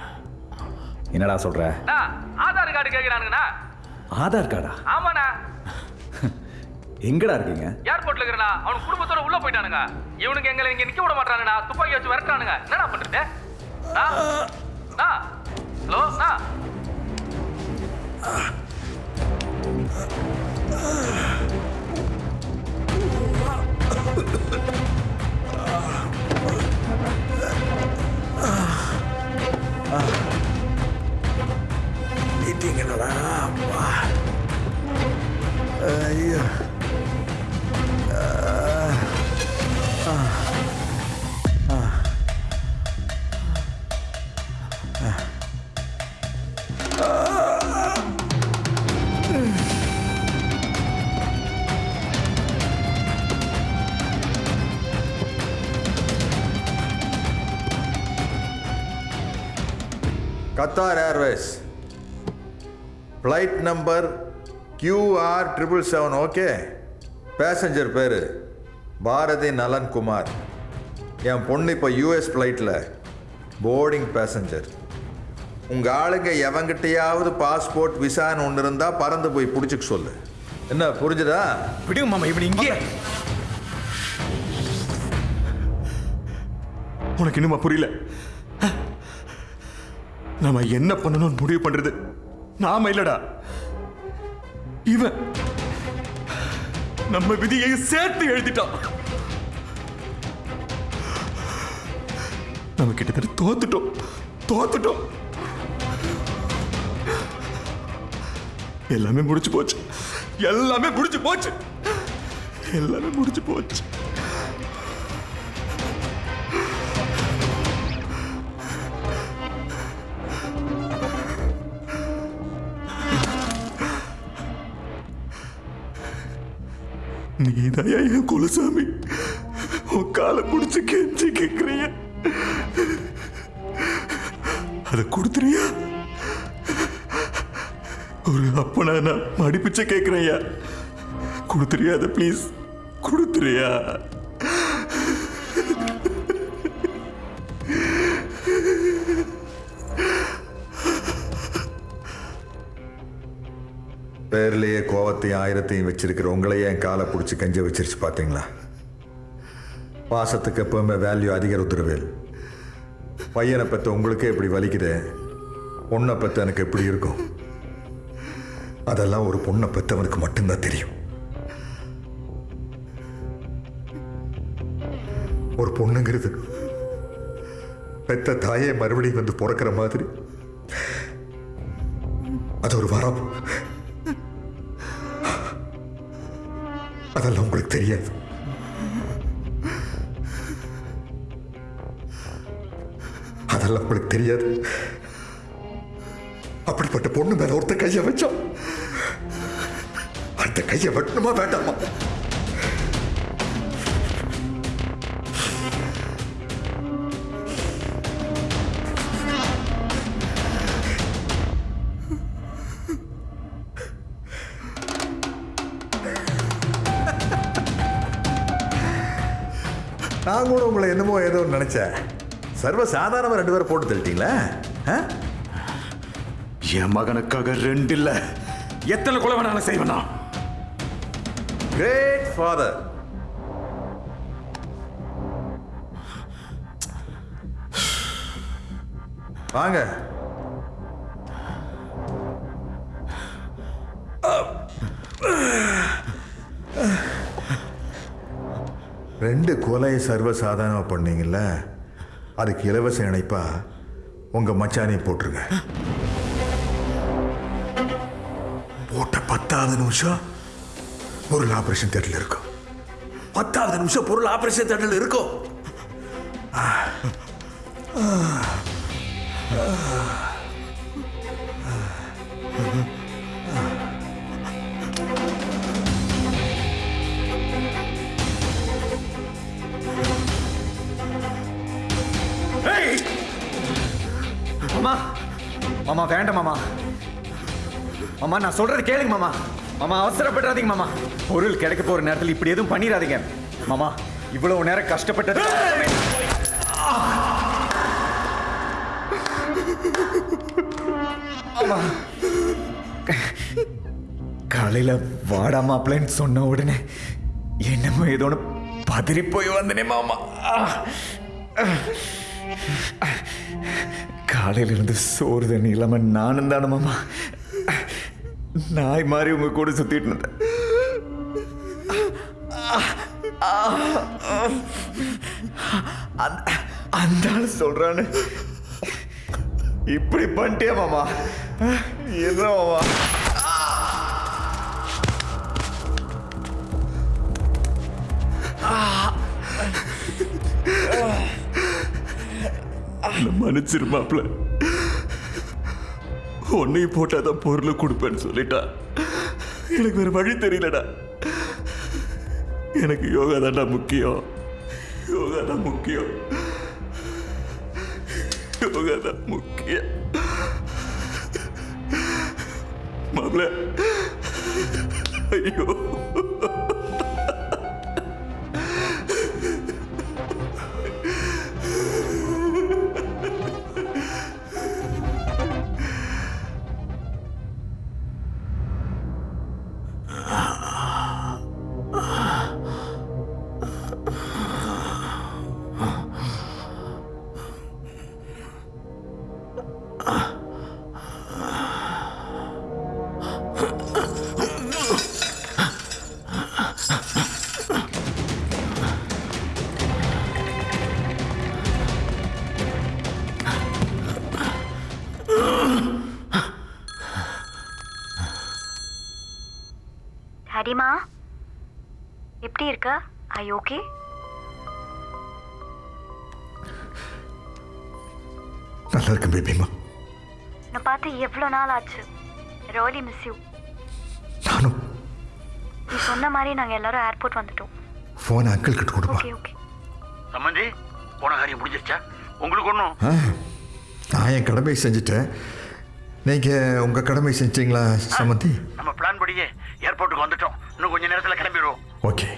என்னடா சொல்ற? ஆதார் கார்டு கேட்கிறானுங்கண்ணா ஆதார் கார்டா? ஆமாண்ணா. எங்கடா இருக்கீங்க? ஏர்போர்ட்ல இருக்கிறனா அவன் குடும்பத்தோட உள்ள போயிட்டானுங்க. இவனுக்கு எங்களை இங்க நிக்க விட மாட்டானுங்கண்ணா துப்பாக்கி வச்சு விரட்டானுங்க என்னடா பண்றது? அண்ணா? அண்ணா? ஹலோ நீட்டிங்களா அப்பா ஐயோ. ஆ. Qatar Airways flight number QR triple seven okay passenger பேர் பாரதி நலன் குமார் என் பொண்ணு இப்போ யூஎஸ் ஃப்ளைட்டில் போர்டிங் பேசஞ்சர் உங்கள் ஆளுங்க எவங்கிட்டையாவது பாஸ்போர்ட் விசான்னு ஒன்று இருந்தால் பறந்து போய் பிடிச்சிக்க சொல்லு. என்ன புரிஞ்சுதா? விடுங்க மாமா இவன் இங்கே. உனக்கு இன்னுமா புரியல. நாம என்ன பண்ணணும்னு முடிவு பண்றது? நாம இல்லடா. இவன் நம்ம விதியை சேர்த்து எழுதிட்டான். நம்ம கிட்டத்தட்ட தோத்துட்டோம். தோத்துட்டோம். எல்லாமே முடிச்சு போச்சு. எல்லாமே முடிச்சு போச்சு. எல்லாமே முடிச்சு போச்சு. நீதான் என் குலசாமி. உன் காலை பிடிச்சி கெஞ்சி கேட்கிறிய அதை கொடுத்துறியா? ஒரு அப்பனா நான் மடிப்பிச்ச கேட்கிறேயா கொடுத்துறியா அதை ப்ளீஸ் கொடுத்துறியா? பேர்லேயே கோவத்தையும் ஆயிரத்தையும் வச்சிருக்கிற உங்களையே என் காலை பிடிச்சி கஞ்ச வச்சிருச்சு பார்த்தீங்களா பாசத்துக்கு எப்பவுமே வேல்யூ அதிக ருத்ரவேல். பையனை பற்ற உங்களுக்கே இப்படி வலிக்குதே? பொண்ணை பற்ற எனக்கு எப்படி இருக்கும்? அதெல்லாம் ஒரு பொண்ணை பெற்றவனுக்கு மட்டும்தான் தெரியும். ஒரு பொண்ணுங்கிறது பெத்த தாயே மறுபடியும் வந்து பிறக்கிற மாதிரி. அது ஒரு வரம் அதெல்லாம் உங்களுக்கு தெரியாது. அதெல்லாம் உங்களுக்கு தெரியாது. அப்படிப்பட்ட பொண்ணு மேல ஒருத்தர் கையை வச்சோம் அந்த கையை வெட்டணுமா வேண்டாமா? நான் கூட உங்களை என்னமோ ஏதோ நினைச்சேன். சர்வ சாதாரணமா ரெண்டு பேரும் போட்டு தள்ளிட்டீங்களா? ஆ? என் மகனுக்காக ரெண்டு இல்ல. எத்தனை கொலை வேணாலும் செய்வேனா? கிரேட் ஃபாதர் வாங்க. ரெண்டு கொலையை சர்வசாதாரணமாக பண்ணீங்கல்ல? அதுக்கு இலவச இணைப்பா உங்க மச்சானே போட்டுருங்க. போட்ட பத்தாவது நிமிஷம் பொருள் ஆபரேஷன் தேட்டரில் இருக்கும். பத்தாவது நிமிஷம் பொருள் ஆபரேஷன் தேட்டரில் இருக்கும். ஆ. ஆ. மாமா வேண்டாம் மாமா. மாமா நான் சொல்றது கேளுங்க மாமா. மாமா அவசரப்படுறாதீங்க மாமா. பொருள் கிடைக்க போற நேரத்தில் இப்படி எதுவும் பண்ணிடாதீங்க. மாமா இவ்வளவு நேரம் கஷ்டப்பட்டது காலையில வாடா மாப்பிள்ளைன்னு சொன்ன உடனே என்னமோ ஏதோ ஒன்று பதறி போய் வந்தனே மாமா. காலையிலிருந்து சோறு தண்ணி இல்லாம நானும் தானே மாமா. நாய் மாதிரி உங்க கூட சுத்திட்டு இருந்தேன். அந்த- ஆள் சொல்றானு. இப்படி பண்ணிட்டே மாமா? என்ன மாமா? மன்னிச்சிரு மாப்பிள்ள உன்னையும் போட்டாதான் பொருளை கொடுப்பேன்னு சொல்லிட்டா. எனக்கு வேற வழி தெரியலடா. எனக்கு யோகா தான்டா முக்கியம். யோகா தான் முக்கியம். யோகா தான் முக்கியம். மாப்பிள்ள ஐயோ. இருக்க ஐ ஓகே நல்லா இருக்கேன் பேபிமா நான் பார்த்து எவ்வளோ நாள் ஆச்சு ரோலி மிஸ் யூ நானும். நீ சொன்ன மாதிரி நாங்கள் எல்லாரும் ஏர்போர்ட் வந்துட்டோம். ஃபோன் அங்கிள் கிட்ட கொடுப்பா. ஓகே ஓகே சம்மந்தி போன காரியம் முடிஞ்சிருச்சா? உங்களுக்கு ஒன்றும் நான் என் கடமை செஞ்சுட்டேன். நீங்கள் உங்கள் கடமை செஞ்சீங்களா சமந்தி நம்ம பிளான் படியே ஏர்போர்ட்டுக்கு வந்துட்டோம். இன்னும் கொஞ்ச நேரத்தில் கிளம்பிடுவோம். ஓகே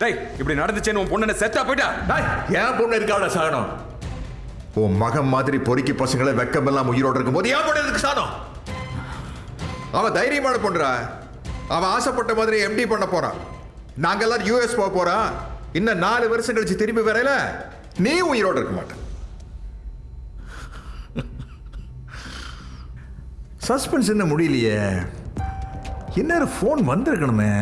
டேய் இப்படி நடந்துச்சேன்னு உன் பொண்ணு செத்தா போயிட்டா? ஏன் பொண்ணு இருக்காவல சாகனம்? உன் மகன் மாதிரி பொறுக்கி பசங்களை வெக்கமெல்லாம் உயிரோடு இருக்கும்போது ஏன் பொண்ணு இருக்கு சாகனம்? அவன் தைரியமான பொண்ணுடா. அவன் ஆசைப்பட்ட மாதிரி எம்டி பண்ண போறான். நாங்க எல்லாரும் யூஎஸ் போக போறோம். இன்னும் நாலு வருஷம் கழிச்சு திரும்பி வரையில நீ உயிரோடு இருக்க மாட்டேன் சஸ்பென்ஸ் என்ன முடியலையே. இன்னொரு ஃபோன் வந்திருக்கணுமே.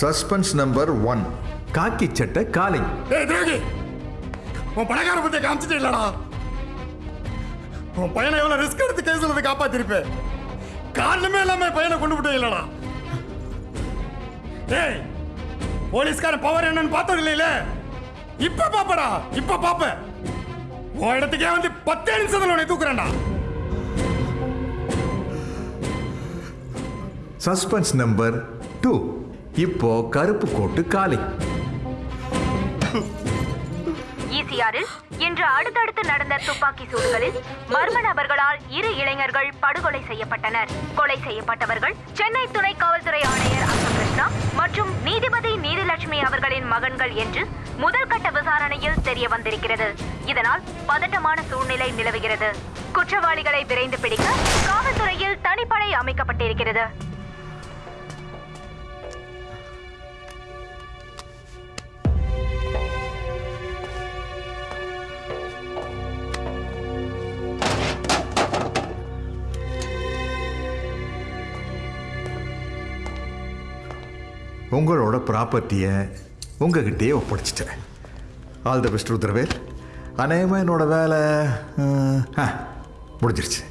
சஸ்பென்ஸ் நம்பர் ஒன் காக்கி சட்டை காலிங் உன் பணக்கார பத்தி காமிச்சிட்டு இல்லடா. உன் பையனை எவ்வளவு ரிஸ்க் எடுத்து கேஸ்ல இருந்து காப்பாத்திருப்பேன் காரணமே இல்லாம பையனை கொண்டு விட்டே இல்லடா. ஏய் போலீஸ்காரன் பவர் என்னன்னு பார்த்தது இல்லையில இப்ப பாப்படா இப்ப பாப்ப உன் இடத்துக்கே வந்து பத்தே நிமிஷத்துல உன்னை தூக்குறேன்டா. சஸ்பென்ஸ் நம்பர் டூ இப்போ கருப்பு கோட்டு காலை. ஈசிஆரில் இன்று அடுத்தடுத்து நடந்த துப்பாக்கி சூடுகளில் மர்ம நபர்களால் இரு இளைஞர்கள் படுகொலை செய்யப்பட்டனர். கொலை செய்யப்பட்டவர்கள் சென்னை துணை காவல்துறை ஆணையர் அசோகிருஷ்ணா மற்றும் நீதிபதி நீதிலட்சுமி அவர்களின் மகன்கள் என்று முதல் கட்ட விசாரணையில் தெரிய வந்திருக்கிறது. இதனால் பதட்டமான சூழ்நிலை நிலவுகிறது. குற்றவாளிகளை விரைந்து பிடிக்க காவல்துறையில் தனிப்படை அமைக்கப்பட்டிருக்கிறது. உங்களோட ப்ராப்பர்ட்டியை உங்ககிட்டயே ஒப்படைச்சிட்டேன். All the best Rudravel. அநேகமாக என்னோட வேலை ஆ, முடிஞ்சிருச்சு.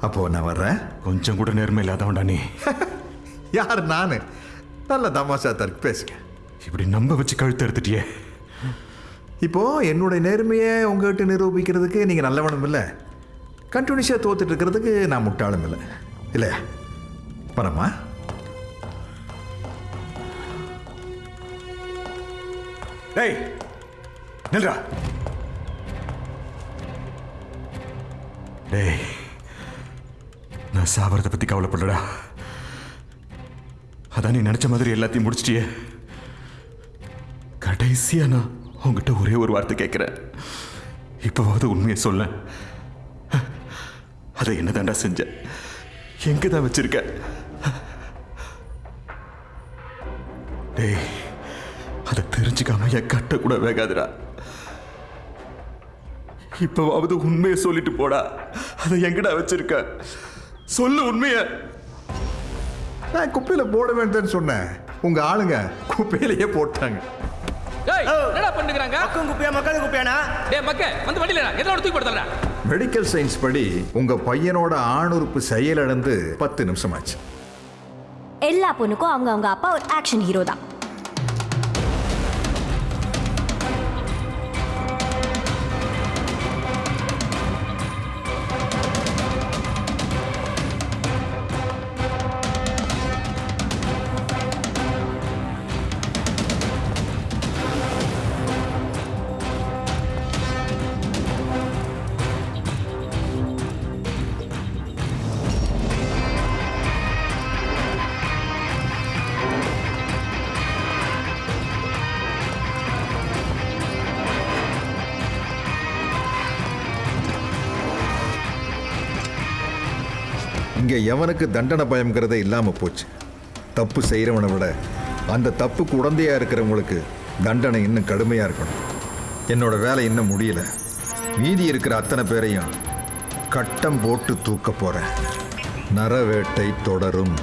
அப்போது நான் வர்றேன். கொஞ்சம் கூட நேர்மை இல்லாதவன்டா நீ. *laughs* யார் நான்? நல்ல தமாஷா தருக்கு பேசுங்க. இப்படி நம்ப வச்சு கழுத்து எடுத்துட்டியே. இப்போ என்னுடைய நேர்மையை உங்ககிட்ட நிரூபிக்கிறதுக்கு நீங்கள் நல்லவனும் இல்லை. கண்டினியூஸாக தோத்துட்டு இருக்கிறதுக்கு நான் முட்டாளும் இல்லை. இல்லையா? வரமா டேய் நில்றா. டேய் நான் சாவரத்தை பத்தி கவலைப்படலடா. அதான் நீ நினைச்ச மாதிரி எல்லாத்தையும் முடிச்சிட்டியே. கடைசியா நான் உங்ககிட்ட ஒரே ஒரு வார்த்தை கேட்கிறேன் இப்போவாவது உண்மையை சொல்ல அதை என்னதான்டா செஞ்ச? எங்கே தான் வச்சிருக்க? டேய் அதை தெரிஞ்சுக்காம என் கட்ட கூட வேகாதுடா. இப்பவாவது உண்மையை சொல்லிட்டு போடா. அதை எங்கடா வச்சிருக்க? சொல்லு உண்மைய. நான் குப்பையில் போட வேண்டாம்னு சொன்னேன். உங்கள் ஆளுங்க குப்பையிலேயே போட்டாங்க. மெடிக்கல் சயின்ஸ் படி உங்கள் பையனோட ஆணுறுப்பு செயலிழந்து பத்து நிமிஷம் ஆச்சு எல்லா பொண்ணுக்கும் அவங்க அவங்க அப்பா ஒரு ஆக்ஷன் ஹீரோ தான். இங்கே எவனுக்கு தண்டனை பயம்ங்கிறதே இல்லாமல் போச்சு. தப்பு செய்கிறவனை விட அந்த தப்புக்கு உடந்தையாக இருக்கிறவங்களுக்கு தண்டனை இன்னும் கடுமையாக இருக்கணும். என்னோட வேலை இன்னும் முடியல. மீதி இருக்கிற அத்தனை பேரையும் கட்டம் போட்டு தூக்க போகிறேன் நரவேட்டை தொடரும்.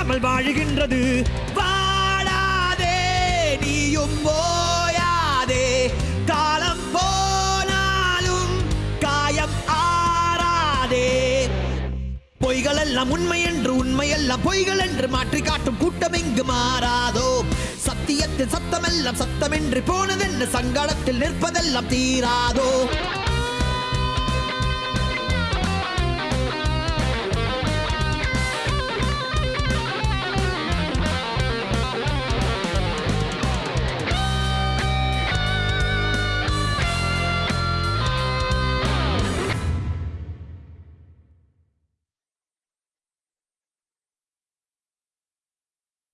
இல்லாமல் வாழுகின்றது. வாழாதே நீயும் ஓயாதே. காலம் போனாலும் காயம் ஆறாதே. பொய்கள் எல்லாம் உண்மை என்று உண்மை எல்லாம் பொய்கள் என்று மாற்றி காட்டும் கூட்டம் இங்கு மாறாதோ? சத்தியத்தில் சத்தமெல்லாம் சத்தமின்றி போனதென்று சங்கடத்தில் நிற்பதெல்லாம் தீராதோ?